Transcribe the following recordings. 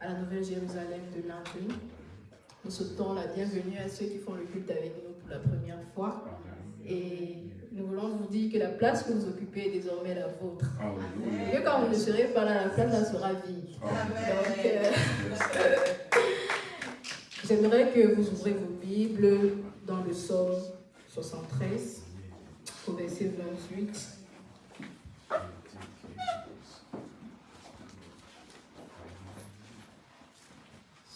à la Nouvelle Jérusalem de lundi. Nous souhaitons la bienvenue à ceux qui font le culte avec nous pour la première fois. Et nous voulons vous dire que la place que vous occupez est désormais la vôtre. Et que quand vous ne serez pas là, la place là sera vide. Donc, euh, j'aimerais que vous ouvrez vos Bibles dans le psaume 73, au verset 28.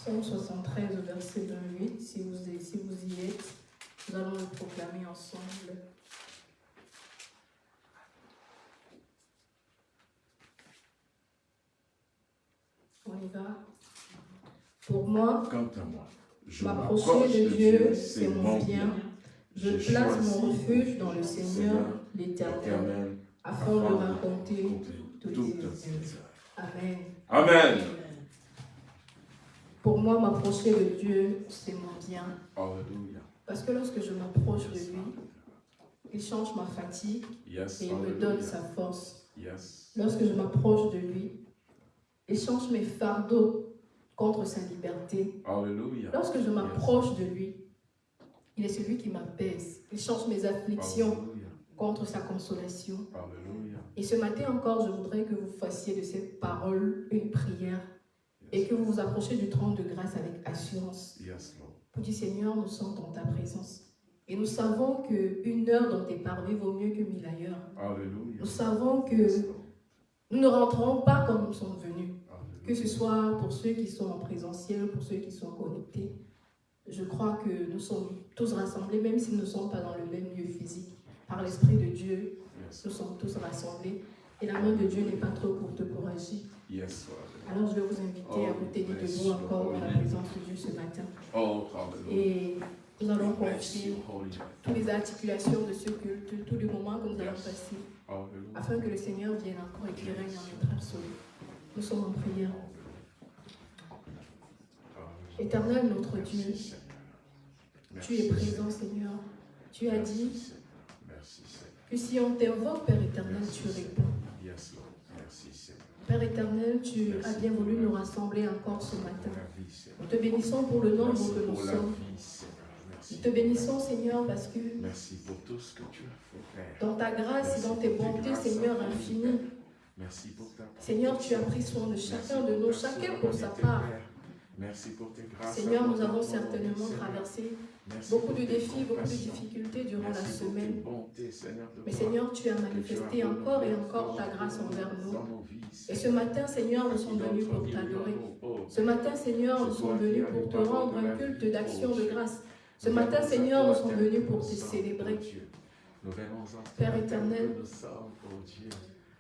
Psaume 73 au verset 28, si vous, y- si vous y êtes, nous allons le proclamer ensemble. On y va. Pour moi, Quant à moi, je m'approcher de Dieu, c'est mon bien. Je place mon refuge dans le Seigneur, l'Éternel, éternel, afin de raconter toutes œuvres. Amen. Amen. Pour moi, m'approcher de Dieu, c'est mon bien. Parce que lorsque je m'approche de lui, il change ma fatigue et il me donne sa force. Yes. Lorsque je m'approche de lui, il change mes fardeaux contre sa liberté. Lorsque je m'approche de lui, il est celui qui m'apaise. Il change mes afflictions contre sa consolation. Et ce matin encore, je voudrais que vous fassiez de cette parole une prière et que vous vous approchiez du trône de grâce avec assurance. Yes, Lord. Pour dire Seigneur, nous sommes dans ta présence. Et nous savons qu'une heure dans tes parvis vaut mieux que mille ailleurs. Hallelujah. Nous savons que Yes, nous ne rentrons pas comme nous sommes venus. Que ce soit pour ceux qui sont en présentiel, pour ceux qui sont connectés. Je crois que nous sommes tous rassemblés, même si nous ne sommes pas dans le même lieu physique. Par l'Esprit de Dieu, Yes. nous sommes tous rassemblés. Et la main de Dieu n'est pas trop courte pour agir. Yes, Lord. Alors je vais vous inviter à vous tenir debout encore dans la présence de Dieu ce matin. Oh. Et nous allons confier toutes les articulations de ce culte, tous les moments que nous allons passer, afin que le Seigneur vienne encore éclairer dans notre absolu. Nous sommes en prière. Éternel notre Dieu, tu es présent Seigneur. Tu as dit que si on t'invoque, Père éternel, tu réponds. Père éternel, tu as bien voulu nous rassembler encore ce matin. Nous te bénissons pour le nombre Merci que nous sommes. Nous te bénissons Seigneur parce que Merci pour tout ce que tu as fait, dans ta grâce et dans tes bontés, Seigneur infini, Merci pour ta Seigneur, tu as pris soin de chacun de nous, chacun pour sa part. Merci pour tes grâces. Seigneur, nous avons certainement traversé beaucoup de défis, beaucoup de difficultés durant la semaine. Mais Seigneur, tu as manifesté encore et encore ta grâce envers nous. Et ce matin, Seigneur, nous sommes venus pour t'adorer. Ce matin, Seigneur, nous sommes venus pour te rendre un culte d'action de grâce. Ce matin, Seigneur, nous sommes venus pour te célébrer. Père éternel,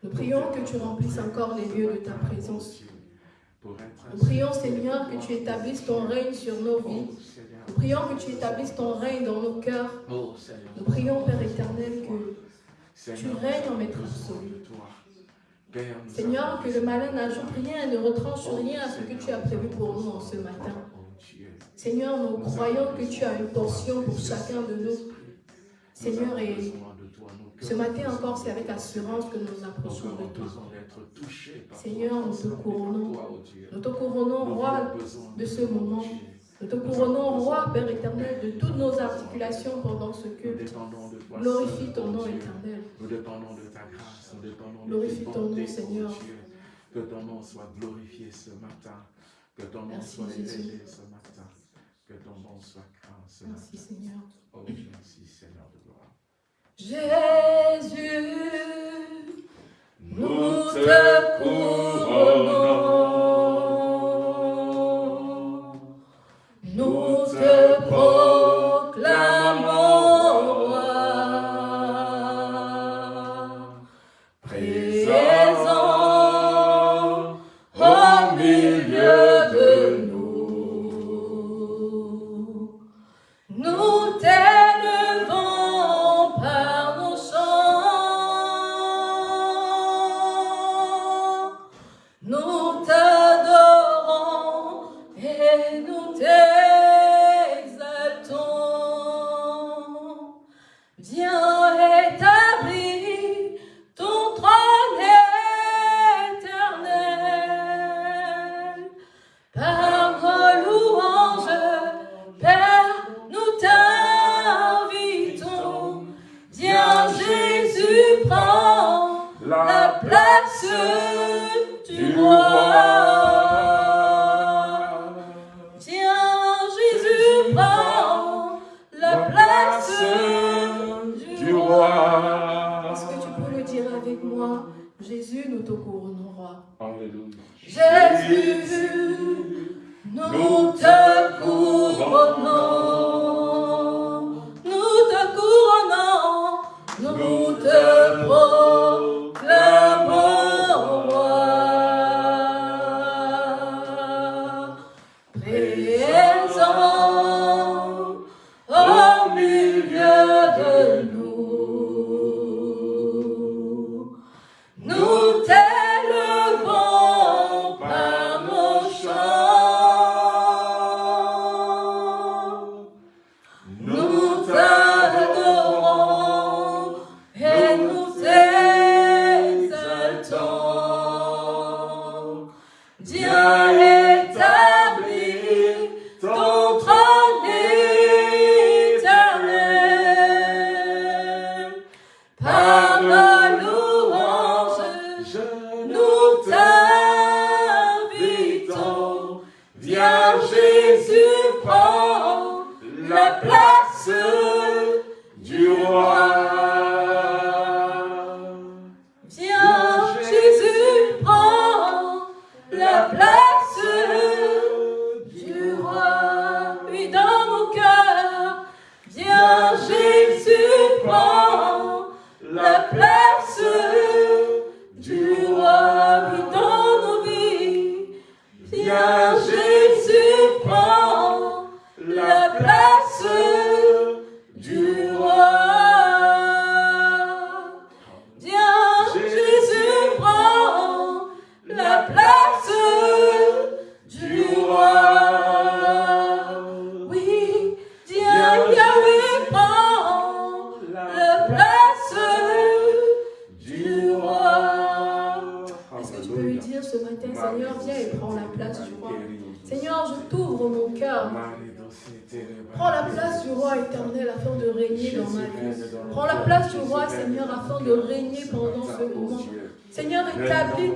Nous prions que tu remplisses encore les lieux de ta présence. Nous prions, Seigneur, que tu établisses ton règne sur nos vies. Nous prions que tu établisses ton règne dans nos cœurs. Oh, Seigneur. Nous prions, Père éternel, que Seigneur, tu règnes en maître absolu. Seigneur, que le malin n'ajoute rien et ne retranche Oh, rien à ce que Seigneur, tu as prévu pour nous en ce matin. toi, oh. Seigneur, nous croyons que tu as une portion pour chacun de nous. Seigneur, et ce matin encore, c'est avec assurance que nous nous approchons de toi. Seigneur, nous te couronnons. Nous te couronnons, roi, de ce moment. Nous te couronnons, roi, Père éternel, de toutes nos articulations pendant ce Nous culte. dépendons de toi, Glorifie ton nom éternel. Nous dépendons de ta grâce, nous dépendons Glorifie ton nom, Seigneur. Dieu. Que ton nom soit glorifié ce matin. Que ton nom Merci, soit élevé ce matin. Que ton nom soit grand ce Merci matin. Seigneur. Oh, merci Seigneur de gloire. Jésus, Nous te couronnons. Nous te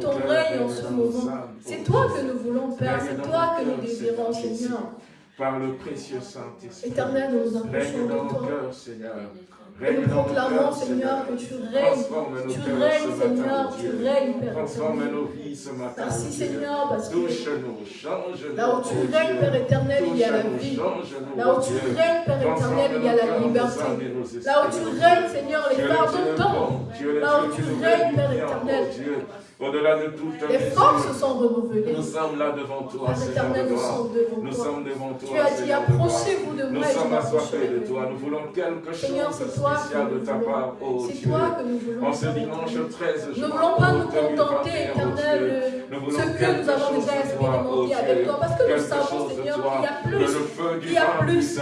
Ton règne en ce moment. C'est toi que nous voulons, Père. C'est toi que nous désirons, Seigneur. Par le précieux Saint-Esprit. Éternel, nous nous approchons de nos toi. cœurs, Seigneur. Et nous proclamons, Seigneur, que tu règnes. Tu règnes, Seigneur. Tu règnes, Père Transforme nos vies ce matin. Merci. Seigneur, parce que là où tu règnes. Père éternel, il y a la vie. Là où tu règnes, Père éternel, il y a la liberté. Là où tu règnes, Seigneur, les le pardons tombent. Là où tu règnes, Père éternel. Au-delà de toute Les forces sont renouvelées. nous sommes là devant toi, Seigneur de nous gloire. sommes devant Nous toi. sommes devant toi, Tu as dit, approchez-vous de Nous moi et je sommes assoiffés de toi. Nous voulons quelque chose de spécial de nous ta part, oh C'est Dieu. toi que nous voulons. En ce dimanche éternel. 13 Nous ne voulons pas nous contenter, 2021, éternel, de Nous ce que nous avons déjà expérimenté avec toi. Parce que nous savons, Seigneur, qu'il y a plus. le feu du Il y a plus,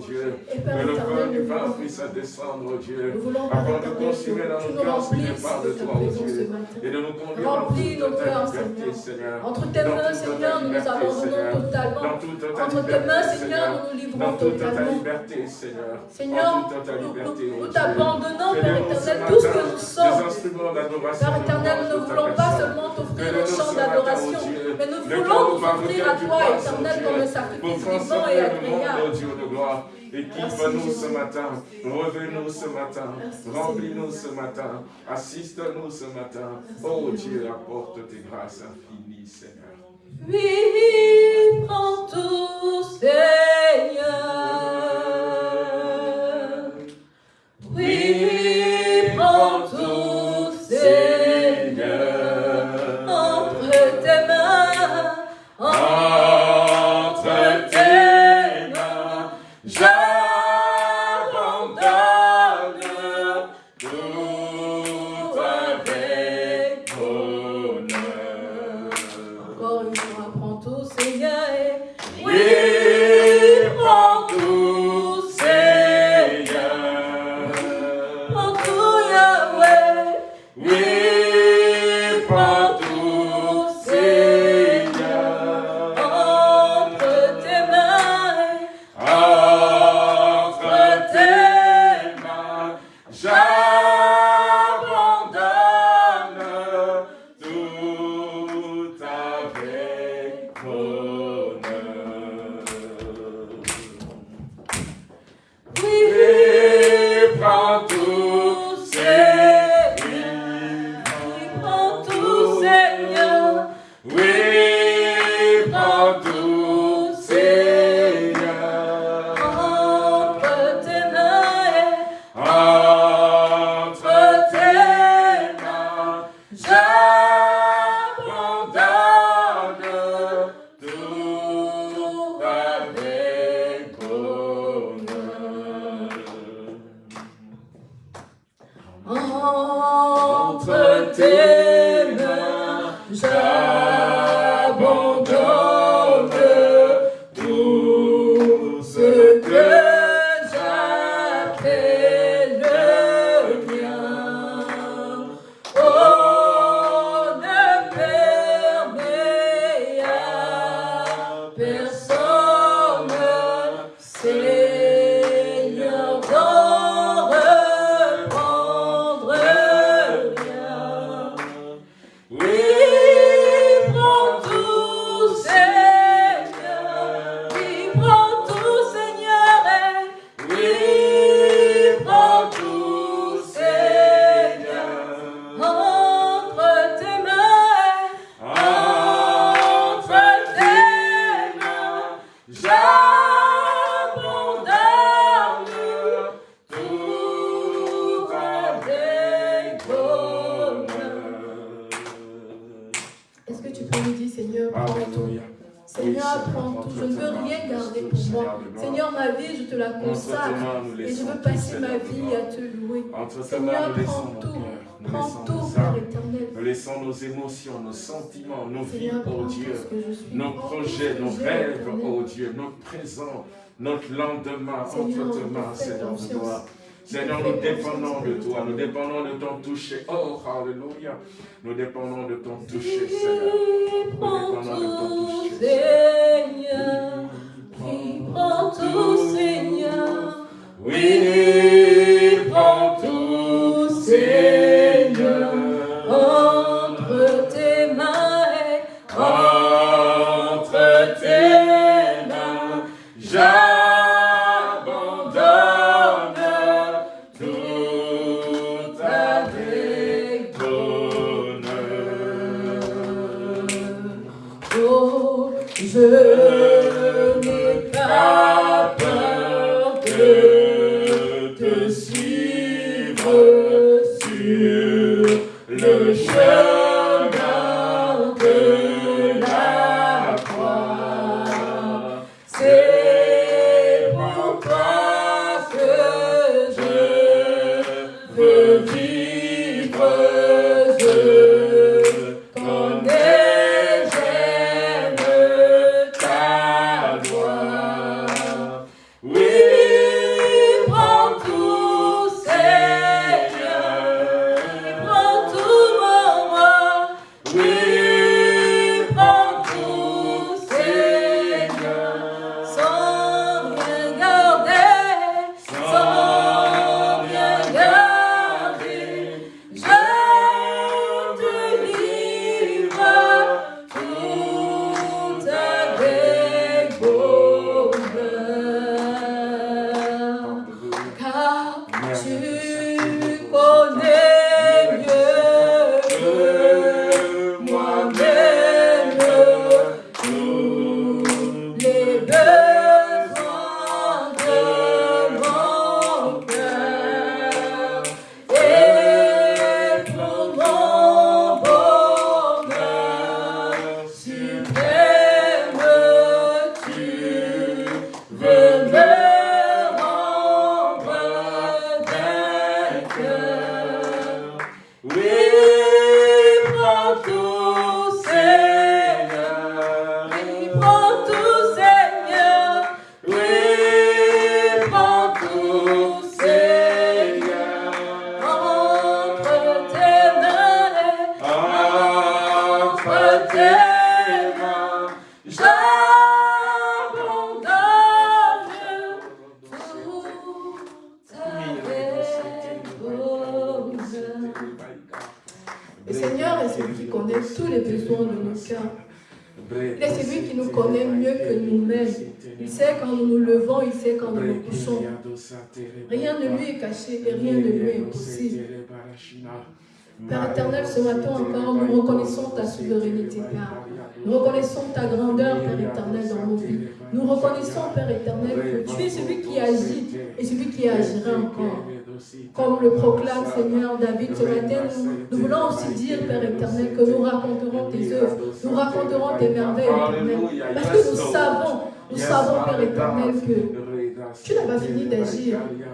oh Dieu. Que le feu du vin puisse descendre, oh Dieu. Afin de consumer dans nos nous cœurs ce qui de toi, oh Dieu. Et de nous conduire dans toute ta liberté, Seigneur. Entre tes Dans mains, Seigneur, nous nous abandonnons totalement. Dans Entre tes mains, Seigneur, nous nous livrons Dans totalement. liberté, Seigneur. Seigneur, nous, oh t'abandonnons, Père éternel, tout ce que nous sommes. d'adoration. Père éternel, nous ne voulons pas seulement t'offrir un chant d'adoration, oh mais nous Le voulons nous offrir à toi, oh éternel, un Pour sacrifice vivant et le agréable. Gloire. Équipe-nous ce matin. Revenez-nous ce matin. Remplis-nous ce matin. Assiste-nous ce matin. Oh. Dieu, apporte tes grâces infinies, Seigneur. Oui, prends tout, Seigneur. Oui, prends tout, Seigneur. Seigneur, nous laissons prends nos tout. cœurs, nous Prends laissons tout, nos âmes, nous laissons nos émotions, nos sentiments, nos vies, oh Dieu, nos projets, nos rêves, oh Dieu, notre présent, notre lendemain, entre tes mains, Seigneur gloire. Seigneur, nous dépendons de toi, nous dépendons de ton toucher. Oh, Alléluia. Nous dépendons de ton toucher, Seigneur. Nous dépendons de ton toucher. Seigneur. Prends tout, Seigneur. Oui, prends tout,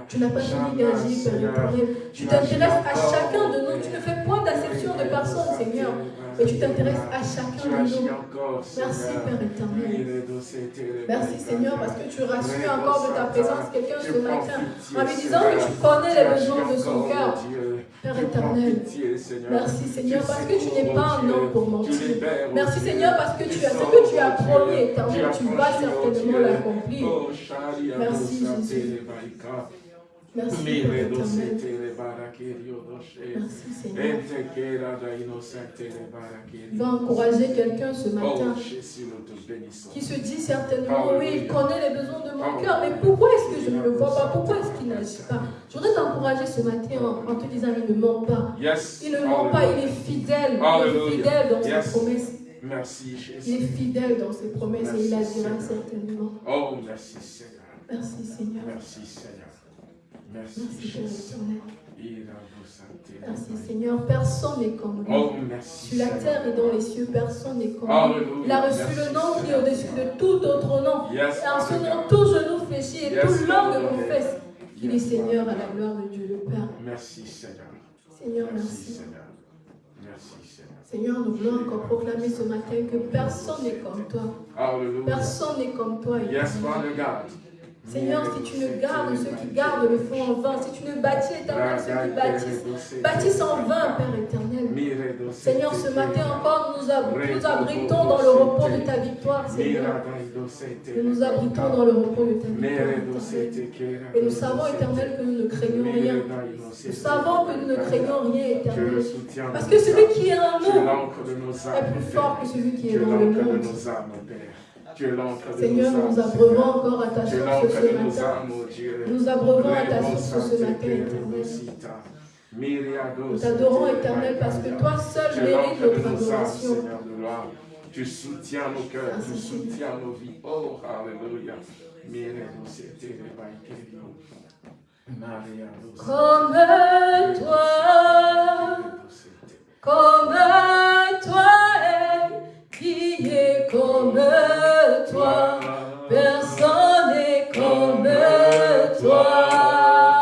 Tu n'as pas fini d'agir, Père éternel. Tu t'intéresses à chacun de nous. Tu ne fais point d'acception de personne, Seigneur. Et tu t'intéresses à chacun de nous. Merci, Père éternel. Merci, Seigneur, parce que tu rassures encore de ta présence quelqu'un ce matin en lui disant que tu connais les besoins de son cœur. Père éternel, merci, Seigneur, parce que tu n'es pas un homme pour mentir. Merci, Seigneur, parce que tu as ce que tu as promis, éternel, tu vas certainement l'accomplir. Merci, Jésus. Merci. Merci. Va encourager quelqu'un ce Oh matin bénissons. qui se dit certainement, oui, il connaît les besoins de mon cœur, mais pourquoi est-ce que je ne le vois pas? Pourquoi est-ce qu'il n'agit pas? Je voudrais t'encourager ce matin en, en te disant, il ne ment pas. Il ne ment pas, il est fidèle. Il est fidèle dans ses promesses. Merci Il Jésus. est fidèle dans ses promesses et il agira certainement. Oh, merci Seigneur. Merci Seigneur. Merci Seigneur. Merci Jésus. éternel. Merci Seigneur, personne n'est comme lui. Oh, merci. Sur la Seigneur. terre et dans les cieux, personne n'est comme lui. Il a reçu Merci, le nom qui est Seigneur. au-dessus de tout autre nom. Yes, Et en ce nom, Seigneur. tout genou fléchit et Yes, toute langue confesse qu'il est Seigneur à la gloire de Dieu le Père. Merci, Seigneur. Seigneur, Merci, merci. Seigneur. Merci, Seigneur. Seigneur, nous voulons encore proclamer ce matin que personne n'est comme toi. Personne n'est comme toi. Yes. Father God. Seigneur, si tu ne gardes ceux qui gardent le fond en vain, si tu ne bâtis éternel ceux qui bâtissent, bâtissent en vain, Père éternel. Seigneur, ce matin encore, nous, nous abritons dans le repos de ta victoire, Seigneur. Nous nous abritons dans le repos de ta victoire. Et nous savons, éternel, que nous ne craignons rien. Nous savons que nous ne craignons rien, éternel. Parce que celui qui est en nous est plus fort que celui qui est es dans le monde. Seigneur, nous abreuvons encore à ta source ce matin. oh. Nous abreuvons à ta source ce matin, éternel. Nous t'adorons, éternel, parce que toi seul mérites notre adoration. Tu soutiens nos cœurs, tu soutiens nos vies. Oh, Alléluia. Comme toi, comme toi, qui est comme toi? Personne n'est comme toi.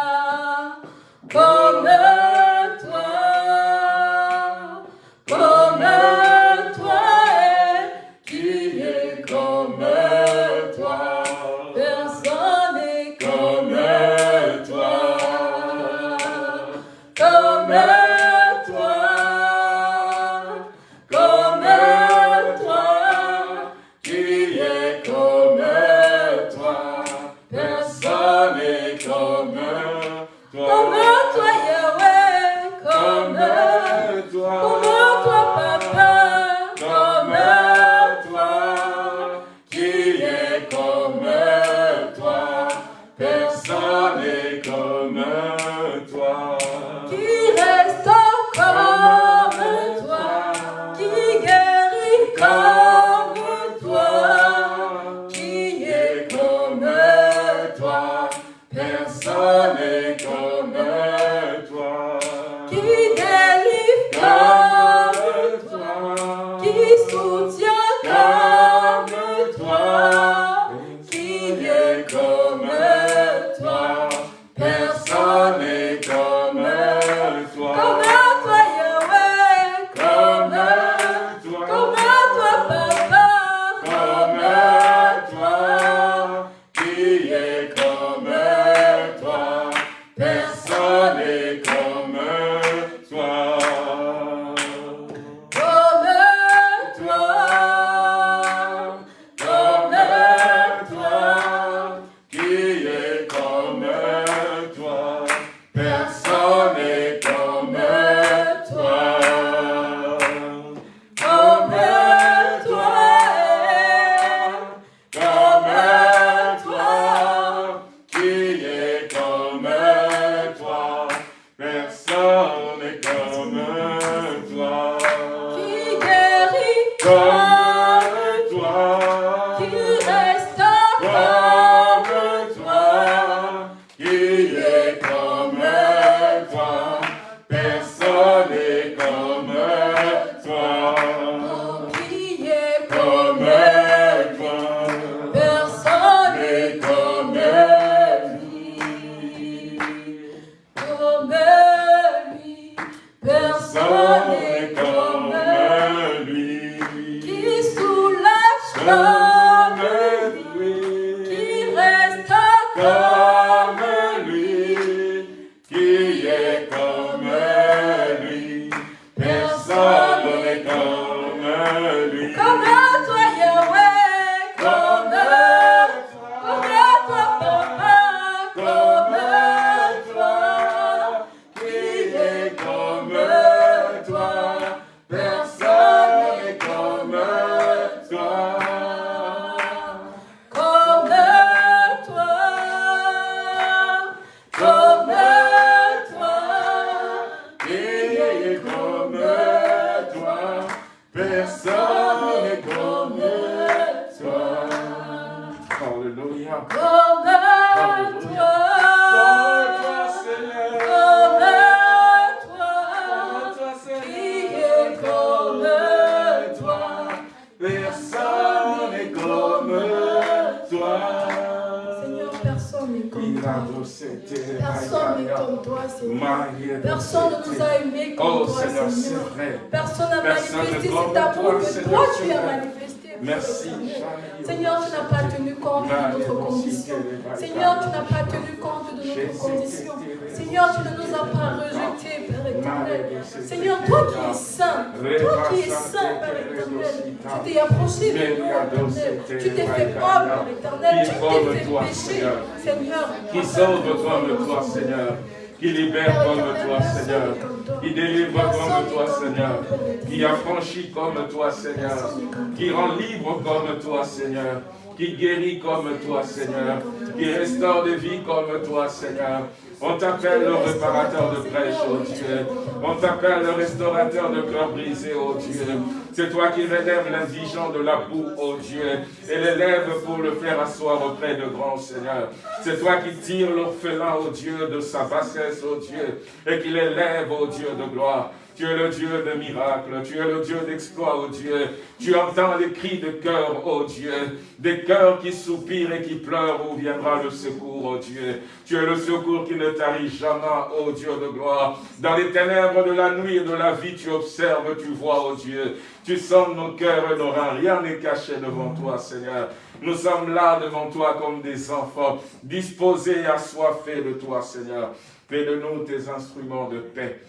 Toi, Seigneur. Qui rend libre comme toi, Seigneur. Qui guérit comme toi, Seigneur. Qui restaure des vies comme toi, Seigneur. On t'appelle le réparateur de prêche, oh Dieu. On t'appelle le restaurateur de cœur brisé, oh Dieu. C'est toi qui relèves l'indigent de la boue, oh Dieu, et l'élève pour le faire asseoir auprès de grands Seigneur. C'est toi qui tires l'orphelin, oh Dieu, de sa bassesse, oh Dieu, et qui l'élève, oh Dieu de gloire. Tu es le Dieu de miracles, tu es le Dieu d'exploits, oh Dieu. Tu entends les cris de cœur, oh Dieu, des cœurs qui soupirent et qui pleurent, où viendra le secours, oh Dieu. Tu es le secours qui ne tarit jamais, oh Dieu de gloire. Dans les ténèbres de la nuit et de la vie, tu observes, tu vois, oh Dieu. Tu sondes nos cœurs et nos reins, rien n'est caché devant toi, Seigneur. Nous sommes là devant toi comme des enfants, disposés et assoiffés de toi, Seigneur. Fais de nous tes instruments de paix.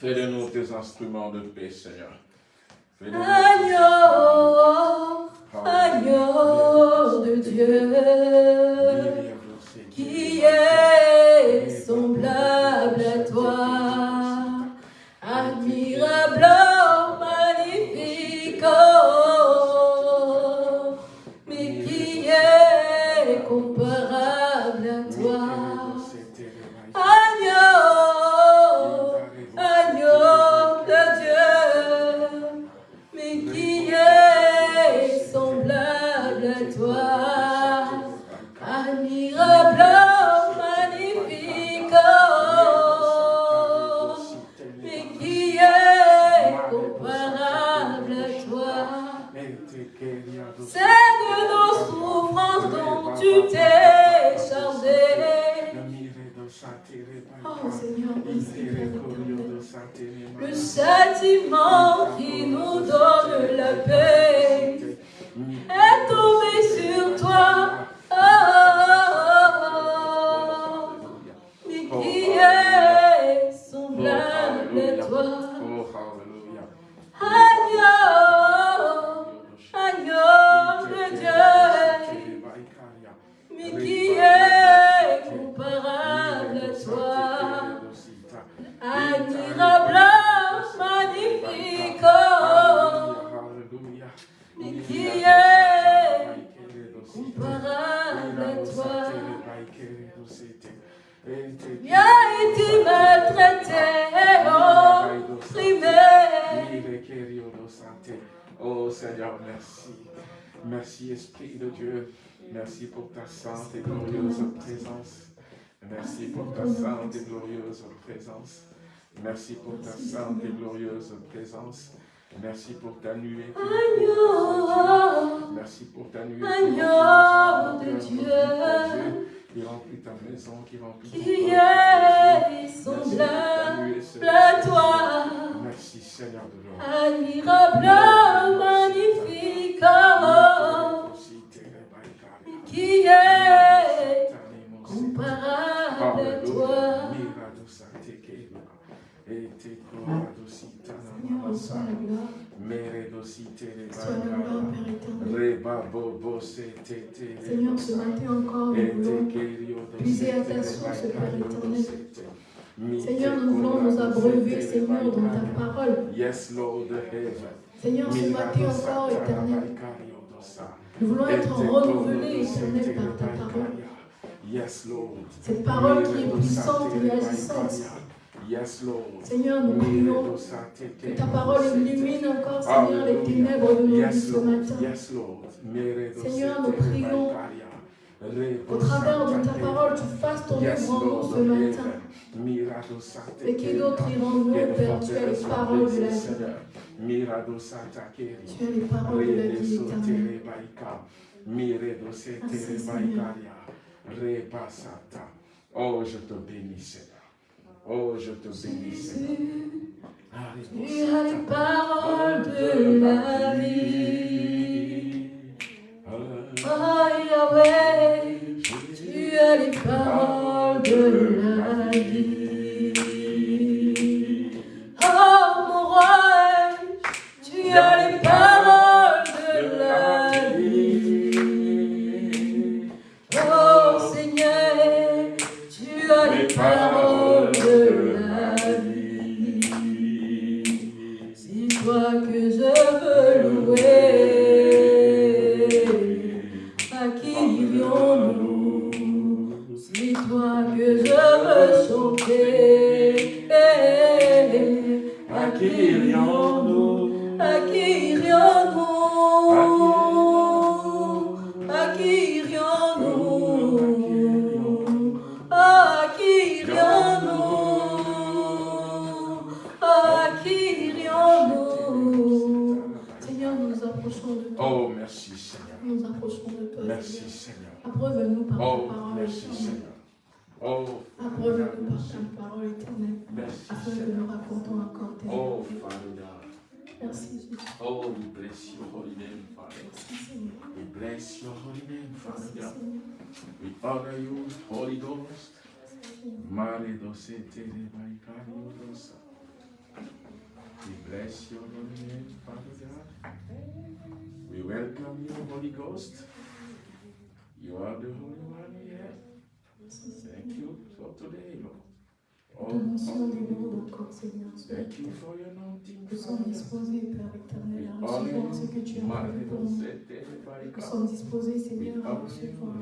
Fais de nous tes instruments de paix, Seigneur. Agneau, agneau de Dieu, qui est semblable à toi, admirable, magnifique, Merci pour ta sainte et glorieuse présence. Merci pour ta sainte et glorieuse présence. Merci pour ta nuée. Merci pour ta nuée. Agneau de Dieu. Qui remplit ta maison, qui remplit ton qui est semblable à toi, Merci Seigneur de l'or. admirable, magnifique, qui est comparable à toi. Seigneur, ce matin encore, nous voulons puiser à ta source, Père éternel. Seigneur, nous voulons nous abreuver, Seigneur, dans ta parole. Yes, Lord, Seigneur, ce matin encore, éternel, nous voulons être renouvelés, éternel, par ta parole. Yes, Lord. Cette parole qui est puissante et agissante. Yes, Lord. Seigneur, nous prions que ta parole illumine encore, Seigneur, les ténèbres de nos vies ce matin. Yes, Lord. Seigneur, se nous prions. Au travers de ta parole, tu fasses ton œuvre en nous ce matin. Et qui d'autre Viens nous Père? Tu as les paroles de la vie. Seigneur. Tu as les paroles de la vie éternelle. Merci, Rebaikaria, Rebasata. Oh, je te bénis, Seigneur. Oh, je te bénis, Seigneur. Tu as les paroles de la vie. Oh Yahweh, tu as les paroles de la vie. Oh mon roi, tu as les paroles de la vie. Oh Seigneur, tu Seigneur. Abreuve-nous par ta Oh, parole merci. Seigneur. Oh, Abreuve-nous par ta parole éternelle. merci, Afin que Seigneur. nous racontons encore tes Oh. Father God. Merci Jésus. Oh, we bless your holy name, Father. Merci Seigneur. We bless your holy name, Father Merci. We honor you, Holy Ghost. Mare doce tere baikari dosa. We bless your holy name, Father God. We welcome you, Holy Ghost. You are the Holy One here. Thank you for today, Lord. Oh, oh, thank you for your anointing, Nous sommes disposés, Père éternel, à recevoir ce que tu as pour nous. Nous sommes disposés, Seigneur, à recevoir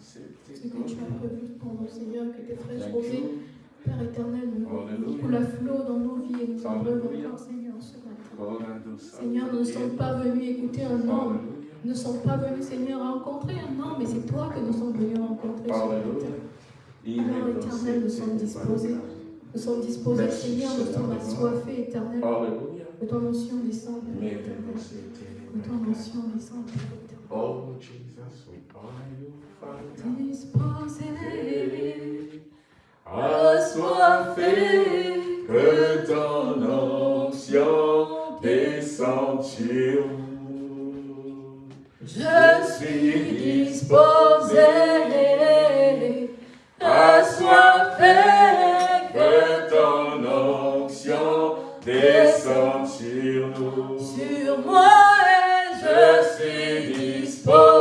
ce que tu as prévu pour nous, Seigneur, que tes rosées, you. Père éternel, nous flot dans nos vies et nous en encore, Seigneur, ce matin. Seigneur, nous ne sommes pas venus écouter un homme. Ne sommes pas venus, Seigneur, rencontrer un homme, mais c'est toi que nous sommes venus rencontrer. Père éternel, nous sommes disposés. Nous sommes disposés, Seigneur, nous sommes assoiffés, éternel. Que ton onction descende, éternel. Que ton onction descende. Oh Jesus, we honor you, Father. Disposés, Assoiffé que ton onction descende sur nous. Je suis disposé, assoiffé, Que ton onction descende sur nous. sur moi et je suis disposé,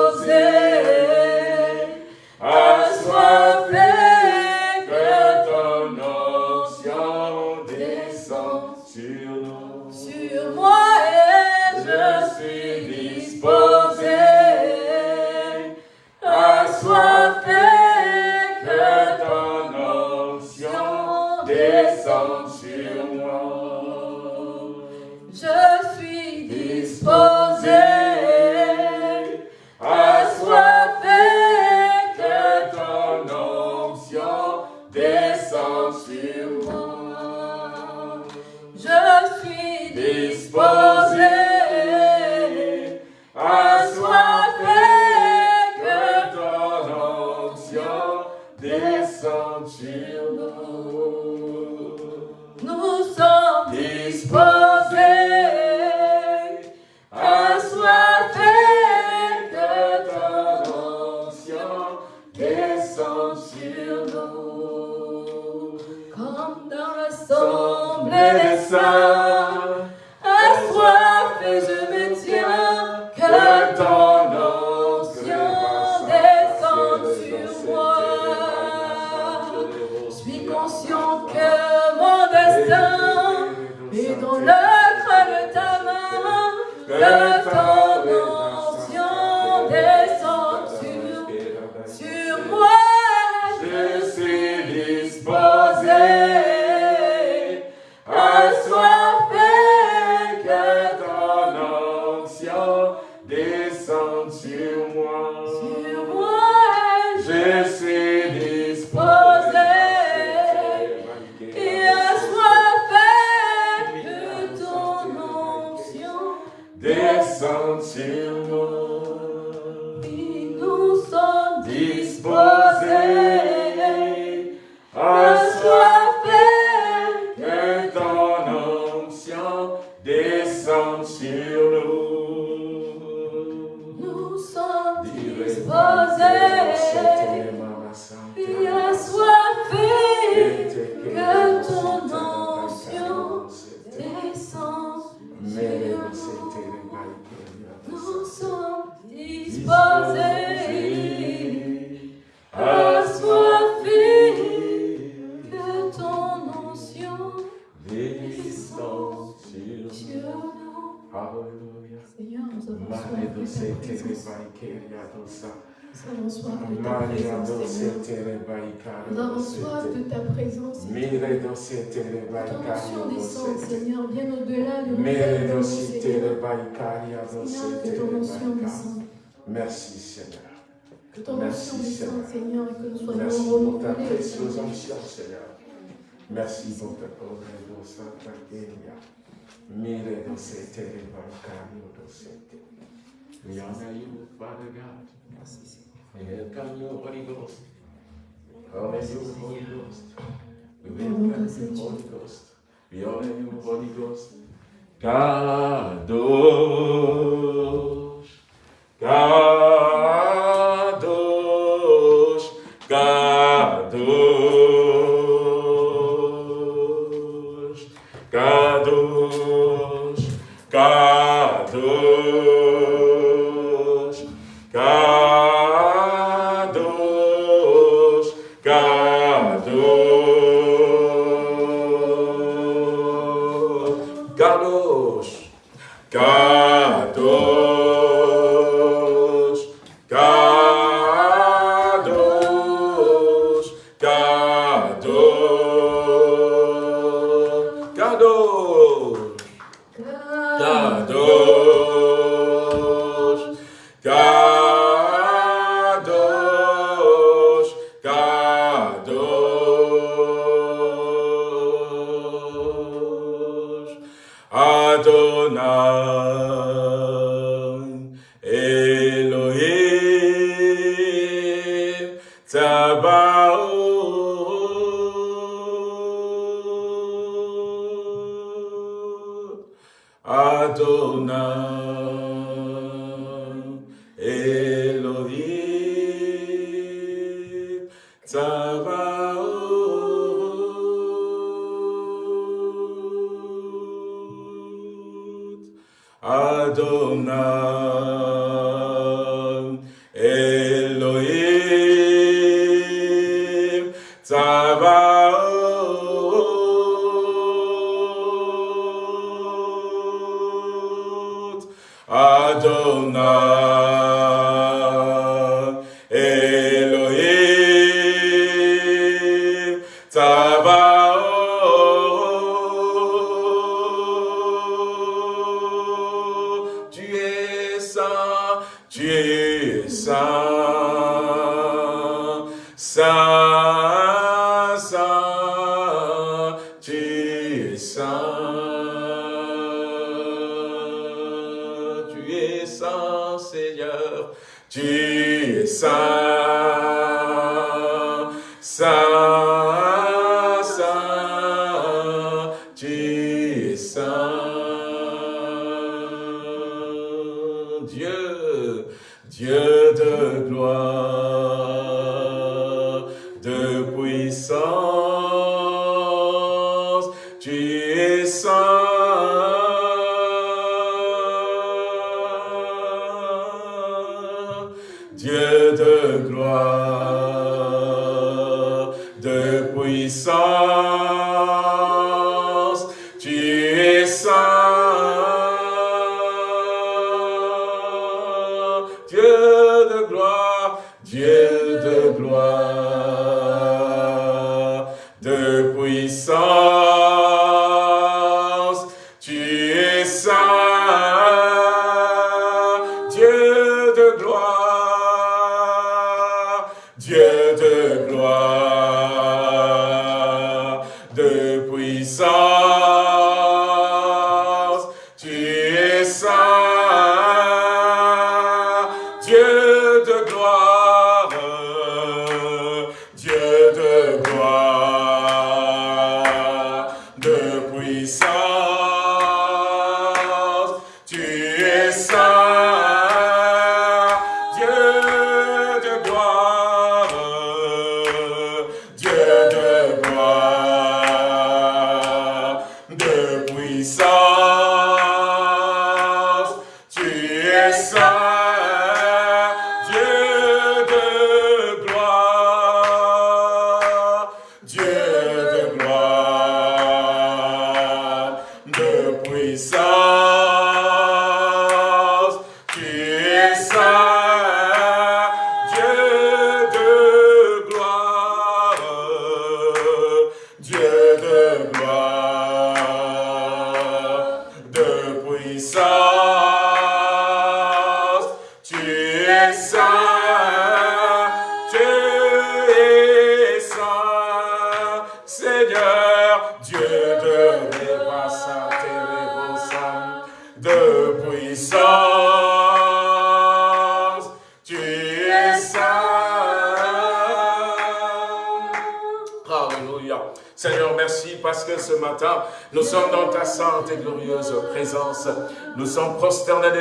de ta présence. Ton descende, Seigneur, bien au-delà de nos Seigneur, que ton. Merci, Seigneur. Que ton Seigneur, que nous Merci pour ta précieuse ancien, Seigneur. Merci pour ta pauvre Santa Kenya. Mire dans cette dans cette éléventario. Rien à you, Father God. Merci, Seigneur. honor you, Holy Ghost. We welcome the Holy Ghost. We honor you, Holy Ghost. Kadosh, Kadosh, Kadosh, Kadosh, Kadosh. Dieu de gloire.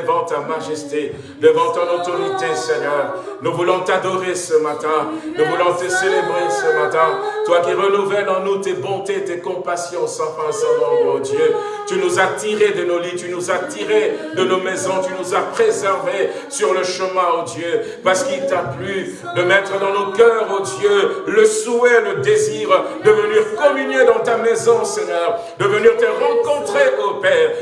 Devant ta majesté, devant ton autorité, Seigneur. Nous voulons t'adorer ce matin. Nous voulons te célébrer ce matin. Toi qui renouvelles en nous tes bontés, tes compassions sans fin, sans nombre, oh Dieu. Tu nous as tirés de nos lits, tu nous as tirés de nos maisons, tu nous as préservés sur le chemin, oh Dieu, parce qu'il t'a plu de mettre dans nos cœurs, oh Dieu, le souhait, le désir de venir communier dans ta maison, Seigneur, de venir te rencontrer, oh Père,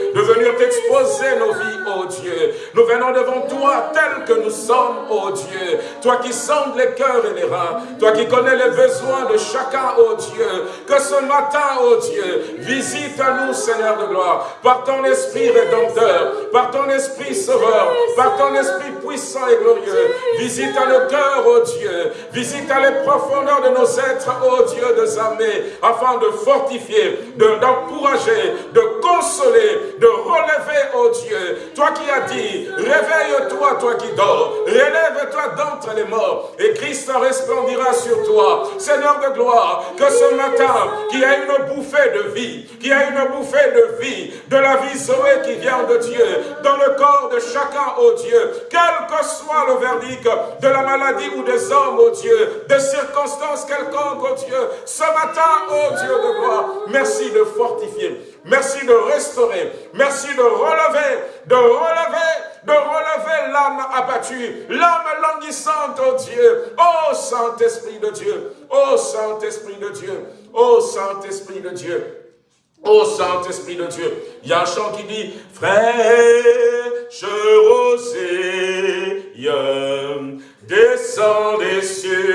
nos vies, oh Dieu. Nous venons devant toi tels que nous sommes, oh Dieu. Toi qui sondes les cœurs et les reins, toi qui connais les besoins de chacun, oh Dieu. Que ce matin, oh Dieu, visite à nous, Seigneur de gloire, par ton esprit rédempteur, par ton esprit sauveur, par ton esprit puissant et glorieux. Visite à nos cœurs, oh Dieu. Visite à les profondeurs de nos êtres, oh Dieu, de armées, afin de fortifier, de- d'encourager, de, consoler, de relever, oh Dieu. Toi qui as dit, réveille-toi, toi qui dors, relève-toi d'entre les morts, et Christ resplendira sur toi. Seigneur de gloire, que ce matin, qu'il y ait une bouffée de vie, qu'il y ait une bouffée de vie, de la vie Zoé qui vient de Dieu, dans le corps de chacun, oh Dieu, quel que soit le verdict de la maladie ou des hommes, oh Dieu, des circonstances quelconques, oh Dieu, ce matin, oh Dieu de gloire, merci de fortifier, merci de restaurer, merci de relever, de relever, de relever l'âme abattue, l'âme languissante, oh Dieu, oh Saint-Esprit de Dieu, oh Saint-Esprit de Dieu, oh Saint-Esprit de Dieu. Ô Saint-Esprit de Dieu, il y a un chant qui dit Fraîche rosée, descend des cieux,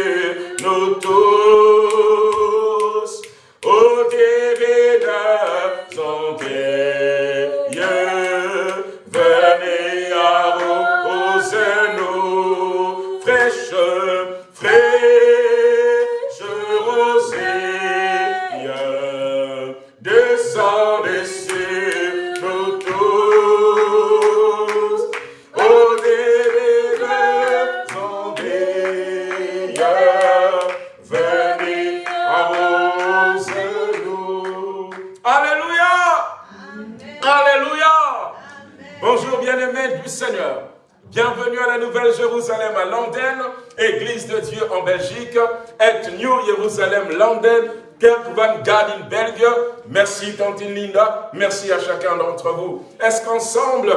Merci à chacun d'entre vous. Est-ce qu'ensemble,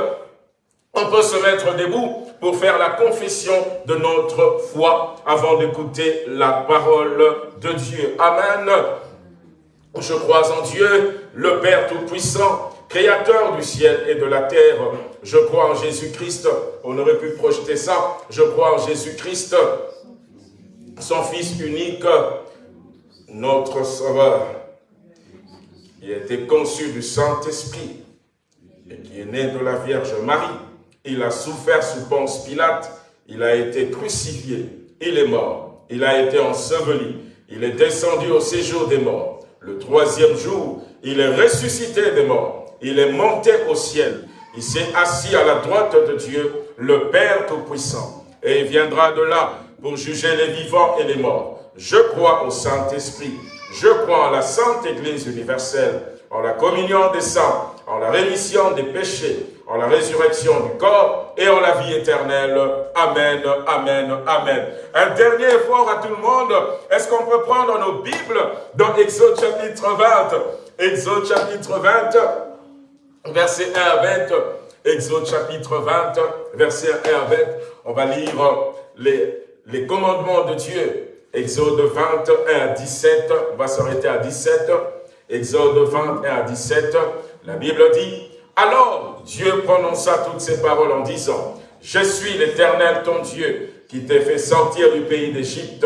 on peut se mettre debout pour faire la confession de notre foi avant d'écouter la parole de Dieu? Amen. Je crois en Dieu, le Père Tout-Puissant, Créateur du ciel et de la terre. Je crois en Jésus-Christ. On aurait pu projeter ça. Je crois en Jésus-Christ, son Fils unique, notre Sauveur. Il a été conçu du Saint-Esprit et qui est né de la Vierge Marie. Il a souffert sous Ponce Pilate. Il a été crucifié. Il est mort. Il a été enseveli. Il est descendu au séjour des morts. Le troisième jour, il est ressuscité des morts. Il est monté au ciel. Il s'est assis à la droite de Dieu, le Père Tout-Puissant. Et il viendra de là pour juger les vivants et les morts. Je crois au Saint-Esprit. Je crois en la Sainte Église universelle, en la communion des saints, en la rémission des péchés, en la résurrection du corps et en la vie éternelle. Amen, Amen, Amen. Un dernier effort à tout le monde. Est-ce qu'on peut prendre nos Bibles dans Exode chapitre 20 Exode chapitre 20, verset 1 à 20. Exode chapitre 20, verset 1 à 20. On va lire les, les commandements de Dieu. Exode 21 à 17, on va s'arrêter à 17. Exode 21 à 17, la Bible dit, alors Dieu prononça toutes ces paroles en disant, Je suis l'Éternel ton Dieu, qui t'ai fait sortir du pays d'Égypte,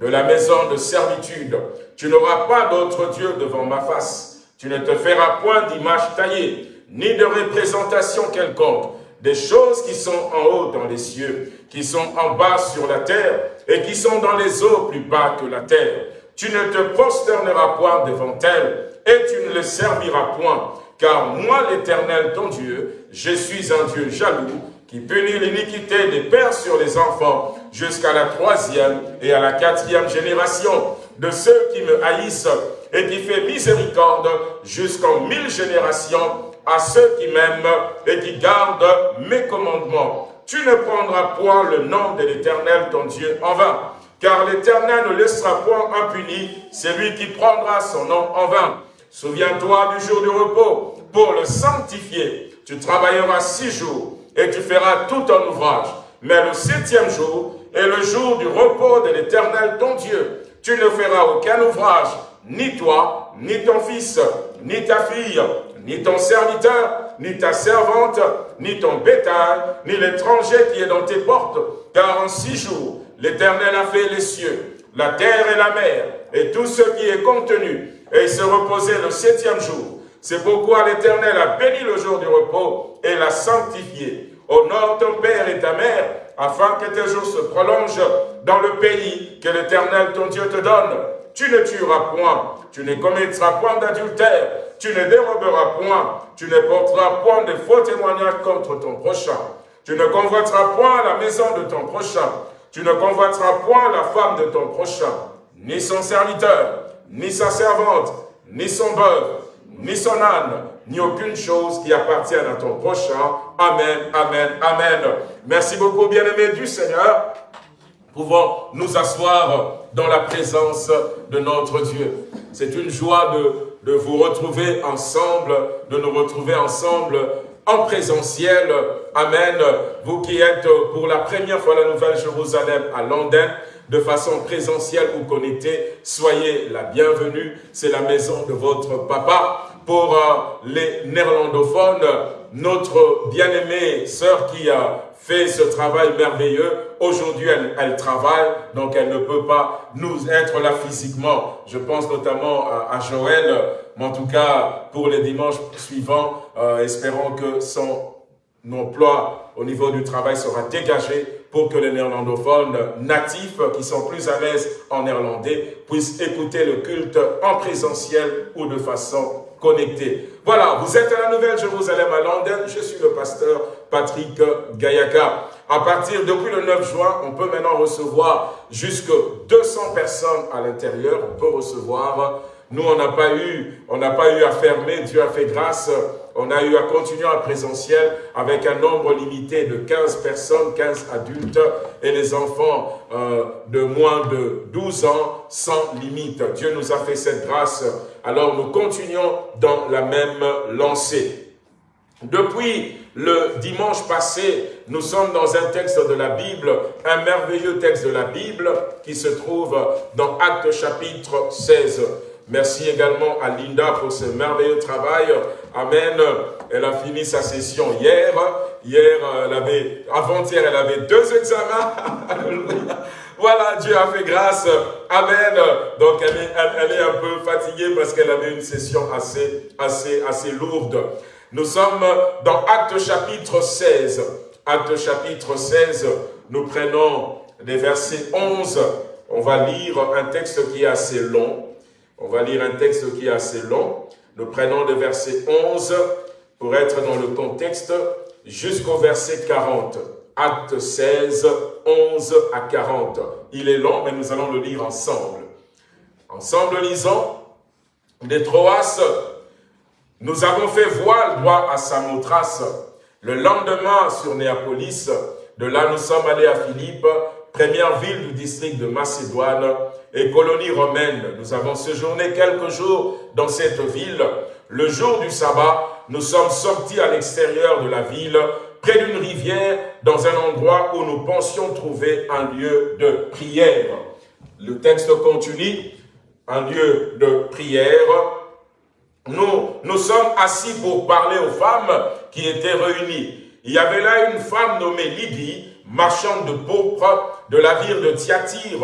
de la maison de servitude. Tu n'auras pas d'autre Dieu devant ma face. Tu ne te feras point d'image taillée, ni de représentation quelconque, des choses qui sont en haut dans les cieux, qui sont en bas sur la terre, et qui sont dans les eaux plus bas que la terre. Tu ne te prosterneras point devant elles, et tu ne les serviras point, car moi, l'Éternel, ton Dieu, je suis un Dieu jaloux, qui punit l'iniquité des pères sur les enfants jusqu'à la troisième et à la quatrième génération de ceux qui me haïssent et qui fait miséricorde jusqu'en mille générations à ceux qui m'aiment et qui gardent mes commandements. Tu ne prendras point le nom de l'Éternel ton Dieu en vain, car l'Éternel ne laissera point impuni celui qui prendra son nom en vain. Souviens-toi du jour du repos pour le sanctifier. Tu travailleras six jours et tu feras tout ton ouvrage. Mais le septième jour est le jour du repos de l'Éternel ton Dieu. Tu ne feras aucun ouvrage, ni toi, ni ton fils, ni ta fille, ni ton serviteur, ni ta servante, ni ton bétail, ni l'étranger qui est dans tes portes. Car en six jours, l'Éternel a fait les cieux, la terre et la mer, et tout ce qui est contenu, et il se reposait le septième jour. C'est pourquoi l'Éternel a béni le jour du repos et l'a sanctifié. Honore ton père et ta mère, afin que tes jours se prolongent dans le pays que l'Éternel ton Dieu te donne. Tu ne tueras point, tu ne commettras point d'adultère, tu ne déroberas point, tu ne porteras point de faux témoignages contre ton prochain. Tu ne convoiteras point la maison de ton prochain, tu ne convoiteras point la femme de ton prochain, ni son serviteur, ni sa servante, ni son bœuf, ni son âne, ni aucune chose qui appartienne à ton prochain. Amen, amen, amen. Merci beaucoup, bien-aimés du Seigneur. Pouvons nous asseoir dans la présence de notre Dieu. C'est une joie de, vous retrouver ensemble, de nous retrouver ensemble en présentiel. Amen. Vous qui êtes pour la première fois à la Nouvelle Jérusalem à Londres, de façon présentielle ou connectée, soyez la bienvenue. C'est la maison de votre papa. Pour euh, les néerlandophones, notre bien-aimée sœur qui a fait ce travail merveilleux, aujourd'hui elle, travaille, donc elle ne peut pas nous être là physiquement. Je pense notamment à, à Joël, mais en tout cas pour les dimanches suivants, euh, espérons que son emploi au niveau du travail sera dégagé pour que les néerlandophones natifs qui sont plus à l'aise en néerlandais puissent écouter le culte en présentiel ou de façon Voilà, vous êtes à la Nouvelle Jérusalem à Londres, je suis le pasteur Patrick Gayaka. À partir, depuis le 9 juin, on peut maintenant recevoir jusque 200 personnes à l'intérieur, on peut recevoir nous, on n'a pas eu, on n'a pas eu à fermer. Dieu a fait grâce. On a eu à continuer en présentiel avec un nombre limité de 15 personnes, 15 adultes et les enfants euh, de moins de 12 ans sans limite. Dieu nous a fait cette grâce. Alors nous continuons dans la même lancée. Depuis le dimanche passé, nous sommes dans un texte de la Bible, un merveilleux texte de la Bible qui se trouve dans Actes chapitre 16. Merci également à Linda pour ce merveilleux travail. Amen. Elle a fini sa session hier. Hier, elle avait, avant-hier, elle avait deux examens. voilà, Dieu a fait grâce. Amen. Donc, elle est, elle, elle est un peu fatiguée parce qu'elle avait une session assez, assez, assez lourde. Nous sommes dans Acte chapitre 16. Acte chapitre 16, nous prenons les versets 11. On va lire un texte qui est assez long. On va lire un texte qui est assez long. Nous prenons le verset 11 pour être dans le contexte jusqu'au verset 40. Acte 16, 11 à 40. Il est long, mais nous allons le lire ensemble. Ensemble, lisons. Des Troas, nous avons fait voile droit à Samothrace. Le lendemain, sur Néapolis, de là nous sommes allés à Philippe, première ville du district de Macédoine et colonie romaine. Nous avons séjourné quelques jours dans cette ville. Le jour du sabbat, nous sommes sortis à l'extérieur de la ville, près d'une rivière, dans un endroit où nous pensions trouver un lieu de prière. Le texte continue, un lieu de prière. Nous, nous sommes assis pour parler aux femmes qui étaient réunies. il y avait là une femme nommée Lydie, marchande de pourpre de la ville de Thyatire,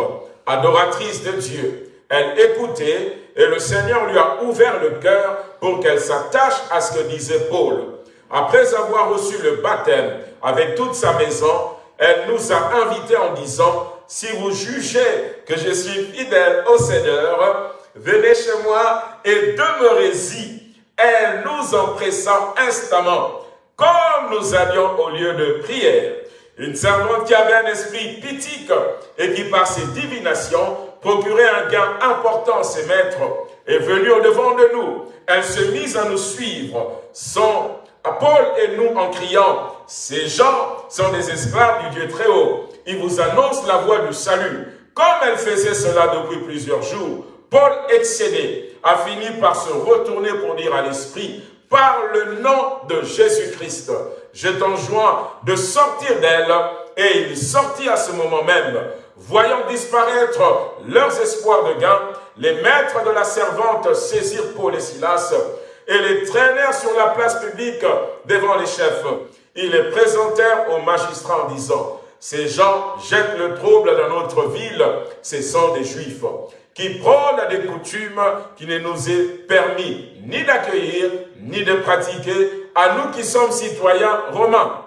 adoratrice de Dieu. Elle écoutait et le Seigneur lui a ouvert le cœur pour qu'elle s'attache à ce que disait Paul. Après avoir reçu le baptême avec toute sa maison, elle nous a invités en disant, si vous jugez que je suis fidèle au Seigneur, venez chez moi et demeurez-y. Elle nous empressa instamment, comme nous allions au lieu de prière. Une servante qui avait un esprit pitique et qui par ses divinations procurait un gain important à ses maîtres est venue au devant de nous. Elle se mise à nous suivre, sont Paul et nous en criant, ces gens sont des esclaves du Dieu très haut. Ils vous annoncent la voie du salut. Comme elle faisait cela depuis plusieurs jours, Paul, excédé, a fini par se retourner pour dire à l'esprit, par le nom de Jésus-Christ, je t'enjoins de sortir d'elle. Et il sortit à ce moment même. Voyant disparaître leurs espoirs de gain, les maîtres de la servante saisirent Paul et Silas et les traînèrent sur la place publique devant les chefs. Ils les présentèrent aux magistrats en disant, ces gens jettent le trouble dans notre ville, ce sont des juifs qui prônent des coutumes qui ne nous est permis ni d'accueillir, ni de pratiquer, à nous qui sommes citoyens romains.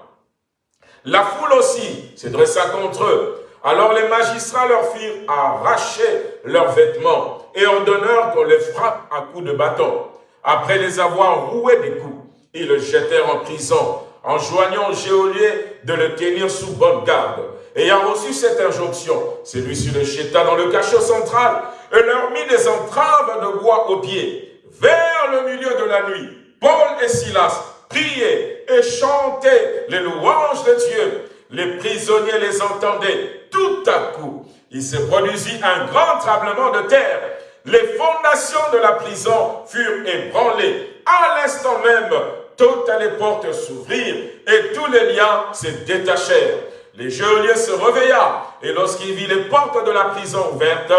La foule aussi se dressa contre eux. Alors les magistrats leur firent arracher leurs vêtements et ordonnèrent qu'on les frappe à coups de bâton. Après les avoir roués des coups, ils le jetèrent en prison, enjoignant au geôlier de le tenir sous bonne garde. Ayant reçu cette injonction, celui-ci le jeta dans le cachot central et leur mit des entraves de bois aux pieds. Vers le milieu de la nuit, Paul et Silas priaient et chantaient les louanges de Dieu. Les prisonniers les entendaient. Tout à coup, il se produisit un grand tremblement de terre. Les fondations de la prison furent ébranlées. À l'instant même, toutes les portes s'ouvrirent et tous les liens se détachèrent. Les geôlier se réveilla, et lorsqu'il vit les portes de la prison ouvertes,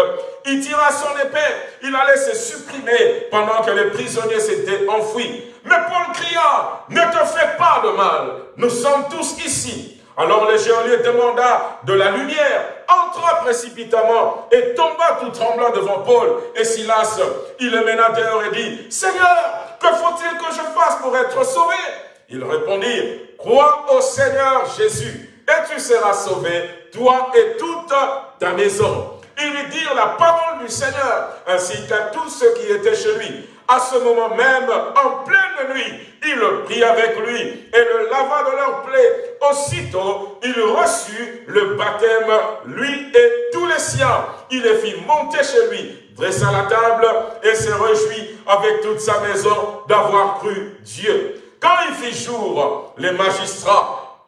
il tira son épée. Il allait se supprimer pendant que les prisonniers s'étaient enfouis. Mais Paul cria, ne te fais pas de mal, nous sommes tous ici. Alors le geôlier demanda de la lumière, entra précipitamment et tomba tout tremblant devant Paul et Silas. Il le mena dehors et dit, Seigneur, que faut-il que je fasse pour être sauvé? Ils répondirent, crois au Seigneur Jésus et tu seras sauvé, toi et toute ta maison. Ils lui dirent la parole du Seigneur, ainsi qu'à tous ceux qui étaient chez lui. À ce moment même, en pleine nuit, il prit avec lui et le lava de leurs plaies. Aussitôt, il reçut le baptême, lui et tous les siens. Il les fit monter chez lui, dressa la table et se réjouit avec toute sa maison d'avoir cru Dieu. Quand il fit jour, les magistrats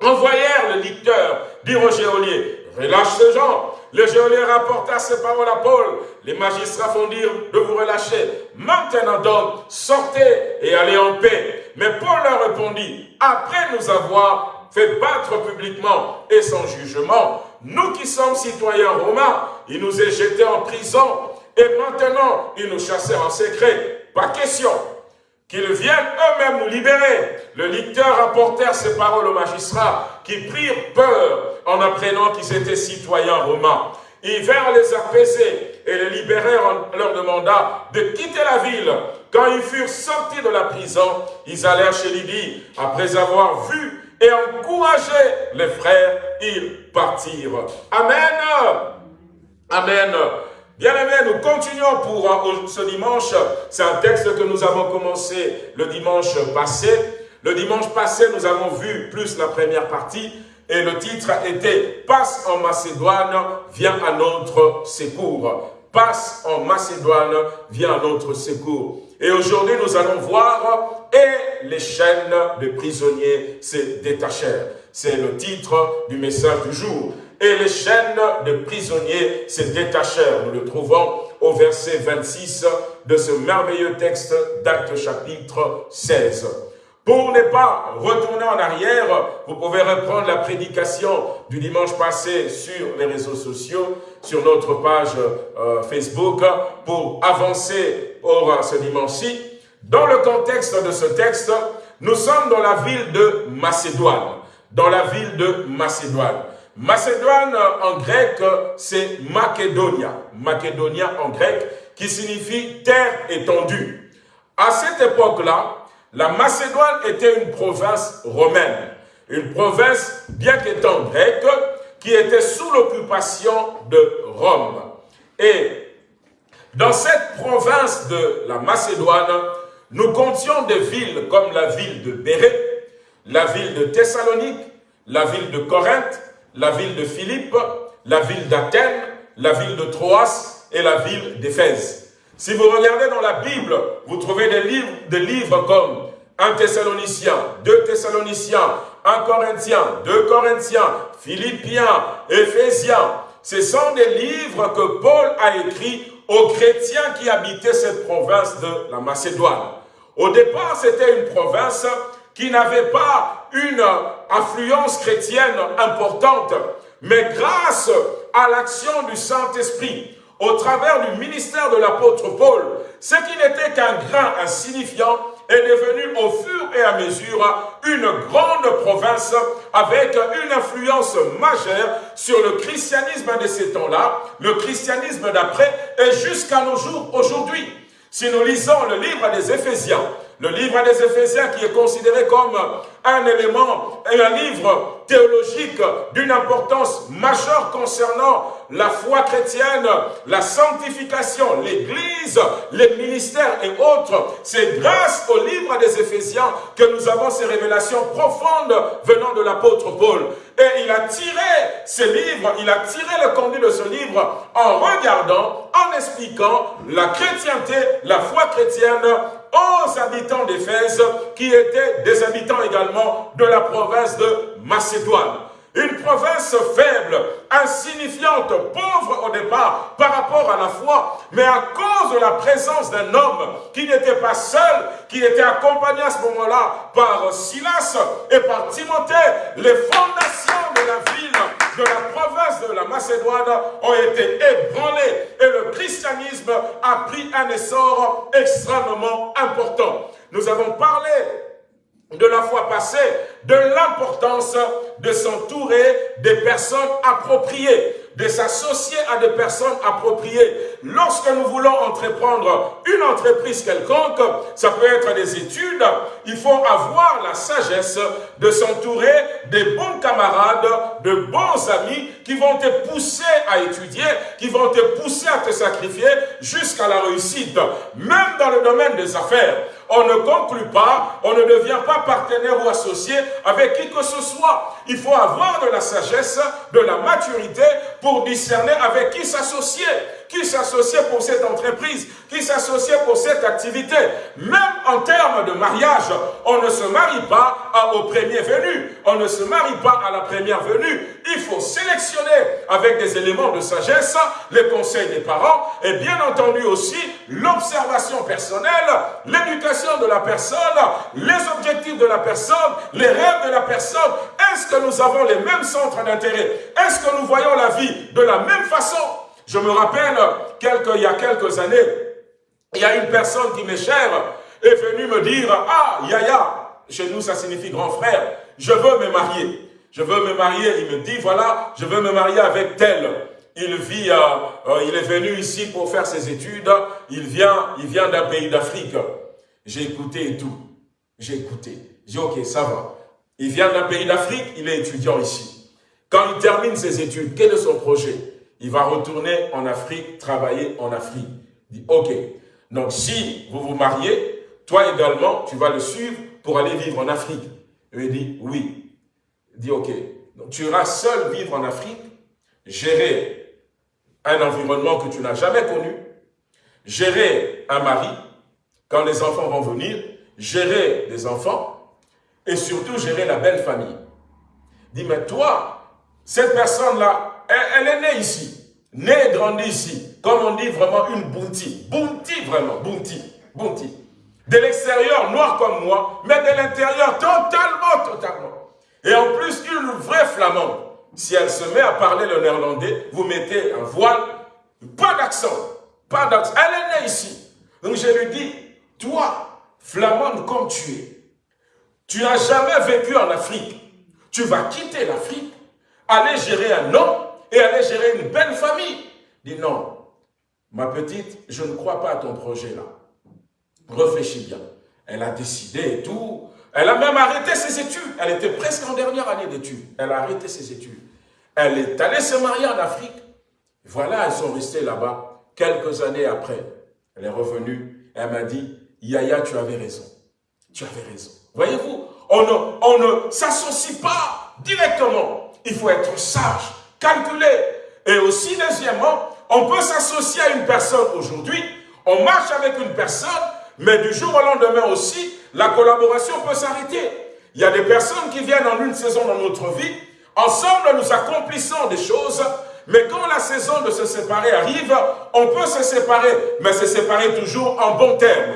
envoyèrent le licteur dire au geôlier, relâche ce gens. Le geôlier rapporta ces paroles à Paul. Les magistrats font dire de vous relâcher. Maintenant donc, sortez et allez en paix. Mais Paul leur répondit, après nous avoir fait battre publiquement et sans jugement, nous qui sommes citoyens romains, il nous est jetés en prison et maintenant ils nous chassèrent en secret. Pas question qu'ils viennent eux-mêmes nous libérer. Le licteur apportèrent ces paroles aux magistrats, qui prirent peur en apprenant qu'ils étaient citoyens romains. Ils vinrent les apaiser et les libérèrent en leur demanda de quitter la ville. Quand ils furent sortis de la prison, ils allèrent chez Lydie. Après avoir vu et encouragé les frères, ils partirent. Amen. Amen. Bien-aimés, nous continuons pour euh, ce dimanche. C'est un texte que nous avons commencé le dimanche passé. Le dimanche passé, nous avons vu plus la première partie. Et le titre était « Passe en Macédoine, viens à notre secours ». Passe en Macédoine, viens à notre secours. Et aujourd'hui, nous allons voir « Et les chaînes de prisonniers se détachèrent ». C'est le titre du message du jour et les chaînes de prisonniers se détachèrent. Nous le trouvons au verset 26 de ce merveilleux texte d'Acte chapitre 16. Pour ne pas retourner en arrière, vous pouvez reprendre la prédication du dimanche passé sur les réseaux sociaux, sur notre page euh, Facebook, pour avancer pour ce dimanche-ci. Dans le contexte de ce texte, Nous sommes dans la ville de Macédoine. Dans la ville de Macédoine. Macédoine en grec, c'est Macedonia. Macedonia en grec, qui signifie terre étendue. À cette époque-là, la Macédoine était une province romaine. Une province, bien qu'étant grecque, qui était sous l'occupation de Rome. Et dans cette province de la Macédoine, nous comptions des villes comme la ville de Béré, la ville de Thessalonique, la ville de Corinthe, la ville de Philippe, la ville d'Athènes, la ville de Troas et la ville d'Éphèse. Si vous regardez dans la Bible, vous trouvez des livres, des livres comme 1 Thessalonicien, 2 Thessaloniciens, 1 Corinthiens, 2 Corinthiens, Philippiens, Éphésiens. Ce sont des livres que Paul a écrits aux chrétiens qui habitaient cette province de la Macédoine. Au départ, c'était une province qui n'avait pas une affluence chrétienne importante, mais grâce à l'action du Saint-Esprit, au travers du ministère de l'apôtre Paul, ce qui n'était qu'un grain insignifiant est devenu au fur et à mesure une grande province avec une influence majeure sur le christianisme de ces temps-là, le christianisme d'après et jusqu'à nos jours aujourd'hui. Si nous lisons le livre des Éphésiens, le livre des Éphésiens qui est considéré comme un élément et un livre théologique d'une importance majeure concernant la foi chrétienne, la sanctification, l'Église, les ministères et autres. C'est grâce au livre des Éphésiens que nous avons ces révélations profondes venant de l'apôtre Paul. Et il a tiré ces livres, il a tiré le conduit de ce livre en regardant, en expliquant la chrétienté, la foi chrétienne aux habitants d'Éphèse qui étaient des habitants également de la province de Macédoine. Une province faible, insignifiante, pauvre au départ par rapport à la foi, mais à cause de la présence d'un homme qui n'était pas seul, qui était accompagné à ce moment-là par Silas et par Timothée, les fondations de la ville, de la province de la Macédoine ont été ébranlées et le christianisme a pris un essor extrêmement important. Nous avons parlé de la fois passée de l'importance de s'entourer des personnes appropriées, de s'associer à des personnes appropriées. Lorsque nous voulons entreprendre une entreprise quelconque, ça peut être des études, il faut avoir la sagesse de s'entourer des bons camarades, de bons amis qui vont te pousser à étudier, qui vont te pousser à te sacrifier jusqu'à la réussite. Même dans le domaine des affaires, on ne conclut pas, on ne devient pas partenaire ou associé avec qui que ce soit. Il faut avoir de la sagesse, de la maturité pour discerner avec qui s'associer qui s'associait pour cette entreprise, qui s'associait pour cette activité. Même en termes de mariage, on ne se marie pas au premier venu, on ne se marie pas à la première venue. Il faut sélectionner avec des éléments de sagesse les conseils des parents et bien entendu aussi l'observation personnelle, l'éducation de la personne, les objectifs de la personne, les rêves de la personne. Est-ce que nous avons les mêmes centres d'intérêt? Est-ce que nous voyons la vie de la même façon? Je me rappelle, il y a quelques années, il y a une personne qui m'est chère, est venue me dire, ah, Yaya, chez nous ça signifie grand frère, je veux me marier. Je veux me marier, il me dit, voilà, je veux me marier avec tel. Il vit, euh, euh, il est venu ici pour faire ses études, il vient, il vient d'un pays d'Afrique. J'ai écouté et tout. J'ai écouté. J'ai dit, ok, ça va. Il vient d'un pays d'Afrique, il est étudiant ici. Quand il termine ses études, quel est son projet? Il va retourner en Afrique, travailler en Afrique. Il dit, ok, donc si vous vous mariez, toi également, tu vas le suivre pour aller vivre en Afrique. il dit, oui. Il dit, ok, donc tu iras seul vivre en Afrique, gérer un environnement que tu n'as jamais connu, gérer un mari, quand les enfants vont venir, gérer des enfants, et surtout gérer la belle famille. Il dit, mais toi, cette personne-là, elle, est née ici, née et grandie ici. Comme on dit vraiment une bounty. Bounty vraiment, bounty, bounty. De l'extérieur, noir comme moi, mais de l'intérieur, totalement, totalement. Et en plus, une vraie flamande. Si elle se met à parler le néerlandais, vous mettez un voile, pas d'accent, pas d'accent. Elle est née ici. Donc je lui dis, toi, flamande comme tu es, Tu n'as jamais vécu en Afrique. Tu vas quitter l'Afrique, aller gérer un homme et aller gérer une belle famille. Dis non, ma petite, je ne crois pas à ton projet là. Réfléchis bien. Elle a décidé et tout. Elle a même arrêté ses études. Elle était presque en dernière année d'études. Elle a arrêté ses études. Elle est allée se marier en Afrique. Voilà, elles sont restées là-bas. Quelques années après, elle est revenue. Elle m'a dit, Yaya, tu avais raison. Tu avais raison. Voyez-vous, on ne, on ne s'associe pas directement. Il faut être sage, calculé. Et aussi, deuxièmement, on peut s'associer à une personne aujourd'hui. On marche avec une personne, mais du jour au lendemain aussi, la collaboration peut s'arrêter. Il y a des personnes qui viennent en une saison dans notre vie. Ensemble, nous accomplissons des choses. Mais quand la saison de se séparer arrive, on peut se séparer, mais se séparer toujours en bon terme.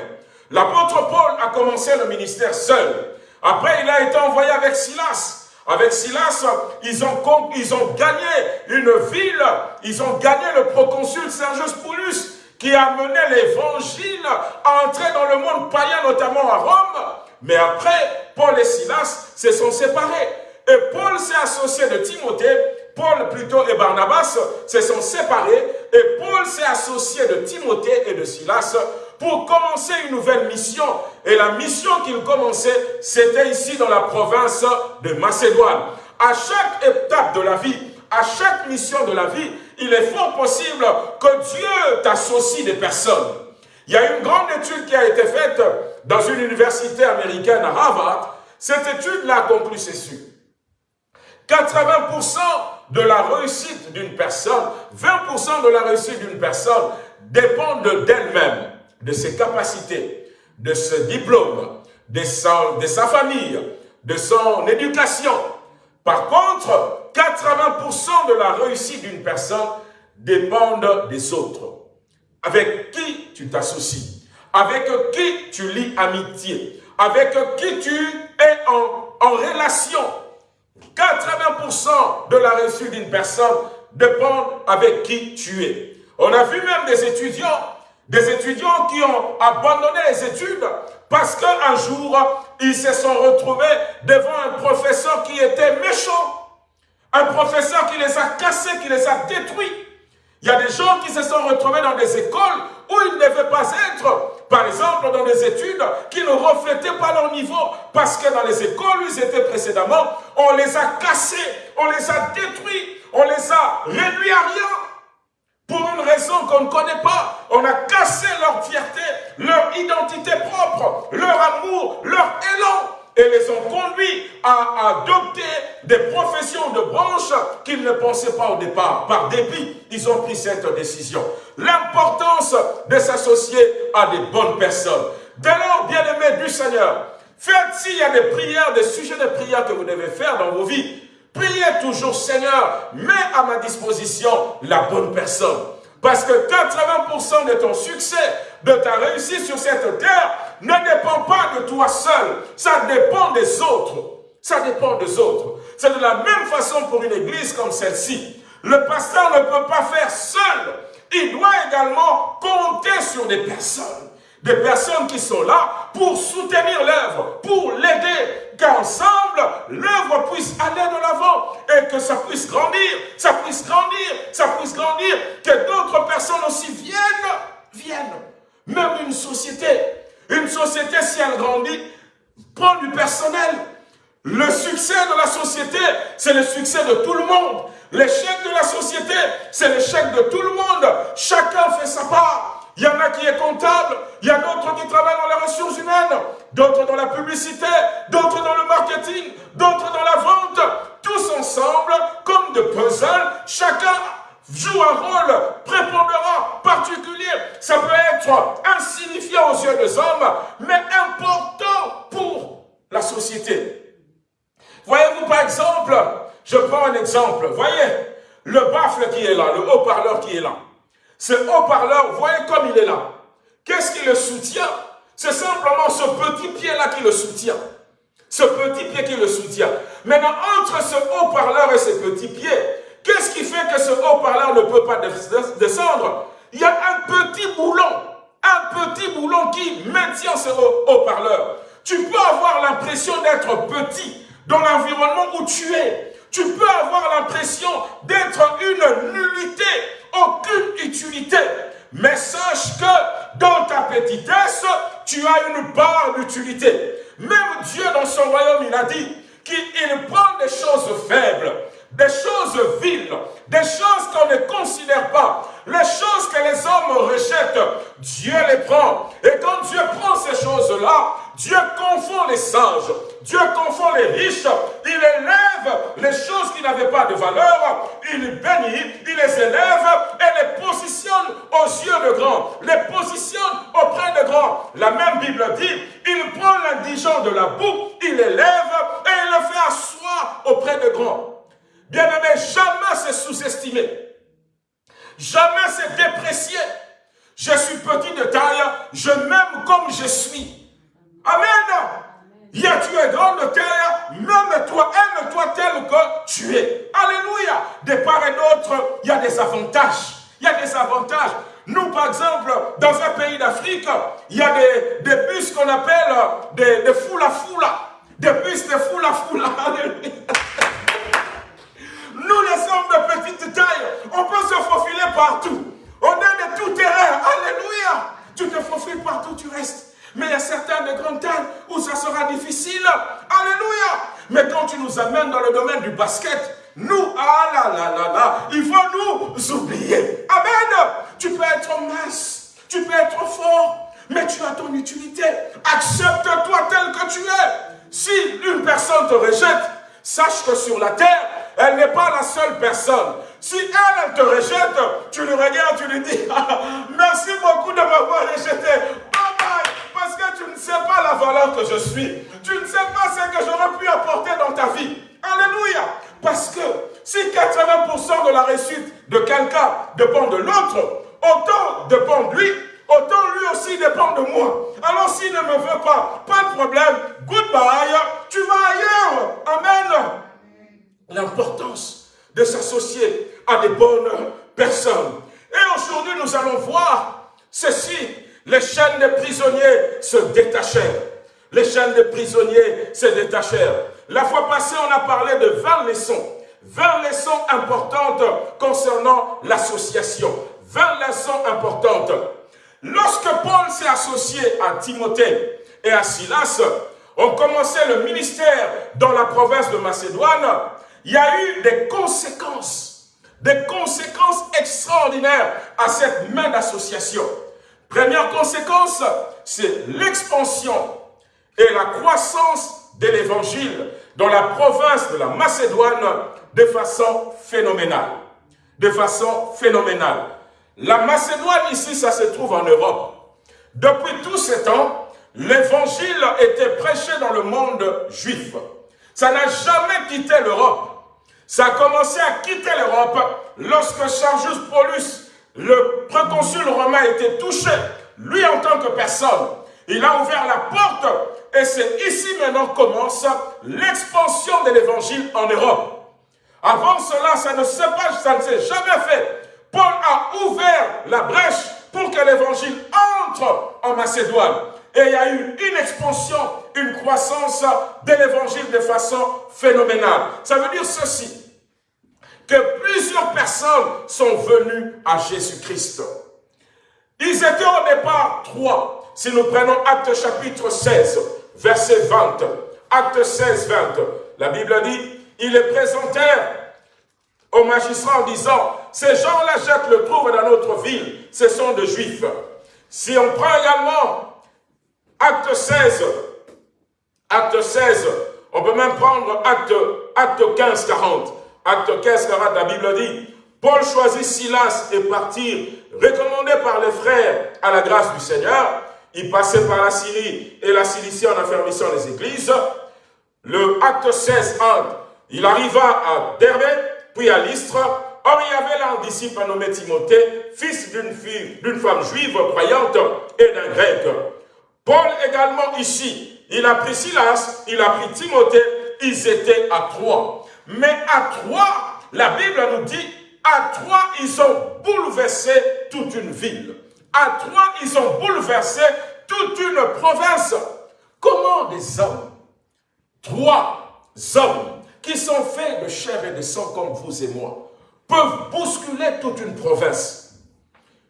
L'apôtre Paul a commencé le ministère seul. Après, il a été envoyé avec Silas. Avec Silas, ils ont, gagné une ville, ils ont gagné le proconsul Sergius Paulus, qui a mené l'évangile à entrer dans le monde païen, notamment à Rome. Mais après, Paul et Silas se sont séparés. Et Paul s'est associé de Timothée, Paul plutôt et Barnabas se sont séparés, et Paul s'est associé de Timothée et de Silas pour commencer une nouvelle mission. Et la mission qu'il commençait, c'était ici dans la province de Macédoine. À chaque étape de la vie, à chaque mission de la vie, il est fort possible que Dieu t'associe des personnes. Il y a une grande étude qui a été faite dans une université américaine à Harvard. Cette étude l'a conclu ceci. 80% de la réussite d'une personne, 20% de la réussite d'une personne dépendent d'elle-même de ses capacités, de ce diplôme, de, sa famille, de son éducation. Par contre, 80% de la réussite d'une personne dépendent des autres. Avec qui tu t'associes, avec qui tu lis amitié, avec qui tu es en, en relation? 80% de la réussite d'une personne dépend avec qui tu es. On a vu même des étudiants des étudiants qui ont abandonné les études parce qu'un jour, ils se sont retrouvés devant un professeur qui était méchant. Un professeur qui les a cassés, qui les a détruits. Il y a des gens qui se sont retrouvés dans des écoles où ils ne devaient pas être. Par exemple, dans des études qui ne reflétaient pas leur niveau. Parce que dans les écoles où ils étaient précédemment, on les a cassés, on les a détruits, on les a réduits à rien. Pour une raison qu'on ne connaît pas, on a cassé leur fierté, leur identité propre, leur amour, leur élan et les ont conduits à adopter des professions de branches qu'ils ne pensaient pas au départ. Par dépit, ils ont pris cette décision. L'importance de s'associer à des bonnes personnes. Dès lors, bien-aimés du Seigneur, faites s'il y a des prières, des sujets de prière que vous devez faire dans vos vies, Priez toujours, Seigneur, mets à ma disposition la bonne personne. Parce que 80% de ton succès, de ta réussite sur cette terre, ne dépend pas de toi seul. Ça dépend des autres. Ça dépend des autres. C'est de la même façon pour une église comme celle-ci. Le pasteur ne peut pas faire seul. Il doit également compter sur des personnes des personnes qui sont là pour soutenir l'œuvre, pour l'aider, qu'ensemble, l'œuvre puisse aller de l'avant et que ça puisse grandir, ça puisse grandir, ça puisse grandir, que d'autres personnes aussi viennent, viennent. Même une société, une société, si elle grandit, prend du personnel. Le succès de la société, c'est le succès de tout le monde. L'échec de la société, c'est l'échec de tout le monde. Chacun fait sa part. Il y en a qui est comptable, il y a d'autres qui travaillent dans les ressources humaines, d'autres dans la publicité, d'autres dans le marketing, d'autres dans la vente. Tous ensemble, comme de puzzles, chacun joue un rôle prépondérant, particulier. Ça peut être insignifiant aux yeux des hommes, mais important pour la société. Voyez-vous par exemple, je prends un exemple, voyez, le baffle qui est là, le haut-parleur qui est là. Ce haut-parleur, voyez comme il est là. Qu'est-ce qui le soutient? C'est simplement ce petit pied-là qui le soutient. Ce petit pied qui le soutient. Maintenant, entre ce haut-parleur et ce petit pied, qu'est-ce qui fait que ce haut-parleur ne peut pas descendre? Il y a un petit boulon. Un petit boulon qui maintient ce haut-parleur. Tu peux avoir l'impression d'être petit dans l'environnement où tu es. Tu peux avoir l'impression d'être une nullité, aucune utilité. Mais sache que dans ta petitesse, tu as une part d'utilité. Même Dieu dans son royaume, il a dit qu'il prend des choses faibles, des choses viles, des choses qu'on ne considère pas, les choses que les hommes rejettent, Dieu les prend. Et quand Dieu prend ces choses-là, Dieu confond les sages, Dieu confond les riches, il élève les choses qui n'avaient pas de valeur, il bénit, il les élève et les positionne aux yeux de grands, les positionne auprès de grands. La même Bible dit, il prend l'indigent de la boue, il l'élève et il le fait asseoir auprès de grands. Bien-aimé, jamais c'est sous-estimé. Jamais c'est déprécié. Je suis petit de taille, je m'aime comme je suis. Amen. Il y a tu es grand de taille, même toi, aime-toi tel que tu es. Alléluia. De part et d'autre, il y a des avantages. Il y a des avantages. Nous, par exemple, dans un pays d'Afrique, il y a des, des bus qu'on appelle des, des foula foula. Des bus de foula foula. Alléluia. Nous, les hommes de petite taille, on peut se faufiler partout. On est de tout terrain. Alléluia. Tu te faufiles partout, tu restes. Mais il y a certains de grande taille où ça sera difficile. Alléluia. Mais quand tu nous amènes dans le domaine du basket, nous, ah là là là là, il faut nous oublier. Amen. Tu peux être mince, tu peux être fort, mais tu as ton utilité. Accepte-toi tel que tu es. Si une personne te rejette, sache que sur la terre, elle n'est pas la seule personne. Si elle, elle te rejette, tu le regardes, tu lui dis, merci beaucoup de m'avoir rejeté. Bye bye, parce que tu ne sais pas la valeur que je suis. Tu ne sais pas ce que j'aurais pu apporter dans ta vie. Alléluia. Parce que si 80% de la réussite de quelqu'un dépend de l'autre, autant dépend de lui, autant lui aussi dépend de moi. Alors s'il ne me veut pas, pas de problème, goodbye, tu vas ailleurs. Amen l'importance de s'associer à des bonnes personnes. Et aujourd'hui, nous allons voir ceci. Les chaînes des prisonniers se détachèrent. Les chaînes des prisonniers se détachèrent. La fois passée, on a parlé de 20 leçons. 20 leçons importantes concernant l'association. 20 leçons importantes. Lorsque Paul s'est associé à Timothée et à Silas, ont commencé le ministère dans la province de Macédoine, il y a eu des conséquences, des conséquences extraordinaires à cette main d'association. Première conséquence, c'est l'expansion et la croissance de l'évangile dans la province de la Macédoine de façon phénoménale. De façon phénoménale. La Macédoine ici, ça se trouve en Europe. Depuis tous ces temps, l'évangile était prêché dans le monde juif. Ça n'a jamais quitté l'Europe. Ça a commencé à quitter l'Europe lorsque Charles Paulus, le préconsul romain, était touché. Lui, en tant que personne, il a ouvert la porte et c'est ici maintenant commence l'expansion de l'évangile en Europe. Avant cela, ça ne s'est pas, ça ne s'est jamais fait. Paul a ouvert la brèche pour que l'évangile entre en Macédoine. Et il y a eu une expansion, une croissance de l'évangile de façon phénoménale. Ça veut dire ceci, que plusieurs personnes sont venues à Jésus-Christ. Ils étaient au départ trois. Si nous prenons Acte chapitre 16, verset 20, Acte 16, 20, la Bible dit, ils les présentèrent au magistrat en disant, ces gens-là, Jacques le trouve dans notre ville, ce sont des Juifs. Si on prend également Acte 16, acte 16, on peut même prendre acte 15, 40. Acte 15, 40, la Bible dit, Paul choisit Silas et partit, recommandé par les frères à la grâce du Seigneur. Il passait par la Syrie et la Cilicie en affermissant les églises. Le acte 16, 1, il arriva à Derbe, puis à Lystre. Or, il y avait là un disciple nommé Timothée, fils d'une fille, d'une femme juive croyante et d'un grec. Paul également ici, il a pris Silas, il a pris Timothée, ils étaient à trois. Mais à trois, la Bible nous dit, à trois, ils ont bouleversé toute une ville. À trois, ils ont bouleversé toute une province. Comment des hommes, trois hommes qui sont faits de chair et de sang comme vous et moi, peuvent bousculer toute une province?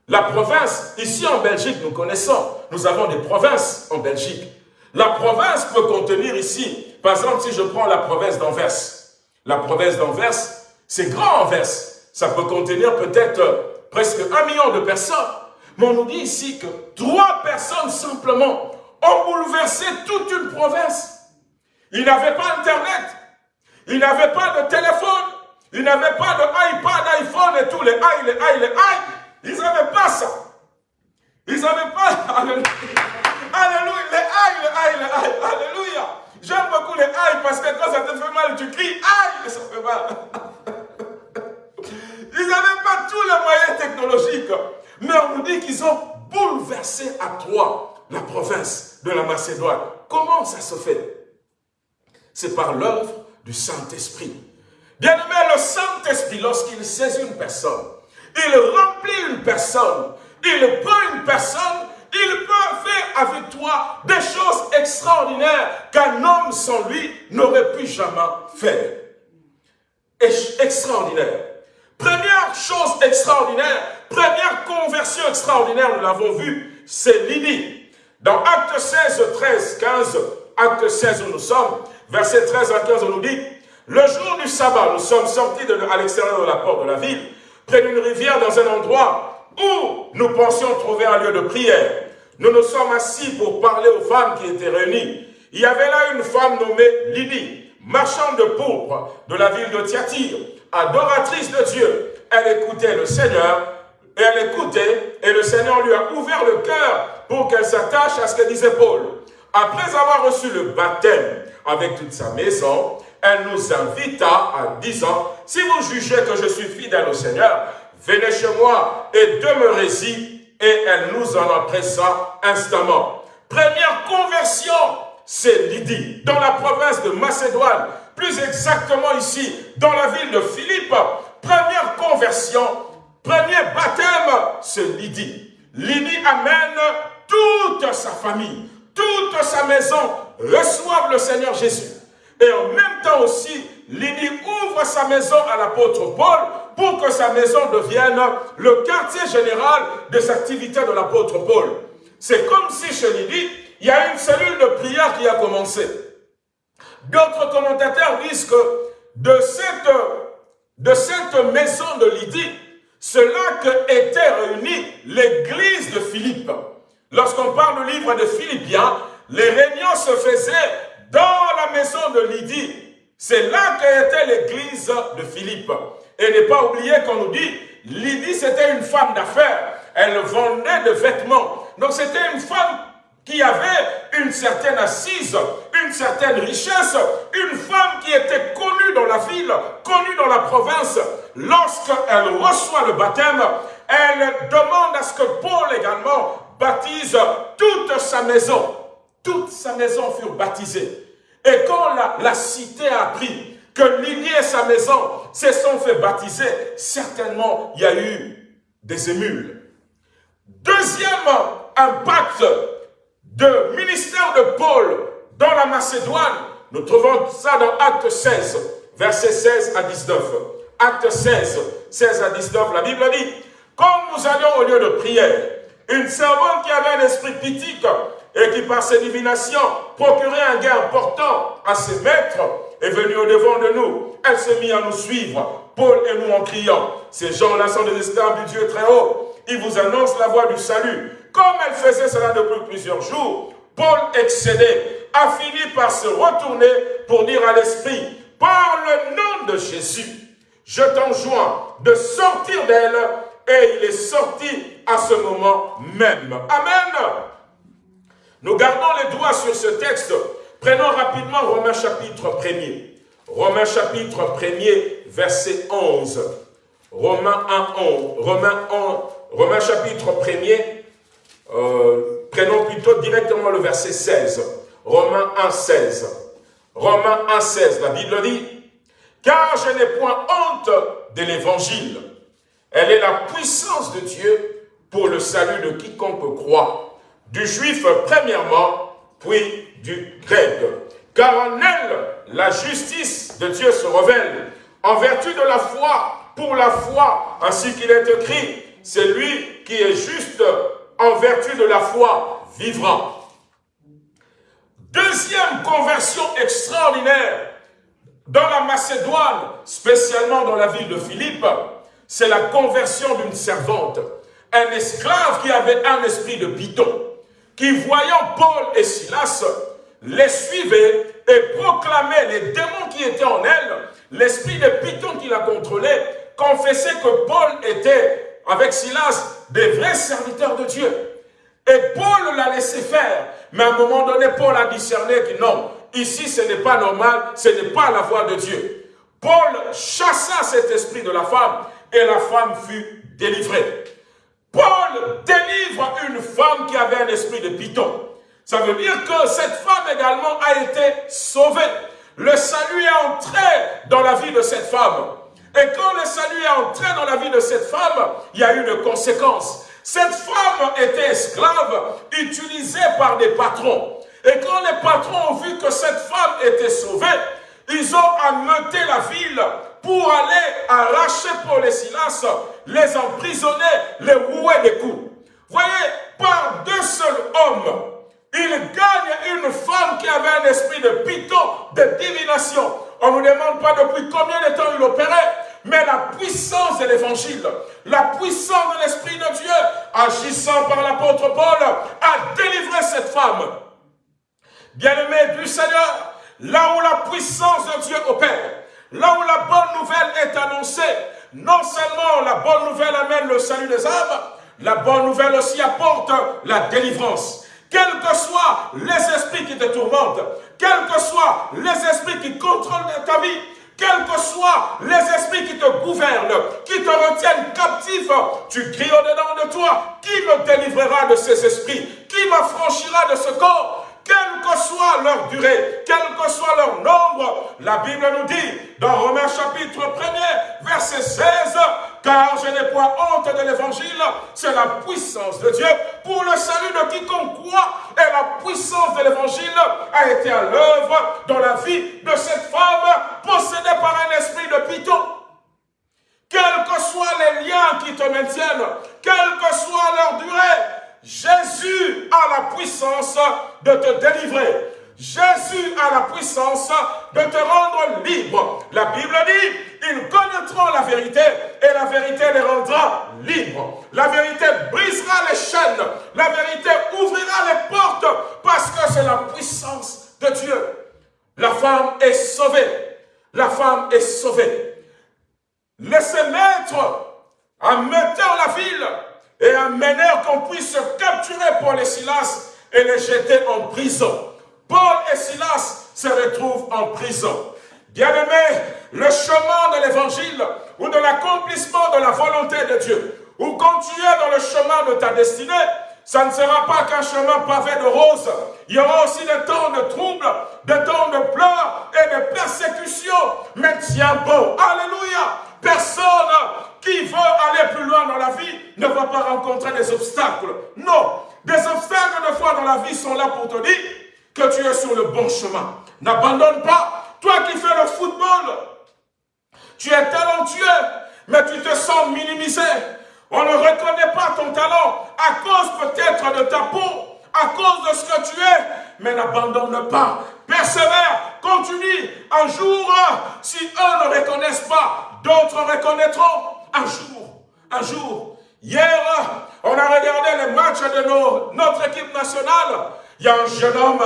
La province, ici en Belgique, nous connaissons, nous avons des provinces en Belgique. La province peut contenir ici, par exemple, si je prends la province d'Anvers, la province d'Anvers, c'est grand Anvers, ça peut contenir peut-être presque un million de personnes. Mais on nous dit ici que trois personnes simplement ont bouleversé toute une province. Ils n'avaient pas Internet, ils n'avaient pas de téléphone, ils n'avaient pas de iPad, iPhone et tous les i, les i, les i. Ils n'avaient pas ça. Ils n'avaient pas... Alléluia, les i, les i, les i. Alléluia. J'aime beaucoup les i parce que quand ça te fait mal, tu cries aïe ça fait mal. Ils n'avaient pas tous les moyens technologiques. Mais on nous dit qu'ils ont bouleversé à trois la province de la Macédoine. Comment ça se fait? C'est par l'œuvre du Saint-Esprit. Bien aimé, le Saint-Esprit, lorsqu'il saisit une personne, il remplit une personne, il prend une personne, avec toi des choses extraordinaires qu'un homme sans lui n'aurait pu jamais faire. Extraordinaire. Première chose extraordinaire, première conversion extraordinaire, nous l'avons vu, c'est Lydie. Dans Acte 16, 13, 15, Acte 16 où nous sommes, verset 13 à 15, on nous dit, le jour du sabbat, nous sommes sortis de, à l'extérieur de la porte de la ville, près d'une rivière dans un endroit où nous pensions trouver un lieu de prière. Nous nous sommes assis pour parler aux femmes qui étaient réunies. Il y avait là une femme nommée Lydie, marchande de pourpre de la ville de Thyatire, adoratrice de Dieu. Elle écoutait le Seigneur, et elle écoutait, et le Seigneur lui a ouvert le cœur pour qu'elle s'attache à ce que disait Paul. Après avoir reçu le baptême avec toute sa maison, elle nous invita en disant, si vous jugez que je suis fidèle au Seigneur, venez chez moi et demeurez-y. Et elle nous en empressa instamment. Première conversion, c'est Lydie, dans la province de Macédoine, plus exactement ici, dans la ville de Philippe. Première conversion, premier baptême, c'est Lydie. Lydie amène toute sa famille, toute sa maison, reçoivent le Seigneur Jésus. Et en même temps aussi, Lydie ouvre sa maison à l'apôtre Paul pour que sa maison devienne le quartier général des activités de l'apôtre Paul. C'est comme si chez Lydie, il y a une cellule de prière qui a commencé. D'autres commentateurs disent que de cette, de cette maison de Lydie, c'est là que était réunie l'église de Philippe. Lorsqu'on parle du livre de Philippiens, les réunions se faisaient dans la maison de Lydie. C'est là qu'était l'église de Philippe. Et ne pas oublier qu'on nous dit, Lydie c'était une femme d'affaires. Elle vendait des vêtements. Donc c'était une femme qui avait une certaine assise, une certaine richesse, une femme qui était connue dans la ville, connue dans la province. Lorsqu'elle reçoit le baptême, elle demande à ce que Paul également baptise toute sa maison. Toute sa maison fut baptisée. Et quand la, cité a appris que Lydie et sa maison se sont fait baptiser, certainement il y a eu des émules. Deuxième impact de ministère de Paul dans la Macédoine, nous trouvons ça dans Acte 16, versets 16 à 19. Acte 16, 16 à 19, la Bible dit, comme nous allions au lieu de prière, une servante qui avait un esprit pitique et qui par ses divinations procurait un gain important à ses maîtres est venue au devant de nous. Elle s'est mise à nous suivre, Paul et nous en criant. Ces gens-là sont des esclaves du Dieu très haut. Ils vous annoncent la voie du salut. Comme elle faisait cela depuis plusieurs jours, Paul excédé a fini par se retourner pour dire à l'esprit, par le nom de Jésus, je t'enjoins de sortir d'elle et il est sorti à ce moment même. Amen. Nous gardons les doigts sur ce texte. Prenons rapidement Romains chapitre 1er. Romains chapitre 1er, verset 11. Romains 1, 11. Romains, 1, Romains chapitre 1er, euh, prenons plutôt directement le verset 16. Romains 1, 16. Romains 1, 16, la Bible dit, « Car je n'ai point honte de l'évangile. Elle est la puissance de Dieu pour le salut de quiconque croit, du juif premièrement, puis du grec. Car en elle, la justice de Dieu se révèle, en vertu de la foi, pour la foi, ainsi qu'il est écrit, c'est lui qui est juste en vertu de la foi vivra. Deuxième conversion extraordinaire dans la Macédoine, spécialement dans la ville de Philippe, c'est la conversion d'une servante. Un esclave qui avait un esprit de python, qui voyant Paul et Silas, les suivait et proclamait les démons qui étaient en elle, l'esprit de python qui la contrôlait, confessait que Paul était, avec Silas, des vrais serviteurs de Dieu. Et Paul l'a laissé faire. Mais à un moment donné, Paul a discerné que non, ici ce n'est pas normal, ce n'est pas la voie de Dieu. Paul chassa cet esprit de la femme et la femme fut délivrée. Paul délivre une femme qui avait un esprit de python. Ça veut dire que cette femme également a été sauvée. Le salut est entré dans la vie de cette femme. Et quand le salut est entré dans la vie de cette femme, il y a eu une conséquence. Cette femme était esclave, utilisée par des patrons. Et quand les patrons ont vu que cette femme était sauvée, ils ont ameuté la ville pour aller arracher Paul et Silas, les emprisonner, les rouer des coups. Voyez, par deux seuls hommes, il gagne une femme qui avait un esprit de python, de divination. On ne nous demande pas depuis combien de temps il opérait, mais la puissance de l'évangile, la puissance de l'Esprit de Dieu, agissant par l'apôtre Paul, a délivré cette femme. Bien-aimé du Seigneur, là où la puissance de Dieu opère, là où la bonne nouvelle est annoncée, non seulement la bonne nouvelle amène le salut des âmes, la bonne nouvelle aussi apporte la délivrance. Quels que soient les esprits qui te tourmentent, quels que soient les esprits qui contrôlent ta vie, quels que soient les esprits qui te gouvernent, qui te retiennent captif, tu cries au-dedans de toi, qui me délivrera de ces esprits? Qui m'affranchira de ce corps? Quelle que soit leur durée, quel que soit leur nombre, la Bible nous dit dans Romains chapitre 1er, verset 16, car je n'ai point honte de l'évangile, c'est la puissance de Dieu pour le salut de quiconque croit, et la puissance de l'évangile a été à l'œuvre dans la vie de cette femme possédée par un esprit de python. Quels que soient les liens qui te maintiennent, quelle que soit leur durée, Jésus a la puissance de te délivrer. Jésus a la puissance de te rendre libre. La Bible dit, ils connaîtront la vérité et la vérité les rendra libres. La vérité brisera les chaînes. La vérité ouvrira les portes parce que c'est la puissance de Dieu. La femme est sauvée. La femme est sauvée. Laissez mettre en mettant la ville et amenèrent qu'on puisse capturer Paul et Silas et les jeter en prison. Paul et Silas se retrouvent en prison. Bien-aimés, le chemin de l'évangile ou de l'accomplissement de la volonté de Dieu, ou quand tu es dans le chemin de ta destinée, ça ne sera pas qu'un chemin pavé de roses. Il y aura aussi des temps de troubles, des temps de pleurs et de persécutions. Mais tiens bon. Alléluia. Personne qui veut aller plus loin dans la vie ne va pas rencontrer des obstacles. Non. Des obstacles de foi dans la vie sont là pour te dire que tu es sur le bon chemin. N'abandonne pas. Toi qui fais le football, tu es talentueux, mais tu te sens minimisé. On ne reconnaît pas ton talent à cause peut-être de ta peau, à cause de ce que tu es, mais n'abandonne pas. Persévère, continue. Un jour, si eux ne reconnaissent pas, d'autres reconnaîtront. Un jour, un jour. Hier, on a regardé les matchs de notre équipe nationale. Il y a un jeune homme,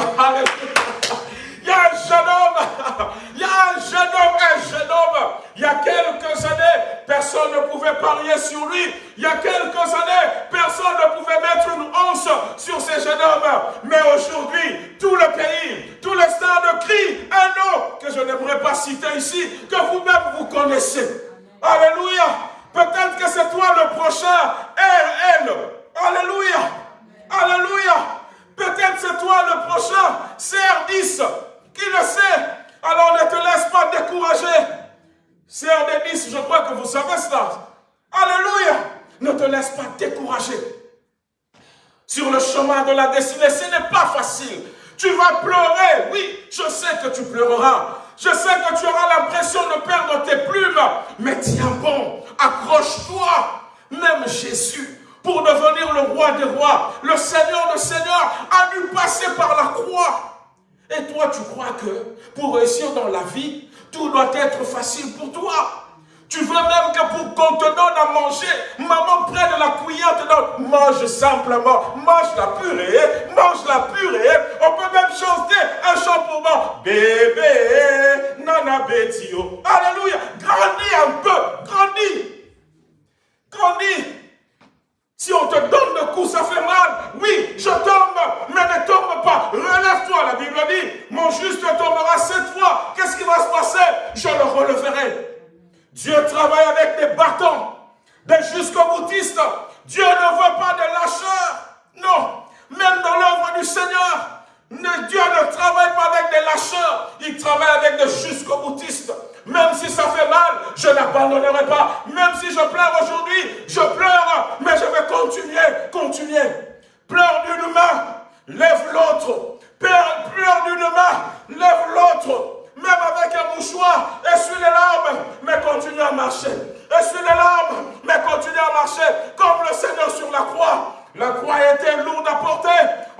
il y a un jeune homme, il y a un jeune homme, un jeune homme. Il y a quelques années, personne ne pouvait parier sur lui. Il y a quelques années, personne ne pouvait mettre une hanche sur ces jeunes hommes. Mais aujourd'hui, tout le pays, pas citer ici, que vous-même vous connaissez. Alléluia. Peut-être que c'est toi le prochain RL. Alléluia. Alléluia. Peut-être c'est toi le prochain CR10. Qui le sait? Alors ne te laisse pas décourager. CRD10, je crois que vous savez cela. Alléluia. Ne te laisse pas décourager. Sur le chemin de la destinée, ce n'est pas facile. Tu vas pleurer, oui, je sais que tu pleureras. Je sais que tu auras l'impression de perdre tes plumes, mais tiens bon, accroche-toi. Même Jésus, pour devenir le roi des rois, le Seigneur des seigneurs, a dû passer par la croix. Et toi, tu crois que pour réussir dans la vie, tout doit être facile pour toi. Tu veux même que pour qu'on te donne à manger, maman prenne la cuillère, te donne, mange simplement, mange la purée, mange la purée. On peut même chanter un chant pour moi. Bébé, nana betio. Alléluia. Grandis un peu, grandis. Grandis. Si on te donne le coup, ça fait mal. Oui, je tombe, mais ne tombe pas. Relève-toi, la Bible dit. Mon juste tombera sept fois. Qu'est-ce qui va se passer? Je le releverai. Dieu travaille avec des bâtons, des jusqu'au boutistes. Dieu ne veut pas de lâcheurs. Non, même dans l'œuvre du Seigneur, Dieu ne travaille pas avec des lâcheurs, il travaille avec des jusqu'au boutistes. Même si ça fait mal, je n'abandonnerai pas. Même si je pleure aujourd'hui, je pleure, mais je vais continuer, continuer. Pleure d'une main, lève l'autre. Pleure d'une main, lève l'autre même avec un mouchoir, essuie les larmes, mais continue à marcher. Essuie les larmes, mais continue à marcher, comme le Seigneur sur la croix. La croix était lourde à porter,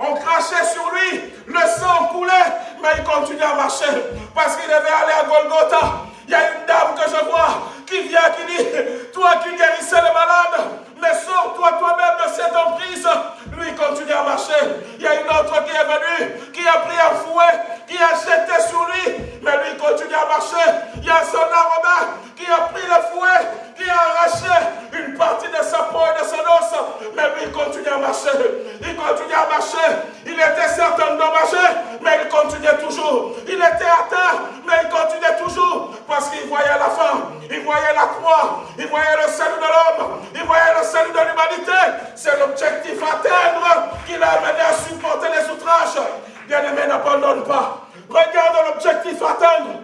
on crachait sur lui, le sang coulait, mais il continuait à marcher, parce qu'il devait aller à Golgotha. Il y a une dame que je vois qui vient, qui dit, toi qui guérissais les malades, mais sors-toi toi-même de cette emprise. Lui, continue à marcher. Il y a une autre qui est venue, qui a pris un fouet, qui a jeté sur lui, mais lui, continue à marcher. Il y a son Romain qui a pris le fouet, qui a arraché une partie de sa peau et de son os, mais lui, continue à marcher. Il continue à marcher. Il était certes endommagé, mais il continuait toujours. Il était atteint, mais il continuait toujours, parce qu'il voyait la fin, il voyait la croix, il voyait le salut de l'homme, il voyait le salut de l'humanité. C'est l'objectif à atteindre qui l'a amené à supporter les outrages. Bien-aimé, n'abandonne pas. Regarde l'objectif à atteindre.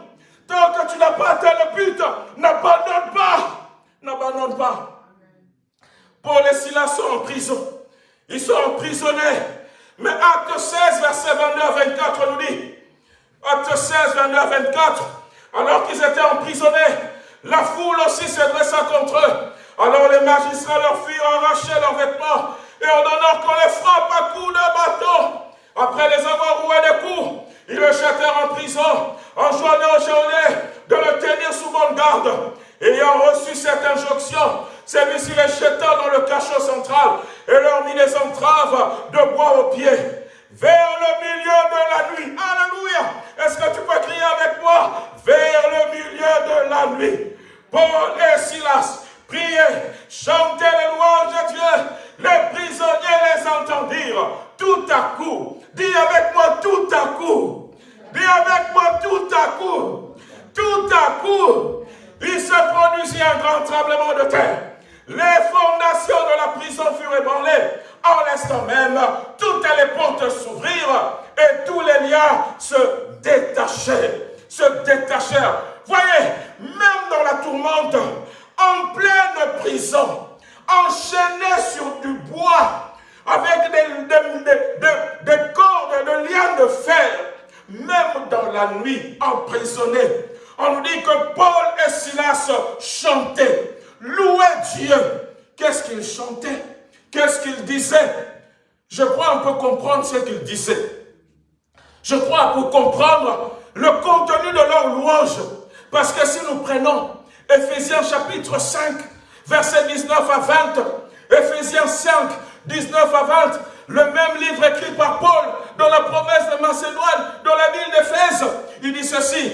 Tant que tu n'as pas atteint le but, n'abandonne pas. N'abandonne pas. Paul et Silas sont en prison. Ils sont emprisonnés. Mais acte 16, verset 22 à 24 nous dit, acte 16, 22 à 24, alors qu'ils étaient emprisonnés, la foule aussi s'est dressée contre eux. Alors les magistrats leur firent arracher leurs vêtements et ordonnèrent qu'on les frappe à coups de bâton. Après les avoir roués des coups, ils le jetèrent en prison, enjoignant au journée de le tenir sous bonne garde. Ayant reçu cette injonction, celui-ci les jeta dans le cachot central et leur mit les entraves de bois aux pieds. Vers le milieu de la nuit. Alléluia. Est-ce que tu peux crier avec moi? Vers le milieu de la nuit. Paul et Silas priaient, chantaient les louanges de Dieu. Les prisonniers les entendirent. Tout à coup, dis avec moi tout à coup. Dis avec moi tout à coup. Tout à coup, il se produisit un grand tremblement de terre. Les fondations de la prison furent ébranlées. En l'instant même, portes s'ouvrirent et tous les liens se détachèrent. Se détachèrent. Voyez, même dans la tourmente, en pleine prison, enchaîné sur du bois, avec des, des cordes, de liens de fer, même dans la nuit, emprisonné. On nous dit que Paul et Silas chantaient, louaient Dieu. Qu'est-ce qu'ils chantaient? Qu'est-ce qu'ils disaient? Je crois on peut comprendre ce qu'ils disaient. Je crois pour comprendre le contenu de leur louange. Parce que si nous prenons Ephésiens chapitre 5, verset 19 à 20, Ephésiens 5, 19 à 20, le même livre écrit par Paul dans la province de Macédoine, dans la ville d'Éphèse, il dit ceci.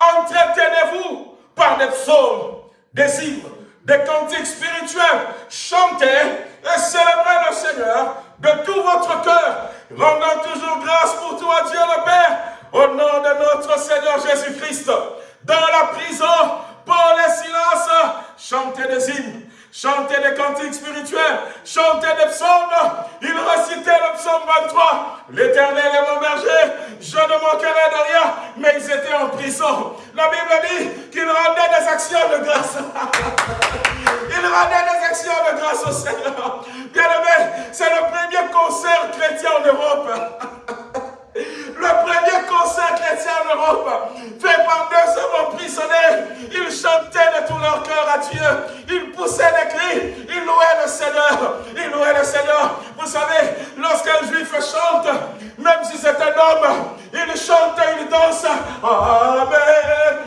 Entretenez-vous par des psaumes, des hymnes, des cantiques spirituels, chantez et célébrez le Seigneur de tout votre cœur, rendant toujours grâce pour toi, Dieu le Père, au nom de notre Seigneur Jésus-Christ. Dans la prison, Paul et Silas chantaient des hymnes, chantaient des cantiques spirituels, chantaient des psaumes. Ils récitaient le psaume 23. L'éternel est mon berger, je ne manquerai de rien. Mais ils étaient en prison. La Bible dit qu'ils rendaient des actions de grâce. ils rendaient des actions de grâce au Seigneur. Bien aimé, c'est le premier concert chrétien en Europe. Le premier concert chrétien en Europe, fait par 200 prisonniers, ils chantaient de tout leur cœur à Dieu. Ils poussaient des cris, ils louaient le Seigneur. Ils louaient le Seigneur. Vous savez, lorsqu'un juif chante, même si c'est un homme, il chante, il danse. Amen,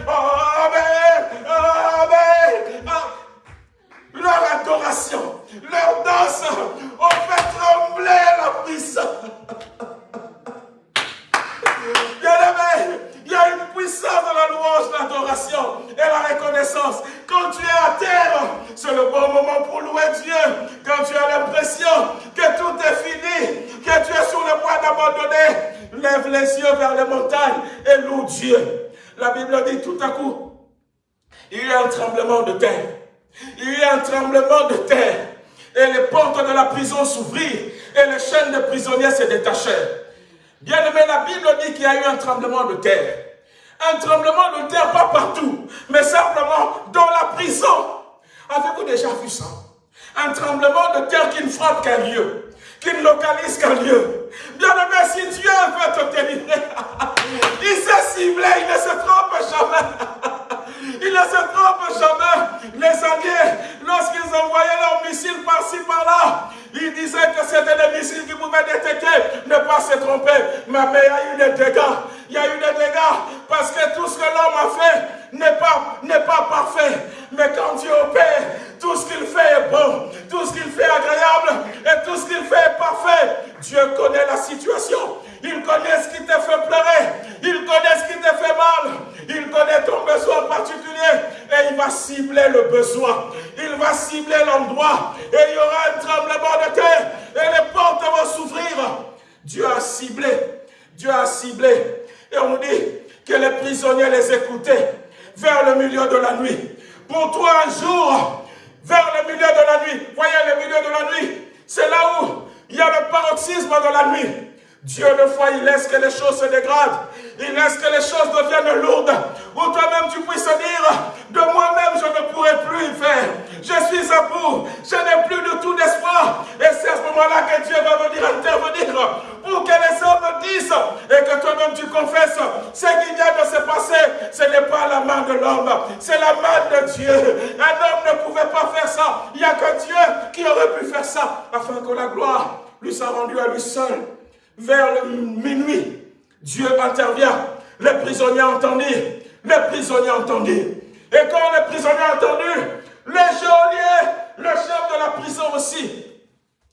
Amen, Amen. Ah. Leur adoration, leur danse ont fait trembler la puissance. Il y a une puissance dans la louange, l'adoration et la reconnaissance. Quand tu es à terre, c'est le bon moment pour louer Dieu. Quand tu as l'impression que tout est fini, que tu es sur le point d'abandonner, lève les yeux vers les montagnes et loue Dieu. La Bible dit tout à coup, il y a un tremblement de terre. Il y a un tremblement de terre. Et les portes de la prison s'ouvrirent et les chaînes des prisonniers se détachèrent. Bien aimé, la Bible dit qu'il y a eu un tremblement de terre. Un tremblement de terre, pas partout, mais simplement dans la prison. Avez-vous déjà vu ça? Un tremblement de terre qui ne frappe qu'un lieu, qui ne localise qu'un lieu. Bien aimé, si Dieu veut te délivrer, il s'est ciblé, il ne se trompe jamais. Il ne se trompe jamais. Les alliés, lorsqu'ils envoyaient leurs missiles par-ci, par-là, ils disaient que c'était des missiles qui pouvaient détecter, ne pas se tromper. Mais, il y a eu des dégâts. Il y a eu des dégâts parce que tout ce que l'homme a fait n'est pas, pas parfait. Mais quand Dieu opère, tout ce qu'il fait est bon, tout ce qu'il fait est agréable et tout ce qu'il fait est parfait. Dieu connaît la situation. Il connaît ce qui te fait pleurer. Il connaît ce qui te fait mal. Il connaît ton besoin particulier. Et il va cibler le besoin. Il va cibler l'endroit. Et il y aura un tremblement de terre. Et les portes vont s'ouvrir. Dieu a ciblé. Dieu a ciblé. Et on dit que les prisonniers les écoutaient vers le milieu de la nuit. Pour toi, un jour, vers le milieu de la nuit. Voyez le milieu de la nuit. C'est là où il y a le paroxysme de la nuit. Dieu, de fois, il laisse que les choses se dégradent. Il laisse que les choses deviennent lourdes. Ou toi-même, tu puisses dire, de moi-même, je ne pourrai plus y faire. Je suis à bout. Je n'ai plus de tout d'espoir. Et c'est à ce moment-là que Dieu va venir intervenir pour que les hommes disent et que toi-même tu confesses ce qui vient de se passer. Ce n'est pas la main de l'homme, c'est la main de Dieu. Un homme ne pouvait pas faire ça. Il n'y a que Dieu qui aurait pu faire ça afin que la gloire lui soit rendue à lui seul vers le minuit, Dieu intervient. Les prisonniers entendirent. Les prisonniers entendirent. Et quand les prisonniers entendirent, les geôliers, le chef de la prison aussi,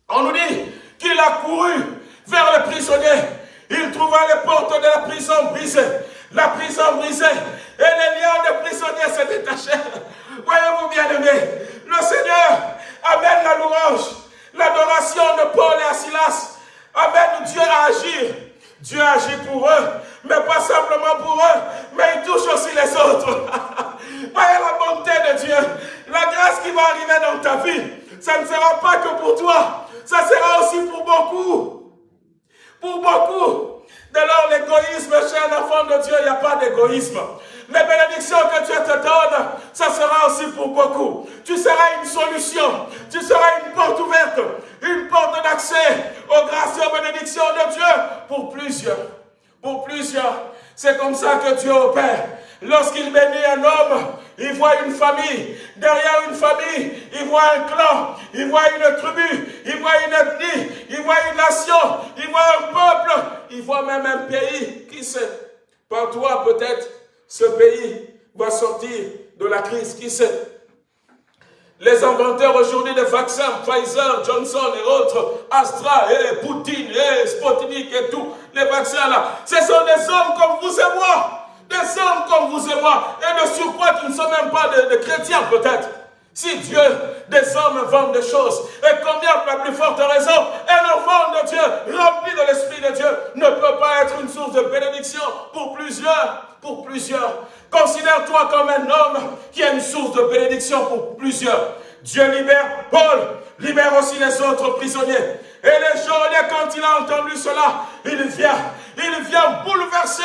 on nous dit qu'il a couru vers les prisonniers. Il trouva les portes de la prison brisées. La prison brisée. Et les liens des prisonniers se détachèrent. Voyez-vous bien aimé, le Seigneur amène la louange, l'adoration de Paul et Silas Amen. Dieu a agi. Dieu agit pour eux, mais pas simplement pour eux, mais il touche aussi les autres. Voyez la bonté de Dieu, la grâce qui va arriver dans ta vie, ça ne sera pas que pour toi, ça sera aussi pour beaucoup. Pour beaucoup. Dès lors, l'égoïsme chez un enfant de Dieu, il n'y a pas d'égoïsme. Les bénédictions que Dieu te donne, ça sera aussi pour beaucoup. Tu seras une solution. Tu seras une porte ouverte. Une porte d'accès aux grâces et aux bénédictions de Dieu pour plusieurs. Pour plusieurs. C'est comme ça que Dieu opère. Lorsqu'il bénit un homme, il voit une famille. Derrière une famille, il voit un clan, il voit une tribu, il voit une ethnie, il voit une nation, il voit un peuple, il voit même un pays. Qui sait? Par toi peut-être, ce pays va sortir de la crise. Qui sait les inventeurs aujourd'hui des vaccins, Pfizer, Johnson et autres, Astra, et Poutine, et Sputnik et tout, les vaccins là, ce sont des hommes comme vous et moi. Des hommes comme vous et moi. Et de surcroît qui ne sont même pas des, chrétiens peut-être. Si Dieu, des hommes vendent des choses, et combien la plus forte raison, un enfant de Dieu, rempli de l'Esprit de Dieu, ne peut pas être une source de bénédiction pour plusieurs, pour plusieurs. Considère-toi comme un homme qui est une source de bénédiction pour plusieurs. Dieu libère Paul, libère aussi les autres prisonniers. Et les geôliers, quand il a entendu cela, il vient, il vient bouleverser.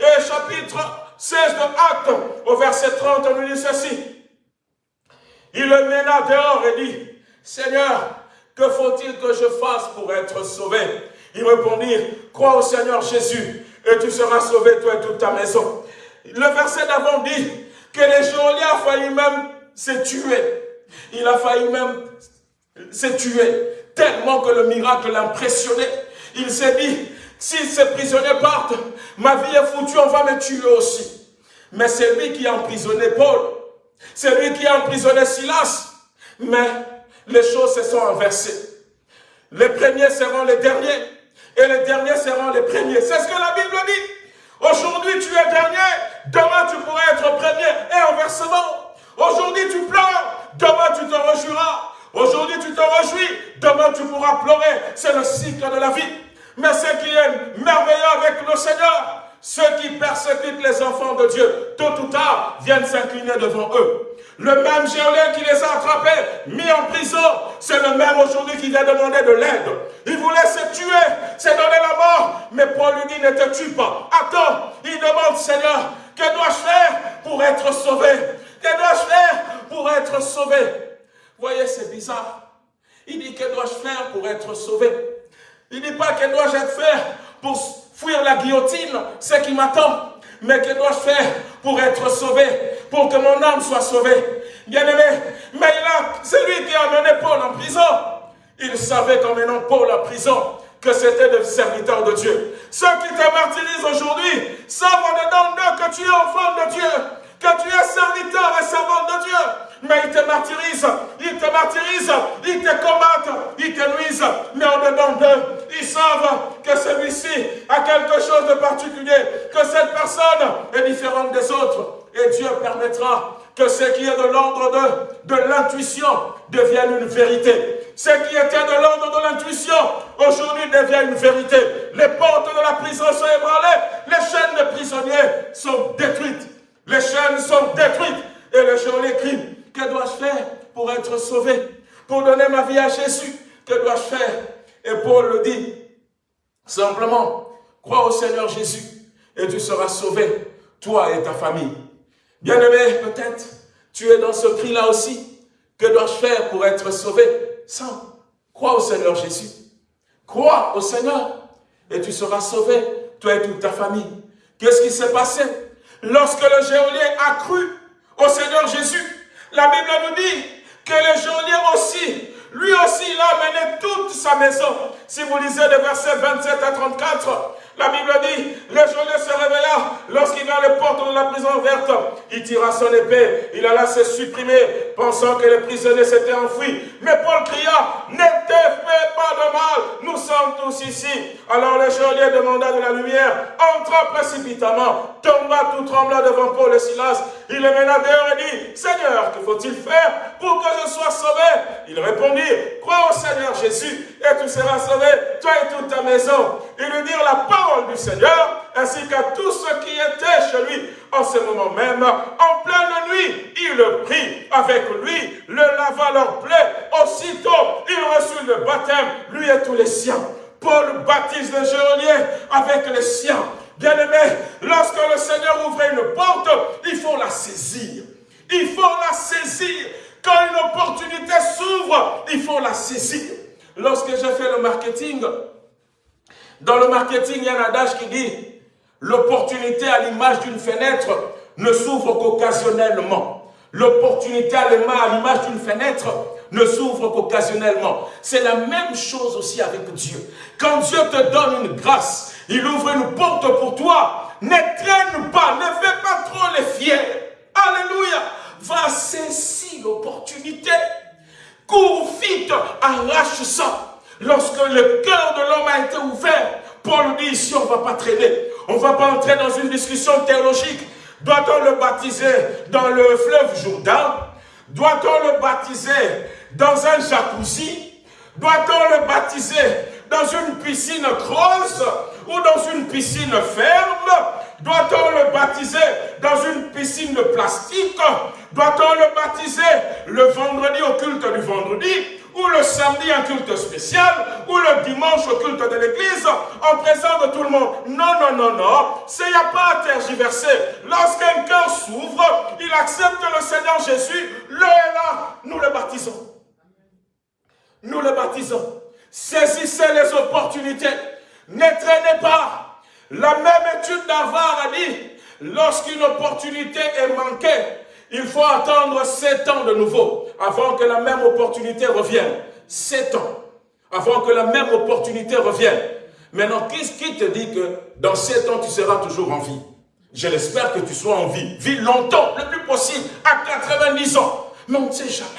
Et chapitre 16 de Actes, au verset 30, on nous dit ceci. Il le mena dehors et dit, Seigneur, que faut-il que je fasse pour être sauvé? Ils répondirent, crois au Seigneur Jésus et tu seras sauvé, toi et toute ta maison. Le verset d'avant dit que les geôliers ont failli même se tuer. Il a failli même se tuer, tellement que le miracle l'impressionnait. Il s'est dit, si ces prisonniers partent, ma vie est foutue, on va me tuer aussi. Mais c'est lui qui a emprisonné Paul. C'est lui qui a emprisonné Silas. Mais les choses se sont inversées. Les premiers seront les derniers et les derniers seront les premiers. C'est ce que la Bible dit. Aujourd'hui, tu es dernier, demain tu pourrais être premier et inversement. Aujourd'hui, tu pleures, demain tu te réjouiras. Aujourd'hui, tu te réjouis, demain tu pourras pleurer. C'est le cycle de la vie. Mais ce qui est merveilleux avec le Seigneur, ceux qui persécutent les enfants de Dieu, tôt ou tard, viennent s'incliner devant eux. Le même géolien qui les a attrapés, mis en prison, c'est le même aujourd'hui qui vient demander de l'aide. Il voulait se tuer, c'est donner la mort, mais Paul lui dit ne te tue pas. Attends, il demande Seigneur, que dois-je faire pour être sauvé? Que dois-je faire pour être sauvé? Voyez, c'est bizarre. Il dit que dois-je faire pour être sauvé? Il ne dit pas que dois-je faire pour fuir la guillotine, ce qui m'attend. Mais que dois-je faire pour être sauvé, pour que mon âme soit sauvée Bien-aimé, mais c'est lui qui a amené Paul en prison. Il savait qu'en menant Paul en prison, que c'était le serviteur de Dieu. Ceux qui te martyrisent aujourd'hui savent en dedans d'eux que tu es enfant de Dieu, que tu es serviteur et servant de Dieu. Mais ils te martyrisent, ils te martyrisent, ils te combattent, ils te nuisent. Mais en dedans d'eux, que celui-ci a quelque chose de particulier, que cette personne est différente des autres. Et Dieu permettra que ce qui est de l'ordre de, de l'intuition devienne une vérité. Ce qui était de l'ordre de l'intuition, aujourd'hui devient une vérité. Les portes de la prison sont ébranlées, les chaînes des prisonniers sont détruites. Les chaînes sont détruites. Et le geôlier crie, que dois-je faire pour être sauvé? Pour donner ma vie à Jésus, que dois-je faire? Et Paul le dit, simplement, crois au Seigneur Jésus et tu seras sauvé, toi et ta famille. Bien-aimé, peut-être, tu es dans ce cri-là aussi. Que dois-je faire pour être sauvé? Sans. Crois au Seigneur Jésus. Crois au Seigneur et tu seras sauvé, toi et toute ta famille. Qu'est-ce qui s'est passé? Lorsque le géolier a cru au Seigneur Jésus, la Bible nous dit que le geôlier aussi, lui aussi, il a amené toute sa maison. Si vous lisez les versets 27 à 34, la Bible dit, le geôlier se réveilla lorsqu'il vit les portes de la prison verte. Il tira son épée, il alla se supprimer, pensant que les prisonniers s'étaient enfouis. Mais Paul cria, ne te fais pas de mal, nous sommes tous ici. Alors le geôlier demanda de la lumière, entra précipitamment, tomba tout tremblant devant Paul et Silas. Il les mena dehors et dit, Seigneur, que faut-il faire pour que je sois sauvé? Il répondit, crois au Seigneur Jésus et tu seras sauvé, toi et toute ta maison. Il lui dirent la parole du Seigneur, ainsi qu'à tous ceux qui étaient chez lui en ce moment même. En pleine nuit, il le prit avec lui, le lava leur plaie. Aussitôt, il reçut le baptême, lui et tous les siens. Paul baptise le geôlier avec les siens. Bien-aimé, lorsque le Seigneur ouvre une porte, il faut la saisir. Il faut la saisir. Quand une opportunité s'ouvre, il faut la saisir. Lorsque j'ai fait le marketing, dans le marketing, il y a un adage qui dit l'opportunité à l'image d'une fenêtre ne s'ouvre qu'occasionnellement. L'opportunité à l'image d'une fenêtre ne s'ouvre qu'occasionnellement. C'est la même chose aussi avec Dieu. Quand Dieu te donne une grâce, il ouvre une porte pour toi. Ne traîne pas, ne fais pas trop les fiers. Alléluia. Va saisir l'opportunité. Cours vite, arrache ça. Lorsque le cœur de l'homme a été ouvert, Paul dit ici, on ne va pas traîner. On ne va pas entrer dans une discussion théologique. Doit-on le baptiser dans le fleuve Jourdain? Doit-on le baptiser dans un jacuzzi? Doit-on le baptiser dans une piscine creuse ou dans une piscine ferme? Doit-on le baptiser dans une piscine de plastique? Doit-on le baptiser le vendredi au culte du vendredi? Ou le samedi un culte spécial, ou le dimanche au culte de l'église, en présence de tout le monde. Non, non, non, non. Il n'y a pas à tergiverser. Lorsqu'un cœur s'ouvre, il accepte le Seigneur Jésus, le est là, nous le baptisons. Nous le baptisons. Saisissez les opportunités. Ne traînez pas. La même étude d'Avar a dit, lorsqu'une opportunité est manquée, Il faut attendre sept ans de nouveau avant que la même opportunité revienne. Sept ans avant que la même opportunité revienne. Maintenant, qu'est-ce qui te dit que dans sept ans, tu seras toujours en vie? Je l'espère que tu sois en vie. Vis longtemps, le plus possible, à 90 ans. Mais on ne sait jamais.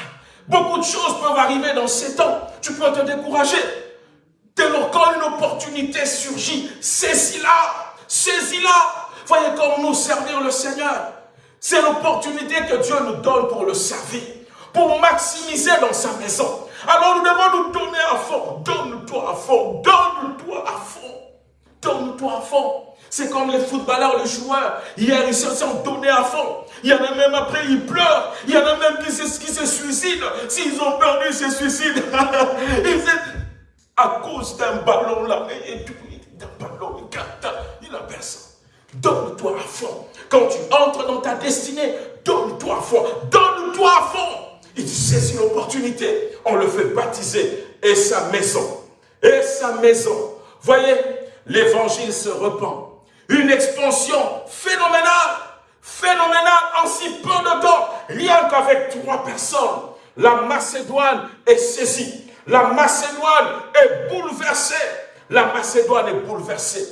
Beaucoup de choses peuvent arriver dans sept ans. Tu peux te décourager. Lors quand une opportunité surgit, saisis-la, saisis-la. Voyez comme nous servir le Seigneur. C'est l'opportunité que Dieu nous donne pour le servir, pour maximiser dans sa maison. Alors nous devons nous donner à fond. Donne-toi à fond, donne-toi à fond, donne-toi à fond. C'est comme les footballeurs, les joueurs. Hier, ils se sont donnés à fond. Il y en a même après, ils pleurent. Il y en a même qui se, qui se suicident. S'ils ont perdu, ils se suicident. à cause d'un ballon là. D'un ballon, il a personne. Donne-toi à fond. Quand tu entres dans ta destinée, donne-toi à fond. Donne-toi à fond. Il saisit l'opportunité. On le fait baptiser. Et sa maison. Et sa maison. Voyez, l'évangile se repent. Une expansion phénoménale. Phénoménale en si peu de temps. Rien qu'avec trois personnes. La Macédoine est saisie. La Macédoine est bouleversée. La Macédoine est bouleversée.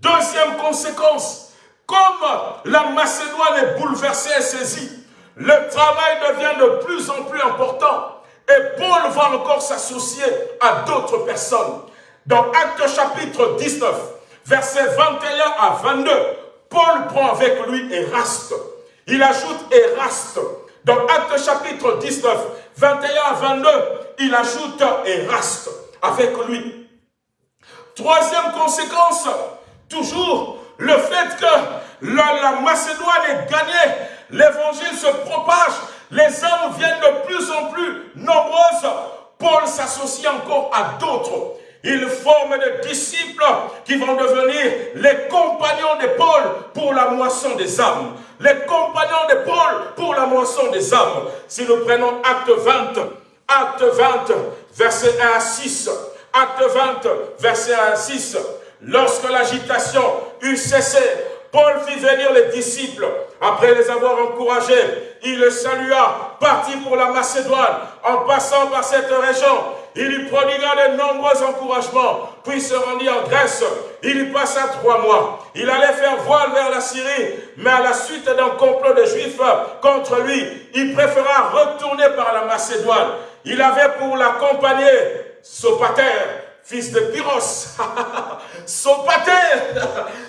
Deuxième conséquence, comme la Macédoine est bouleversée et saisie, le travail devient de plus en plus important et Paul va encore s'associer à d'autres personnes. Dans Actes chapitre 19, versets 21 à 22, Paul prend avec lui Eraste. Il ajoute Eraste. Dans Actes chapitre 19, 21 à 22, il ajoute Eraste avec lui. Troisième conséquence, toujours le fait que la, Macédoine est gagnée, l'évangile se propage, les âmes viennent de plus en plus nombreuses. Paul s'associe encore à d'autres. Il forme des disciples qui vont devenir les compagnons de Paul pour la moisson des âmes. Les compagnons de Paul pour la moisson des âmes. Si nous prenons acte 20, acte 20, verset 1 à 6, acte 20, verset 1 à 6, Lorsque l'agitation eut cessé, Paul fit venir les disciples. Après les avoir encouragés, il le salua, partit pour la Macédoine. En passant par cette région, il lui prodigua de nombreux encouragements, puis se rendit en Grèce. Il y passa trois mois. Il allait faire voile vers la Syrie, mais à la suite d'un complot de Juifs contre lui, il préféra retourner par la Macédoine. Il avait pour l'accompagner Sopater, fils de Pyros. Sopater.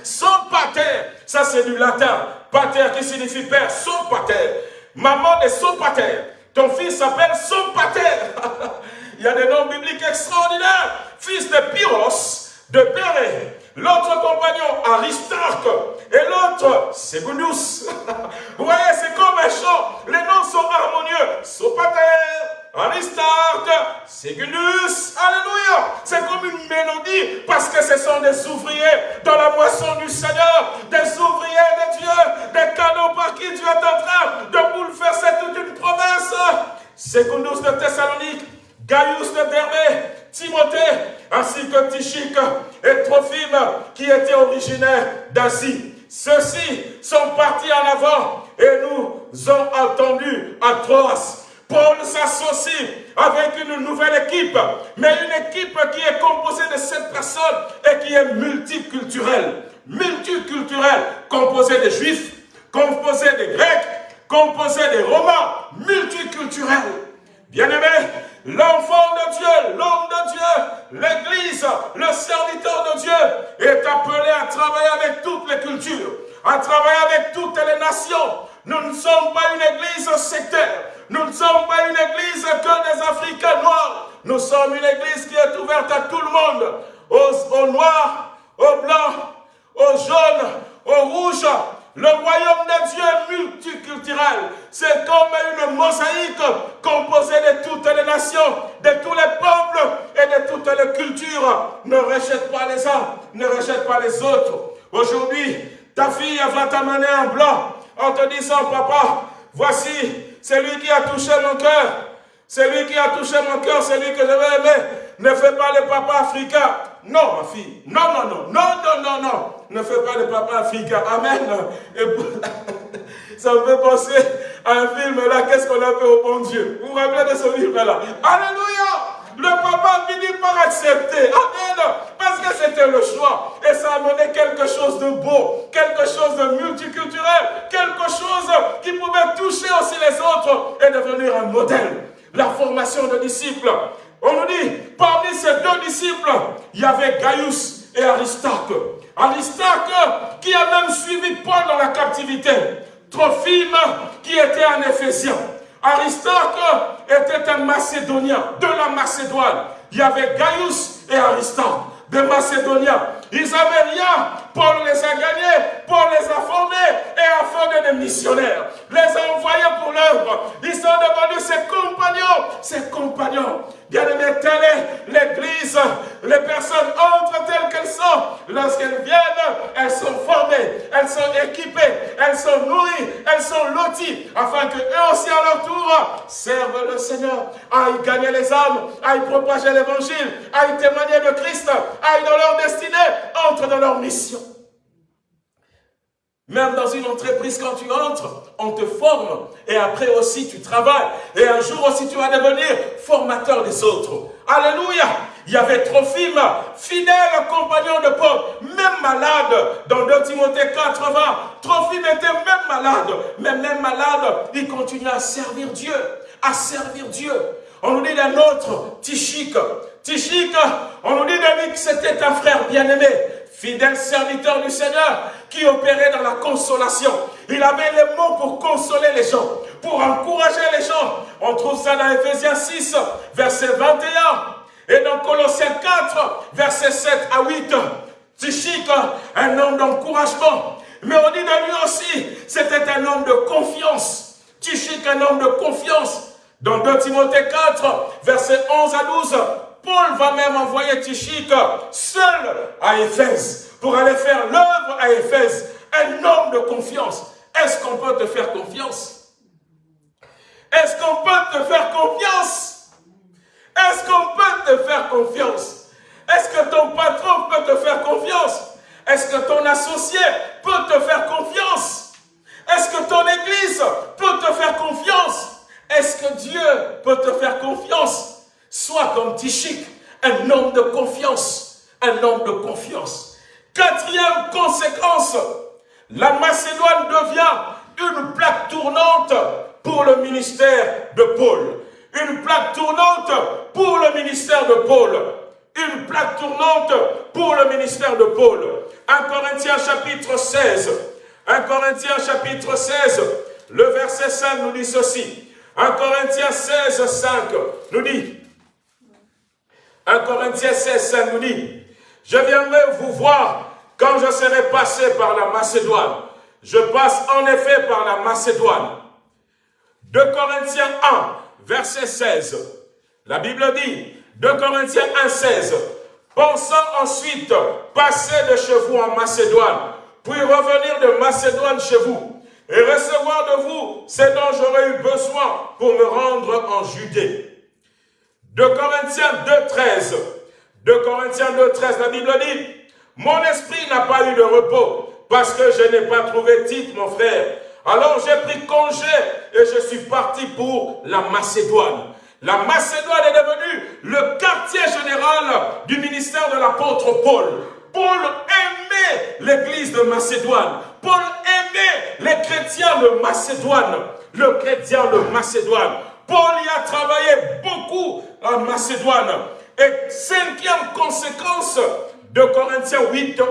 Sopater. Ça, c'est du latin. Pater qui signifie père. Sopater. Maman de Sopater. Ton fils s'appelle Sopater. Il y a des noms bibliques extraordinaires. Fils de Pyros, de Béré. L'autre compagnon, Aristarque. Et l'autre, Segundus. Vous voyez, c'est comme un chant. Les noms sont harmonieux. Sopater. Aristarque, Segundus, Alléluia. C'est comme une mélodie parce que ce sont des ouvriers dans la moisson du Seigneur, des ouvriers de Dieu, des canaux par qui Dieu est en train de bouleverser toute une province. Secundus de Thessalonique, Gaius de Berbé, Timothée, ainsi que Tichique et Trophime qui étaient originaires d'Asie. Ceux-ci sont partis en avant et nous ont attendus à Troas Paul s'associe avec une nouvelle équipe, mais une équipe qui est composée de sept personnes et qui est multiculturelle. Multiculturelle, composée de juifs, composée de grecs, composée de romains, multiculturelle. Bien-aimé, l'enfant de Dieu, l'homme de Dieu, l'Église, le serviteur de Dieu est appelé à travailler avec toutes les cultures, à travailler avec toutes les nations. Nous ne sommes pas une Église sectaire. Nous ne sommes pas une église que des Africains noirs. Nous sommes une église qui est ouverte à tout le monde. Aux, noirs, aux blancs, aux jaunes, aux rouges. Le royaume de Dieu est multiculturel. C'est comme une mosaïque composée de toutes les nations, de tous les peuples et de toutes les cultures. Ne rejette pas les uns, ne rejette pas les autres. Aujourd'hui, ta fille va t'amener un blanc en te disant, papa, voici c'est lui qui a touché mon cœur. C'est lui qui a touché mon cœur, c'est lui que je veux aimer. Ne fais pas le papa africain. Non, ma fille. Non, non, non. Non, non, non, non. Ne fais pas le papa africain. Amen. Ça me fait penser à un film là, qu'est-ce qu'on a fait au bon Dieu? Vous vous rappelez de ce film-là Alléluia le papa finit par accepter. Amen. Parce que c'était le choix. Et ça a amené quelque chose de beau, quelque chose de multiculturel, quelque chose qui pouvait toucher aussi les autres et devenir un modèle. La formation de disciples. On nous dit, parmi ces deux disciples, il y avait Gaius et Aristarque. Aristarque qui a même suivi Paul dans la captivité. Trophime qui était un Éphésien. Aristarque était un Macédonien de la Macédoine. Il y avait Gaius et Aristarque, des Macédoniens. Ils n'avaient rien. Paul les a gagnés, Paul les a formés et a formé des missionnaires. Les a envoyés pour l'œuvre. Ils sont devenus ses compagnons, ses compagnons. Bien aimé, telle est l'église. Les personnes entrent telles qu'elles sont. Lorsqu'elles viennent, elles sont formées, elles sont équipées, elles sont nourries, elles sont loties, afin que eux aussi à leur tour servent le Seigneur, aillent gagner les âmes, aillent propager l'évangile, aillent témoigner de Christ, aillent dans leur destinée, entrent dans leur mission. Même dans une entreprise, quand tu entres, on te forme. Et après aussi, tu travailles. Et un jour aussi, tu vas devenir formateur des autres. Alléluia. Il y avait Trophime, fidèle compagnon de Paul, même malade. Dans 2 Timothée 80, Trophime était même malade. Mais même malade, il continue à servir Dieu. À servir Dieu. On nous dit d'un autre, Tichik. Tichik, on nous dit lui que c'était un frère bien-aimé fidèle serviteur du Seigneur, qui opérait dans la consolation. Il avait les mots pour consoler les gens, pour encourager les gens. On trouve ça dans Ephésiens 6, verset 21, et dans Colossiens 4, verset 7 à 8. Tichik, un homme d'encouragement. Mais on dit de lui aussi, c'était un homme de confiance. Tichik, un homme de confiance. Dans 2 Timothée 4, verset 11 à 12, Paul va même envoyer Tichik seul à Éphèse pour aller faire l'œuvre à Éphèse. Un homme de confiance. Est-ce qu'on peut te faire confiance? Est-ce qu'on peut te faire confiance? Est-ce qu'on peut te faire confiance? Est-ce que ton patron peut te faire confiance? Est-ce que ton associé peut te faire confiance? Est-ce que ton église peut te faire confiance? Est-ce que Dieu peut te faire confiance? Sois comme Tichik, un homme de confiance. Un homme de confiance. Quatrième conséquence, la Macédoine devient une plaque tournante pour le ministère de Paul. Une plaque tournante pour le ministère de Paul. Une plaque tournante pour le ministère de Paul. 1 Corinthiens chapitre 16. 1 Corinthiens chapitre 16, le verset 5 nous dit ceci. 1 Corinthiens 16, 5 nous dit, 1 Corinthiens 16, 5 nous dit, je viendrai vous voir quand je serai passé par la Macédoine. Je passe en effet par la Macédoine. 2 Corinthiens 1, verset 16. La Bible dit, 2 Corinthiens 1, 16. Pensant ensuite passer de chez vous en Macédoine, puis revenir de Macédoine chez vous, et recevoir de vous ce dont j'aurais eu besoin pour me rendre en Judée. 2 Corinthiens 2, 13. 2 Corinthiens 2, 13, la Bible dit, mon esprit n'a pas eu de repos parce que je n'ai pas trouvé titre, mon frère. Alors j'ai pris congé et je suis parti pour la Macédoine. La Macédoine est devenue le quartier général du ministère de l'apôtre Paul. Paul aimait l'église de Macédoine. Paul aimait les chrétiens de Macédoine. Le chrétien de Macédoine. Paul y a travaillé beaucoup en Macédoine. Et cinquième conséquence de Corinthiens 8, 1.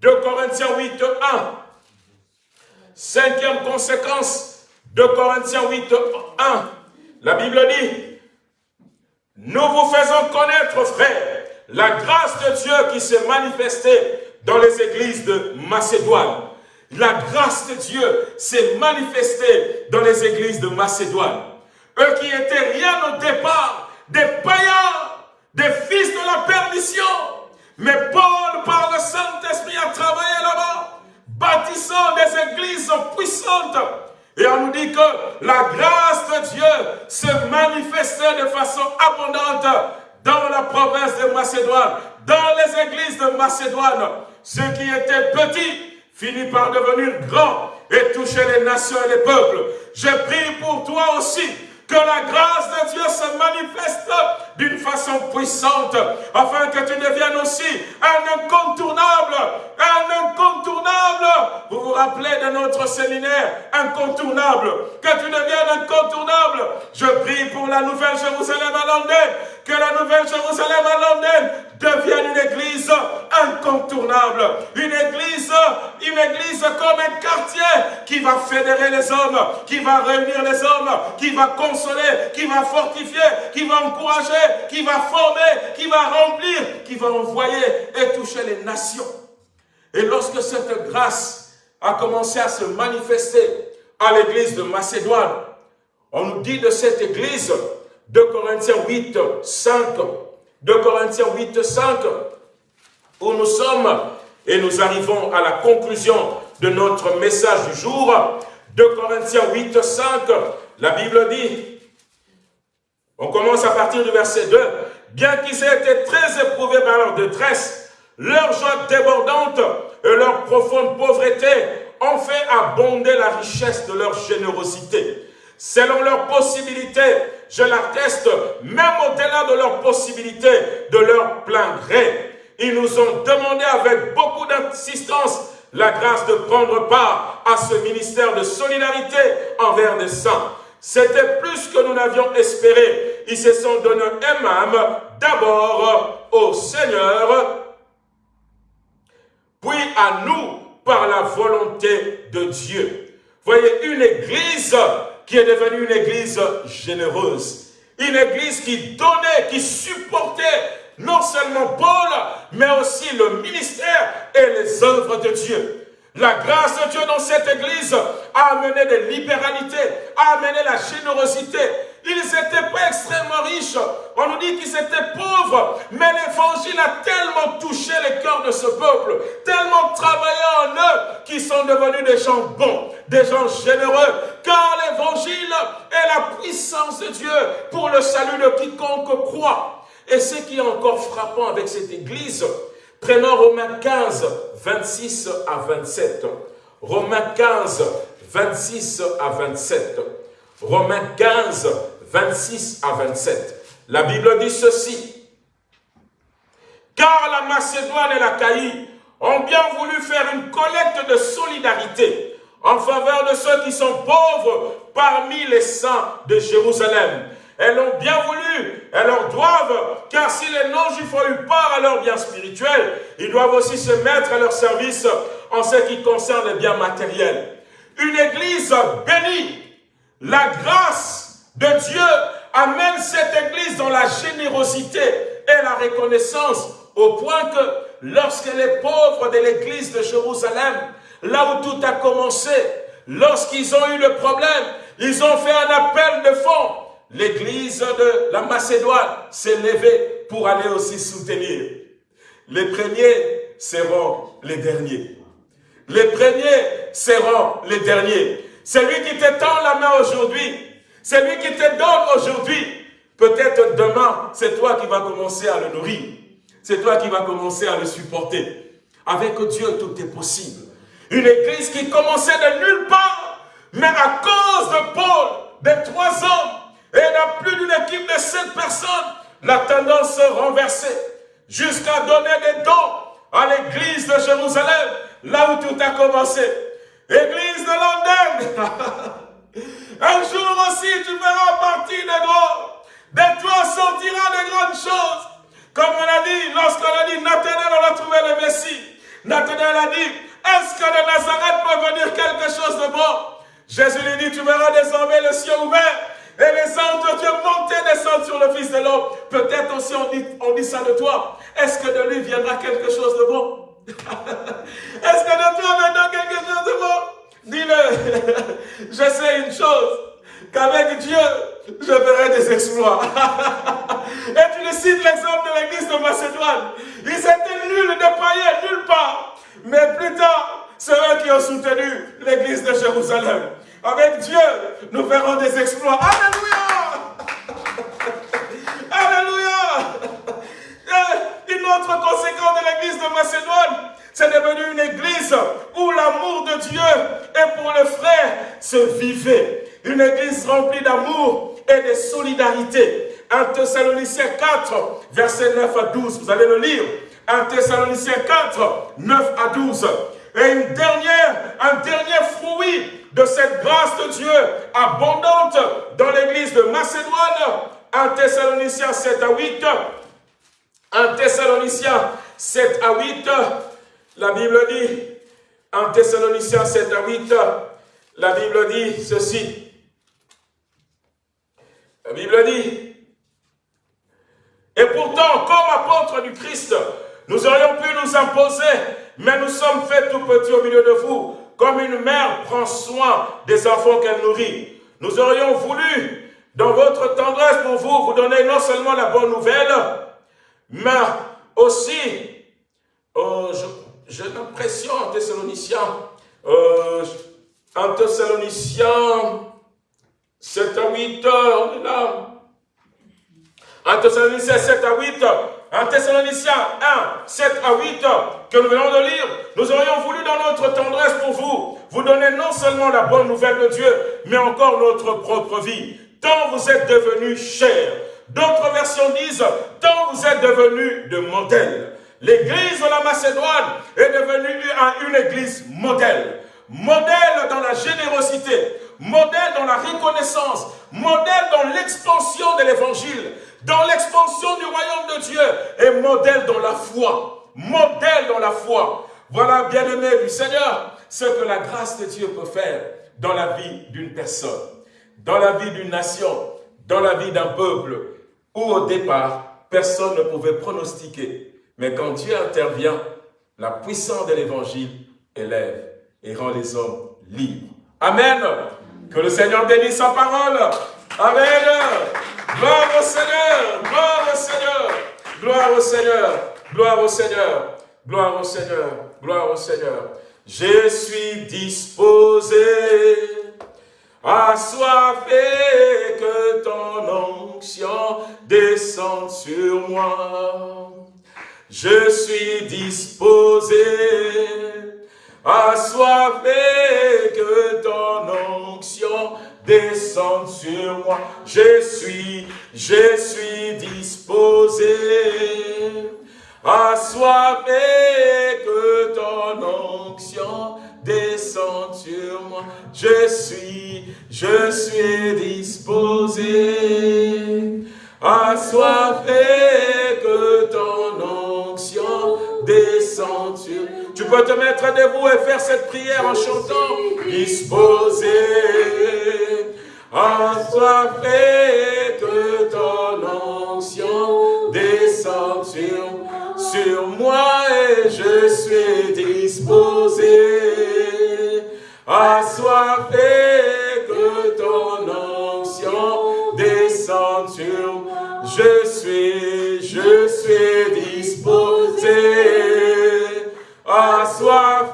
De Corinthiens 8, 1. Cinquième conséquence de Corinthiens 8, 1. La Bible dit, nous vous faisons connaître, frères, la grâce de Dieu qui s'est manifestée dans les églises de Macédoine. La grâce de Dieu s'est manifestée dans les églises de Macédoine. Eux qui étaient rien au départ, des païens, des fils de la perdition. Mais Paul, par le Saint-Esprit, a travaillé là-bas, bâtissant des églises puissantes. Et on nous dit que la grâce de Dieu se manifestait de façon abondante dans la province de Macédoine, dans les églises de Macédoine. Ceux qui étaient petits finit par devenir grand et toucher les nations et les peuples. Je prie pour toi aussi que la grâce de Dieu se manifeste d'une façon puissante, afin que tu deviennes aussi un incontournable, un incontournable. Vous vous rappelez de notre séminaire, incontournable, que tu deviennes incontournable. Je prie pour la nouvelle Jérusalem à Londres, que la nouvelle Jérusalem à Londres devienne une église incontournable, une église, une église comme un quartier qui va fédérer les hommes, qui va réunir les hommes, qui va consoler, qui va fortifier, qui va encourager, qui va former, qui va remplir, qui va envoyer et toucher les nations. Et lorsque cette grâce a commencé à se manifester à l'église de Macédoine, on nous dit de cette église, de Corinthiens 8, 5, 2 Corinthiens 8, 5, où nous sommes et nous arrivons à la conclusion de notre message du jour. 2 Corinthiens 8, 5, la Bible dit, on commence à partir du verset 2, bien qu'ils aient été très éprouvés par leur détresse, leur joie débordante et leur profonde pauvreté ont fait abonder la richesse de leur générosité. Selon leurs possibilités, je l'atteste, même au-delà de leurs possibilités, de leur plein gré. Ils nous ont demandé avec beaucoup d'insistance la grâce de prendre part à ce ministère de solidarité envers les saints. C'était plus que nous n'avions espéré. Ils se sont donné eux-mêmes d'abord au Seigneur, puis à nous par la volonté de Dieu. Voyez, une église qui est devenue une église généreuse. Une église qui donnait, qui supportait non seulement Paul, mais aussi le ministère et les œuvres de Dieu. La grâce de Dieu dans cette église a amené de libéralité, a amené la générosité. Ils n'étaient pas extrêmement riches. On nous dit qu'ils étaient pauvres. Mais l'évangile a tellement touché les cœurs de ce peuple, tellement travaillé en eux, qu'ils sont devenus des gens bons, des gens généreux. Car l'évangile est la puissance de Dieu pour le salut de quiconque croit. Et ce qui est encore frappant avec cette église, prenons Romains 15, 26 à 27. Romains 15, 26 à 27. Romains 15, 26 à 27. La Bible dit ceci. Car la Macédoine et la Caïe ont bien voulu faire une collecte de solidarité en faveur de ceux qui sont pauvres parmi les saints de Jérusalem. Elles l'ont bien voulu, elles leur doivent, car si les non-juifs ont eu part à leur bien spirituel, ils doivent aussi se mettre à leur service en ce qui concerne les biens matériels. Une église bénie, la grâce de Dieu amène cette église dans la générosité et la reconnaissance au point que lorsque les pauvres de l'église de Jérusalem, là où tout a commencé, lorsqu'ils ont eu le problème, ils ont fait un appel de fonds l'église de la Macédoine s'est levée pour aller aussi soutenir. Les premiers seront les derniers. Les premiers seront les derniers. Celui qui te tend la main aujourd'hui, celui qui te donne aujourd'hui, peut-être demain, c'est toi qui vas commencer à le nourrir. C'est toi qui vas commencer à le supporter. Avec Dieu, tout est possible. Une église qui commençait de nulle part, mais à cause de Paul, des trois hommes, et il n'y a plus d'une équipe de sept personnes. La tendance s'est renversée jusqu'à donner des dons à l'église de Jérusalem, là où tout a commencé. Église de Londres. Un jour aussi, tu feras partie des grands. De toi sortira de grandes choses. Comme on a dit, lorsqu'on a dit, Nathanaël, on a trouvé le Messie. Nathanaël a dit, est-ce que de Nazareth peut venir quelque chose de bon? Jésus lui dit, tu verras désormais le ciel ouvert et les anges de Dieu montent et descendent sur le Fils de l'homme. Peut-être aussi on dit, on dit ça de toi. Est-ce que de lui viendra quelque chose de bon? Est-ce que de toi viendra quelque chose de bon? Dis-le. je sais une chose. Qu'avec Dieu, je ferai des exploits. et tu le cites l'exemple de l'église de Macédoine. Ils étaient nuls de païens, nulle part. Mais plus tard, c'est eux qui ont soutenu l'église de Jérusalem. Avec Dieu, nous verrons des exploits. Alléluia Alléluia Une autre conséquence de l'église de Macédoine, c'est devenu une église où la l'amour de Dieu et pour le frère se vivait. Une église remplie d'amour et de solidarité. 1 Thessaloniciens 4, verset 9 à 12. Vous allez le lire. 1 Thessaloniciens 4, 9 à 12. Et une dernière, un dernier fruit de cette grâce de Dieu abondante dans l'église de Macédoine. 1 Thessaloniciens 7 à 8. 1 Thessaloniciens 7 à 8. La Bible dit, 1 Thessaloniciens 7 à 8, la Bible dit ceci. La Bible dit, et pourtant, comme apôtres du Christ, nous aurions pu nous imposer, mais nous sommes faits tout petits au milieu de vous, comme une mère prend soin des enfants qu'elle nourrit. Nous aurions voulu, dans votre tendresse pour vous, vous donner non seulement la bonne nouvelle, mais aussi, euh, j'ai l'impression en Thessaloniciens, euh, en Thessaloniciens 7 à 8, on est là. En Thessaloniciens 7 à 8, en Thessaloniciens 1, 7 à 8, que nous venons de lire, nous aurions voulu dans notre tendresse pour vous, vous donner non seulement la bonne nouvelle de Dieu, mais encore notre propre vie. Tant vous êtes devenus chers. D'autres versions disent, tant vous êtes devenus de modèles. L'église de la Macédoine est devenue une église modèle. Modèle dans la générosité, modèle dans la reconnaissance, modèle dans l'expansion de l'évangile, dans l'expansion du royaume de Dieu et modèle dans la foi. Modèle dans la foi. Voilà, bien-aimé du Seigneur, ce que la grâce de Dieu peut faire dans la vie d'une personne, dans la vie d'une nation, dans la vie d'un peuple, où au départ, personne ne pouvait pronostiquer. Mais quand Dieu intervient, la puissance de l'évangile élève et rend les hommes libres. Amen. Que le Seigneur bénisse sa parole. Amen. Gloire au Seigneur, gloire au Seigneur, gloire au Seigneur, gloire au Seigneur, gloire au Seigneur, gloire au Seigneur. Je suis disposé à et que ton onction descende sur moi. Je suis disposé à et que ton onction descende sur moi. Je suis, je suis disposé à et que ton onction descende sur moi. Je suis, je suis disposé à et que ton onction descende. Tu peux te mettre debout et faire cette prière en chantant. Disposé fait que ton onction descende sur, sur moi et je suis disposé. fait que ton onction descende sur. Je suis, je suis disposé.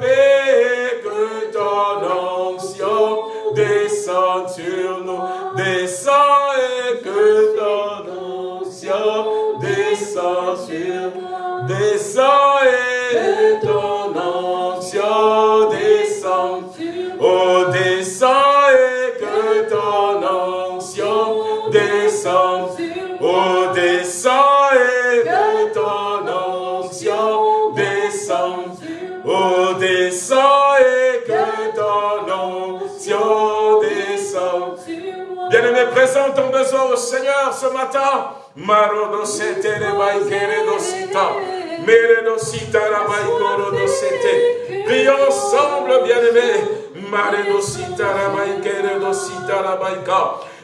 Fait que ton onction descende sur nous, descend et que ton onction descend sur nous, descend Bien-aimé, présente ton besoin au Seigneur ce matin. Prions ensemble, bien-aimé.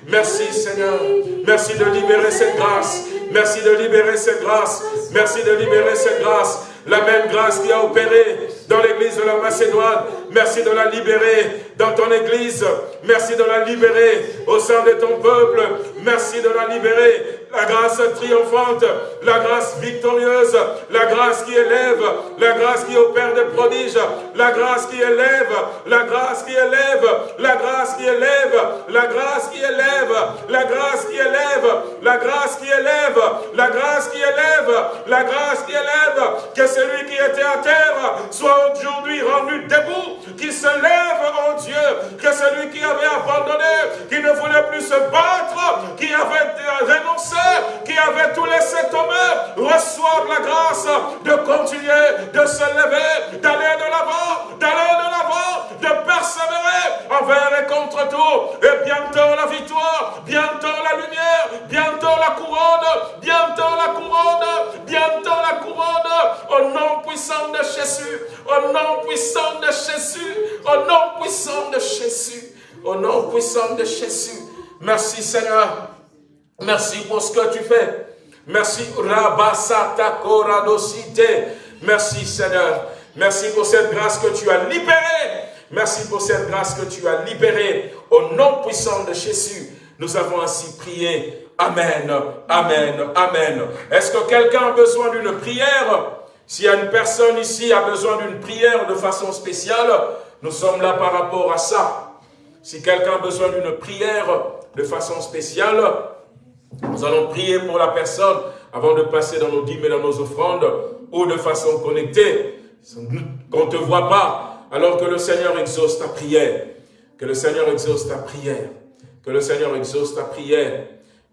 Merci Seigneur. Merci de libérer cette grâce. Merci de libérer cette grâce. Merci de libérer cette grâce. La même grâce qui a opéré dans l'église de la Macédoine. Merci de la libérer dans ton église. Merci de la libérer au sein de ton peuple. Merci de la libérer. La grâce triomphante, la grâce victorieuse, la grâce qui élève, la grâce qui opère des prodiges, la grâce qui élève, la grâce qui élève, la grâce qui élève, la grâce qui élève, la grâce qui élève, la grâce qui élève, la grâce qui élève, la grâce qui élève, que celui qui était à terre soit aujourd'hui rendu debout qui se lève, oh Dieu, que celui qui avait abandonné, qui ne voulait plus se battre, qui avait renoncé, qui avait tout laissé tomber, reçoive la grâce de continuer, de se lever, d'aller de l'avant, d'aller de l'avant, de persévérer envers et contre tout. Et bientôt la victoire, bientôt la lumière, bientôt la couronne, bientôt la couronne, bientôt la couronne, au nom puissant de Jésus, au nom puissant de Jésus, au nom puissant de Jésus, au nom puissant de Jésus. Merci Seigneur. Merci pour ce que tu fais. Merci Rabasata Koradosite. Merci Seigneur. Merci pour cette grâce que tu as libérée. Merci pour cette grâce que tu as libérée. Au nom puissant de Jésus, nous avons ainsi prié. Amen, Amen, Amen. Est-ce que quelqu'un a besoin d'une prière? S'il y a une personne ici a besoin d'une prière de façon spéciale, nous sommes là par rapport à ça. Si quelqu'un a besoin d'une prière de façon spéciale, nous allons prier pour la personne avant de passer dans nos dîmes et dans nos offrandes ou de façon connectée. Qu'on ne te voit pas alors que le Seigneur exauce ta prière. Que le Seigneur exauce ta prière. Que le Seigneur exauce ta prière.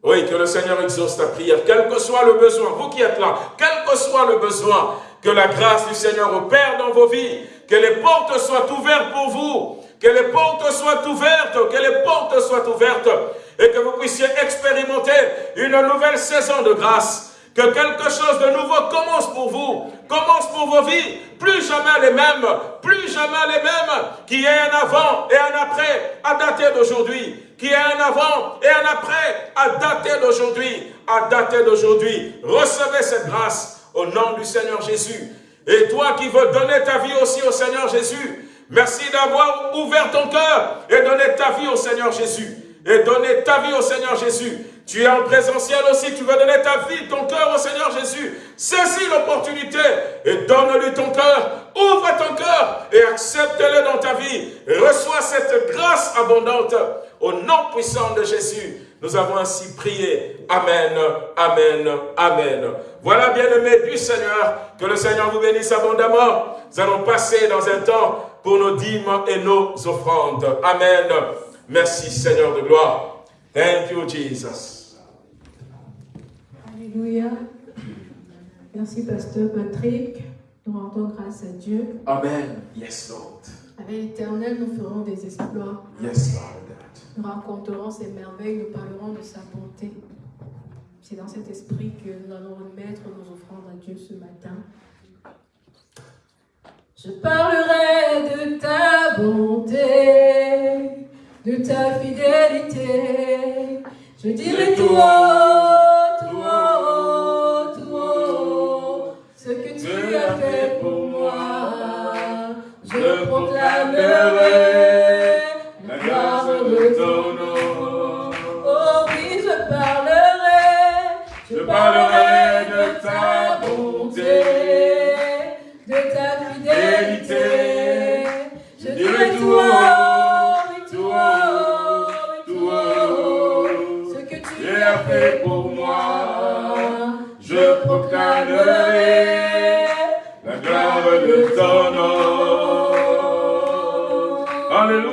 Oui, que le Seigneur exauce ta prière. Quel que soit le besoin, vous qui êtes là, quel que soit le besoin, que la grâce du Seigneur opère dans vos vies. Que les portes soient ouvertes pour vous. Que les portes soient ouvertes. Que les portes soient ouvertes et que vous puissiez expérimenter une nouvelle saison de grâce. Que quelque chose de nouveau commence pour vous, commence pour vos vies, plus jamais les mêmes, plus jamais les mêmes, qui est un avant et un après à dater d'aujourd'hui, qui est un avant et un après à dater d'aujourd'hui, à dater d'aujourd'hui. Recevez cette grâce au nom du Seigneur Jésus. Et toi qui veux donner ta vie aussi au Seigneur Jésus, merci d'avoir ouvert ton cœur et donné ta vie au Seigneur Jésus et donner ta vie au Seigneur Jésus. Tu es en présentiel aussi, tu veux donner ta vie, ton cœur au Seigneur Jésus. Saisis l'opportunité et donne-lui ton cœur. Ouvre ton cœur et accepte-le dans ta vie. reçois cette grâce abondante au nom puissant de Jésus. Nous avons ainsi prié. Amen, Amen, Amen. Voilà, bien-aimés du Seigneur, que le Seigneur vous bénisse abondamment. Nous allons passer dans un temps pour nos dîmes et nos offrandes. Amen. Merci Seigneur de gloire. Thank you Jesus. Alléluia. Merci Pasteur Patrick. Nous rendons grâce à Dieu. Amen. Yes Lord. Avec l'Éternel, nous ferons des exploits. Yes Lord. Nous rencontrerons ses merveilles, nous parlerons de sa bonté. C'est dans cet esprit que nous allons remettre nos offrandes à Dieu ce matin. Je parlerai de ta bonté de ta fidélité. Je dirai haut, tout haut, ce que tu as fait pour moi. Je proclamerai Oh oui, je parlerai, je parlerai de ta bonté, de ta fidélité. Je dirai tout haut. pour moi. Je proclamerai la gloire de ton nom. Alléluia.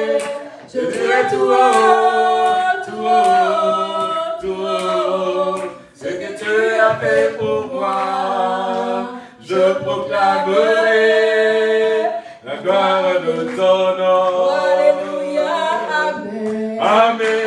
haut, tout haut, ce que tu as fait pour moi. Je proclamerai la gloire de ton nom. Alléluia, Amen. Amen.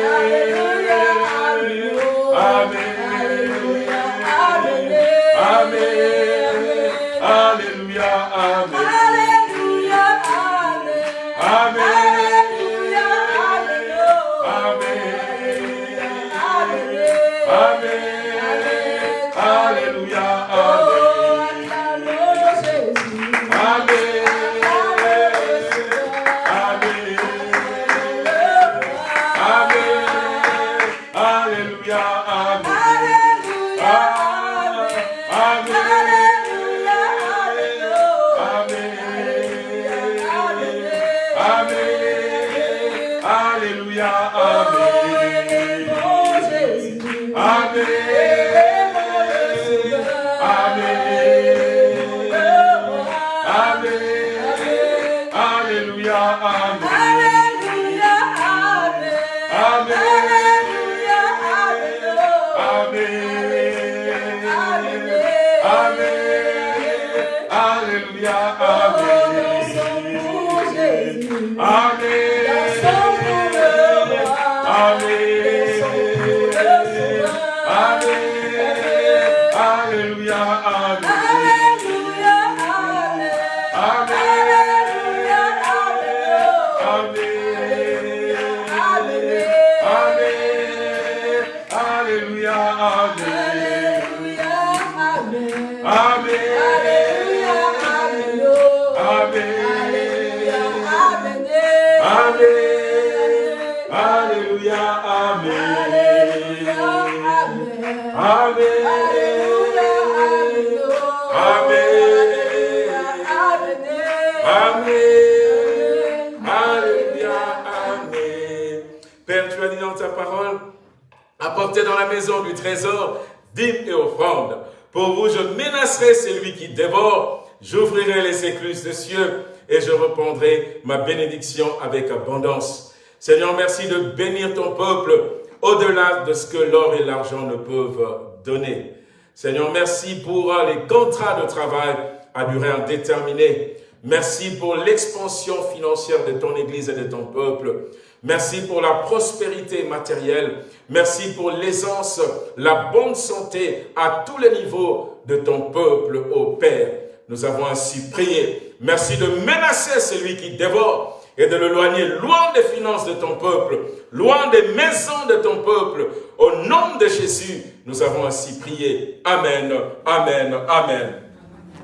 La maison du trésor dîmes et offrandes. Pour vous, je menacerai celui qui dévore, j'ouvrirai les écluses des cieux et je répandrai ma bénédiction avec abondance. Seigneur, merci de bénir ton peuple au-delà de ce que l'or et l'argent ne peuvent donner. Seigneur, merci pour les contrats de travail à durée indéterminée. Merci pour l'expansion financière de ton Église et de ton peuple. Merci pour la prospérité matérielle. Merci pour l'aisance, la bonne santé à tous les niveaux de ton peuple, ô Père. Nous avons ainsi prié. Merci de menacer celui qui dévore et de l'éloigner loin des finances de ton peuple, loin des maisons de ton peuple. Au nom de Jésus, nous avons ainsi prié. Amen, Amen, Amen.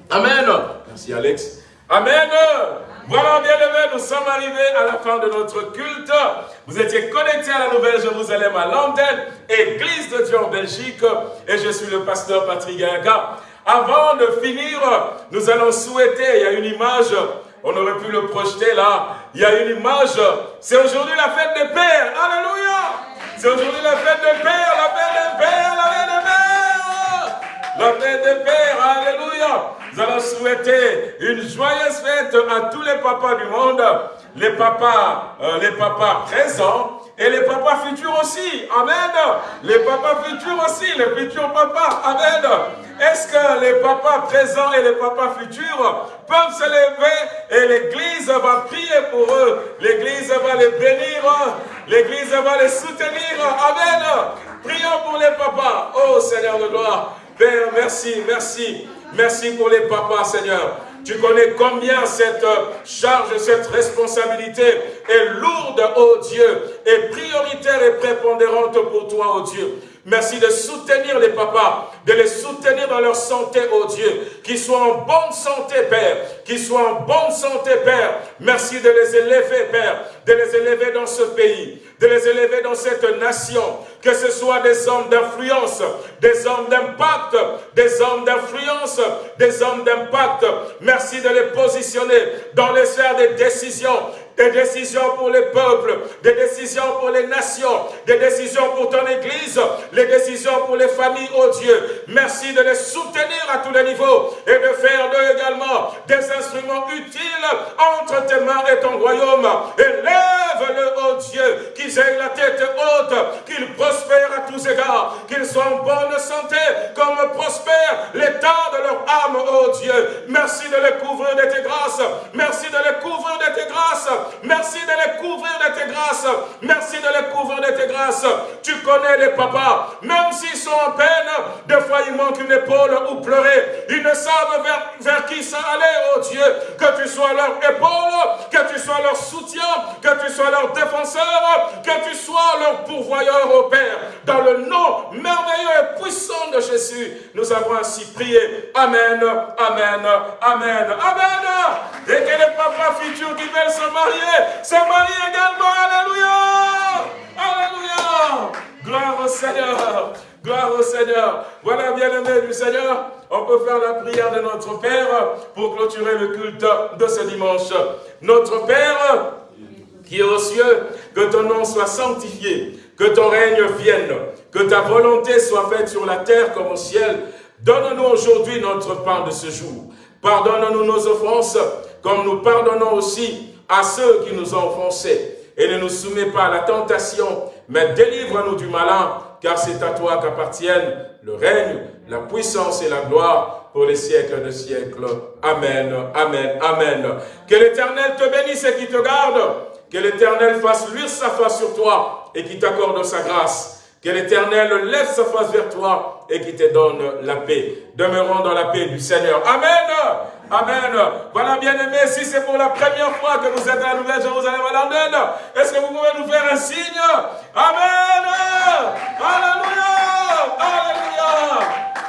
Amen. Merci Alex. Amen. Voilà, bien aimés, nous sommes arrivés à la fin de notre culte. Vous étiez connectés à la Nouvelle Jérusalem à l'antenne, Église de Dieu en Belgique, et je suis le pasteur Patrick Gaga. Avant de finir, nous allons souhaiter, il y a une image, on aurait pu le projeter là, il y a une image, c'est aujourd'hui la fête des pères, alléluia C'est aujourd'hui la fête des pères, la fête des pères, la fête des pères La fête des pères, alléluia Nous allons souhaiter une joyeuse fête à tous les papas du monde, les papas, euh, les papas présents, et les papas futurs aussi. Amen. Les papas futurs aussi, les futurs papas. Amen. Est-ce que les papas présents et les papas futurs peuvent se lever et l'Église va prier pour eux? L'Église va les bénir. L'Église va les soutenir. Amen. Prions pour les papas. Oh Seigneur de gloire. Père, merci, merci. Merci pour les papas, Seigneur. Tu connais combien cette charge, cette responsabilité est lourde, ô Dieu, et prioritaire et prépondérante pour toi, ô Dieu. Merci de soutenir les papas, de les soutenir dans leur santé, ô Dieu. Qu'ils soient en bonne santé, Père. Qu'ils soient en bonne santé, Père. Merci de les élever, Père. De les élever dans ce pays. De les élever dans cette nation. Que ce soit des hommes d'influence, des hommes d'impact, des hommes d'influence, des hommes d'impact. Merci de les positionner dans les sphères des décisions des décisions pour les peuples, des décisions pour les nations, des décisions pour ton Église, les décisions pour les familles, oh Dieu. Merci de les soutenir à tous les niveaux et de faire d'eux également des instruments utiles entre tes mains et ton royaume. Élève-le, oh Dieu, qu'ils aient la tête haute, qu'ils prospèrent à tous égards, qu'ils soient en bonne santé, comme prospère l'état de leur âme, oh Dieu. Merci de les couvrir de tes grâces. Merci de les couvrir de tes grâces. Merci de les couvrir de tes grâces. Merci de les couvrir de tes grâces. Tu connais les papas, même s'ils sont en peine, des fois il manque une épaule ou pleurer. Ils ne savent vers, qui ça aller, oh Dieu. Que tu sois leur épaule, que tu sois leur soutien, que tu sois leur défenseur, que tu sois leur pourvoyeur, oh Père. Dans le nom merveilleux et puissant de Jésus, nous avons ainsi prié. Amen, Amen, Amen, Amen. Et que les papas futurs qui veulent se marier, se marient également. Alléluia. Alléluia. Gloire au Seigneur. Gloire au Seigneur. Voilà, bien-aimé du Seigneur, on peut faire la prière de notre Père pour clôturer le culte de ce dimanche. Notre Père, qui est aux cieux, que ton nom soit sanctifié, que ton règne vienne, que ta volonté soit faite sur la terre comme au ciel. Donne-nous aujourd'hui notre pain de ce jour. Pardonne-nous nos offenses, comme nous pardonnons aussi à ceux qui nous ont offensés. Et ne nous soumets pas à la tentation, mais délivre-nous du malin, car c'est à toi qu'appartiennent le règne, la puissance et la gloire pour les siècles de siècles. Amen, Amen, Amen. Que l'Éternel te bénisse et qui te garde. Que l'Éternel fasse luire sa face sur toi et qui t'accorde sa grâce. Que l'Éternel lève sa face vers toi et qui te donne la paix. Demeurons dans la paix du Seigneur. Amen. Amen. Voilà, bien aimé, si c'est pour la première fois que vous êtes à la Nouvelle-Jérusalem à Londres, est-ce que vous pouvez nous faire un signe? Amen. Alléluia. Alléluia.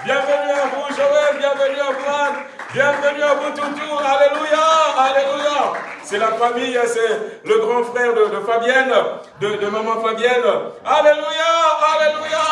Bienvenue à vous, Joël. Bienvenue à vous, Bienvenue à vous, Toutou. Alléluia. Alléluia. C'est la famille, c'est le grand frère de, Fabienne, de, maman Fabienne. Alléluia. Alléluia.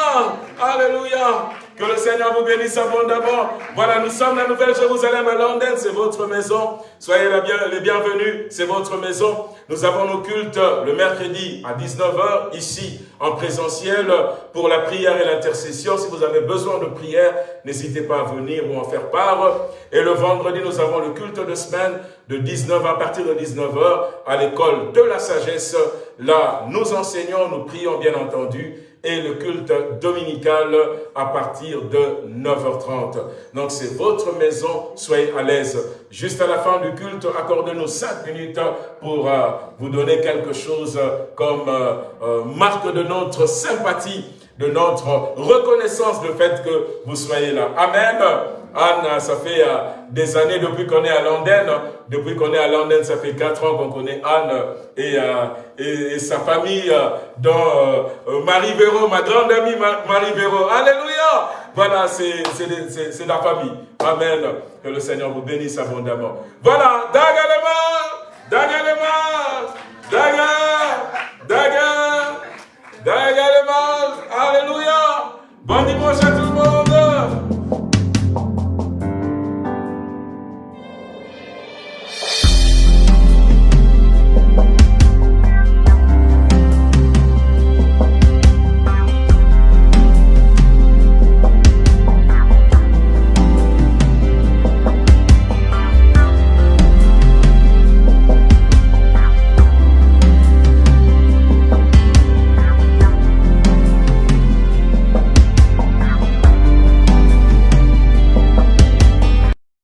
Alléluia. Que le Seigneur vous bénisse abondamment. Voilà, nous sommes la Nouvelle-Jérusalem à Londres, c'est votre maison. Soyez les bienvenus, c'est votre maison. Nous avons nos cultes le mercredi à 19h, ici, en présentiel, pour la prière et l'intercession. Si vous avez besoin de prière, n'hésitez pas à venir ou en faire part. Et le vendredi, nous avons le culte de semaine de 19 à partir de 19h à l'école de la sagesse. Là, nous enseignons, nous prions bien entendu et le culte dominical à partir de 9h30. Donc c'est votre maison, soyez à l'aise. Juste à la fin du culte, accordez-nous 5 minutes pour euh, vous donner quelque chose comme euh, euh, marque de notre sympathie, de notre reconnaissance du fait que vous soyez là. Amen. Anne, ça fait euh, des années depuis qu'on est à Londres. Depuis qu'on est à Londres, ça fait quatre ans qu'on connaît Anne et, euh, et, sa famille, euh, dont Marie Véro, ma grande amie Marie Véro. Alléluia Voilà, c'est la famille. Amen. Que le Seigneur vous bénisse abondamment. Voilà, Dagalema, Dagalema, Daga, Daga, Dagalema. Alléluia. Bon dimanche à tous.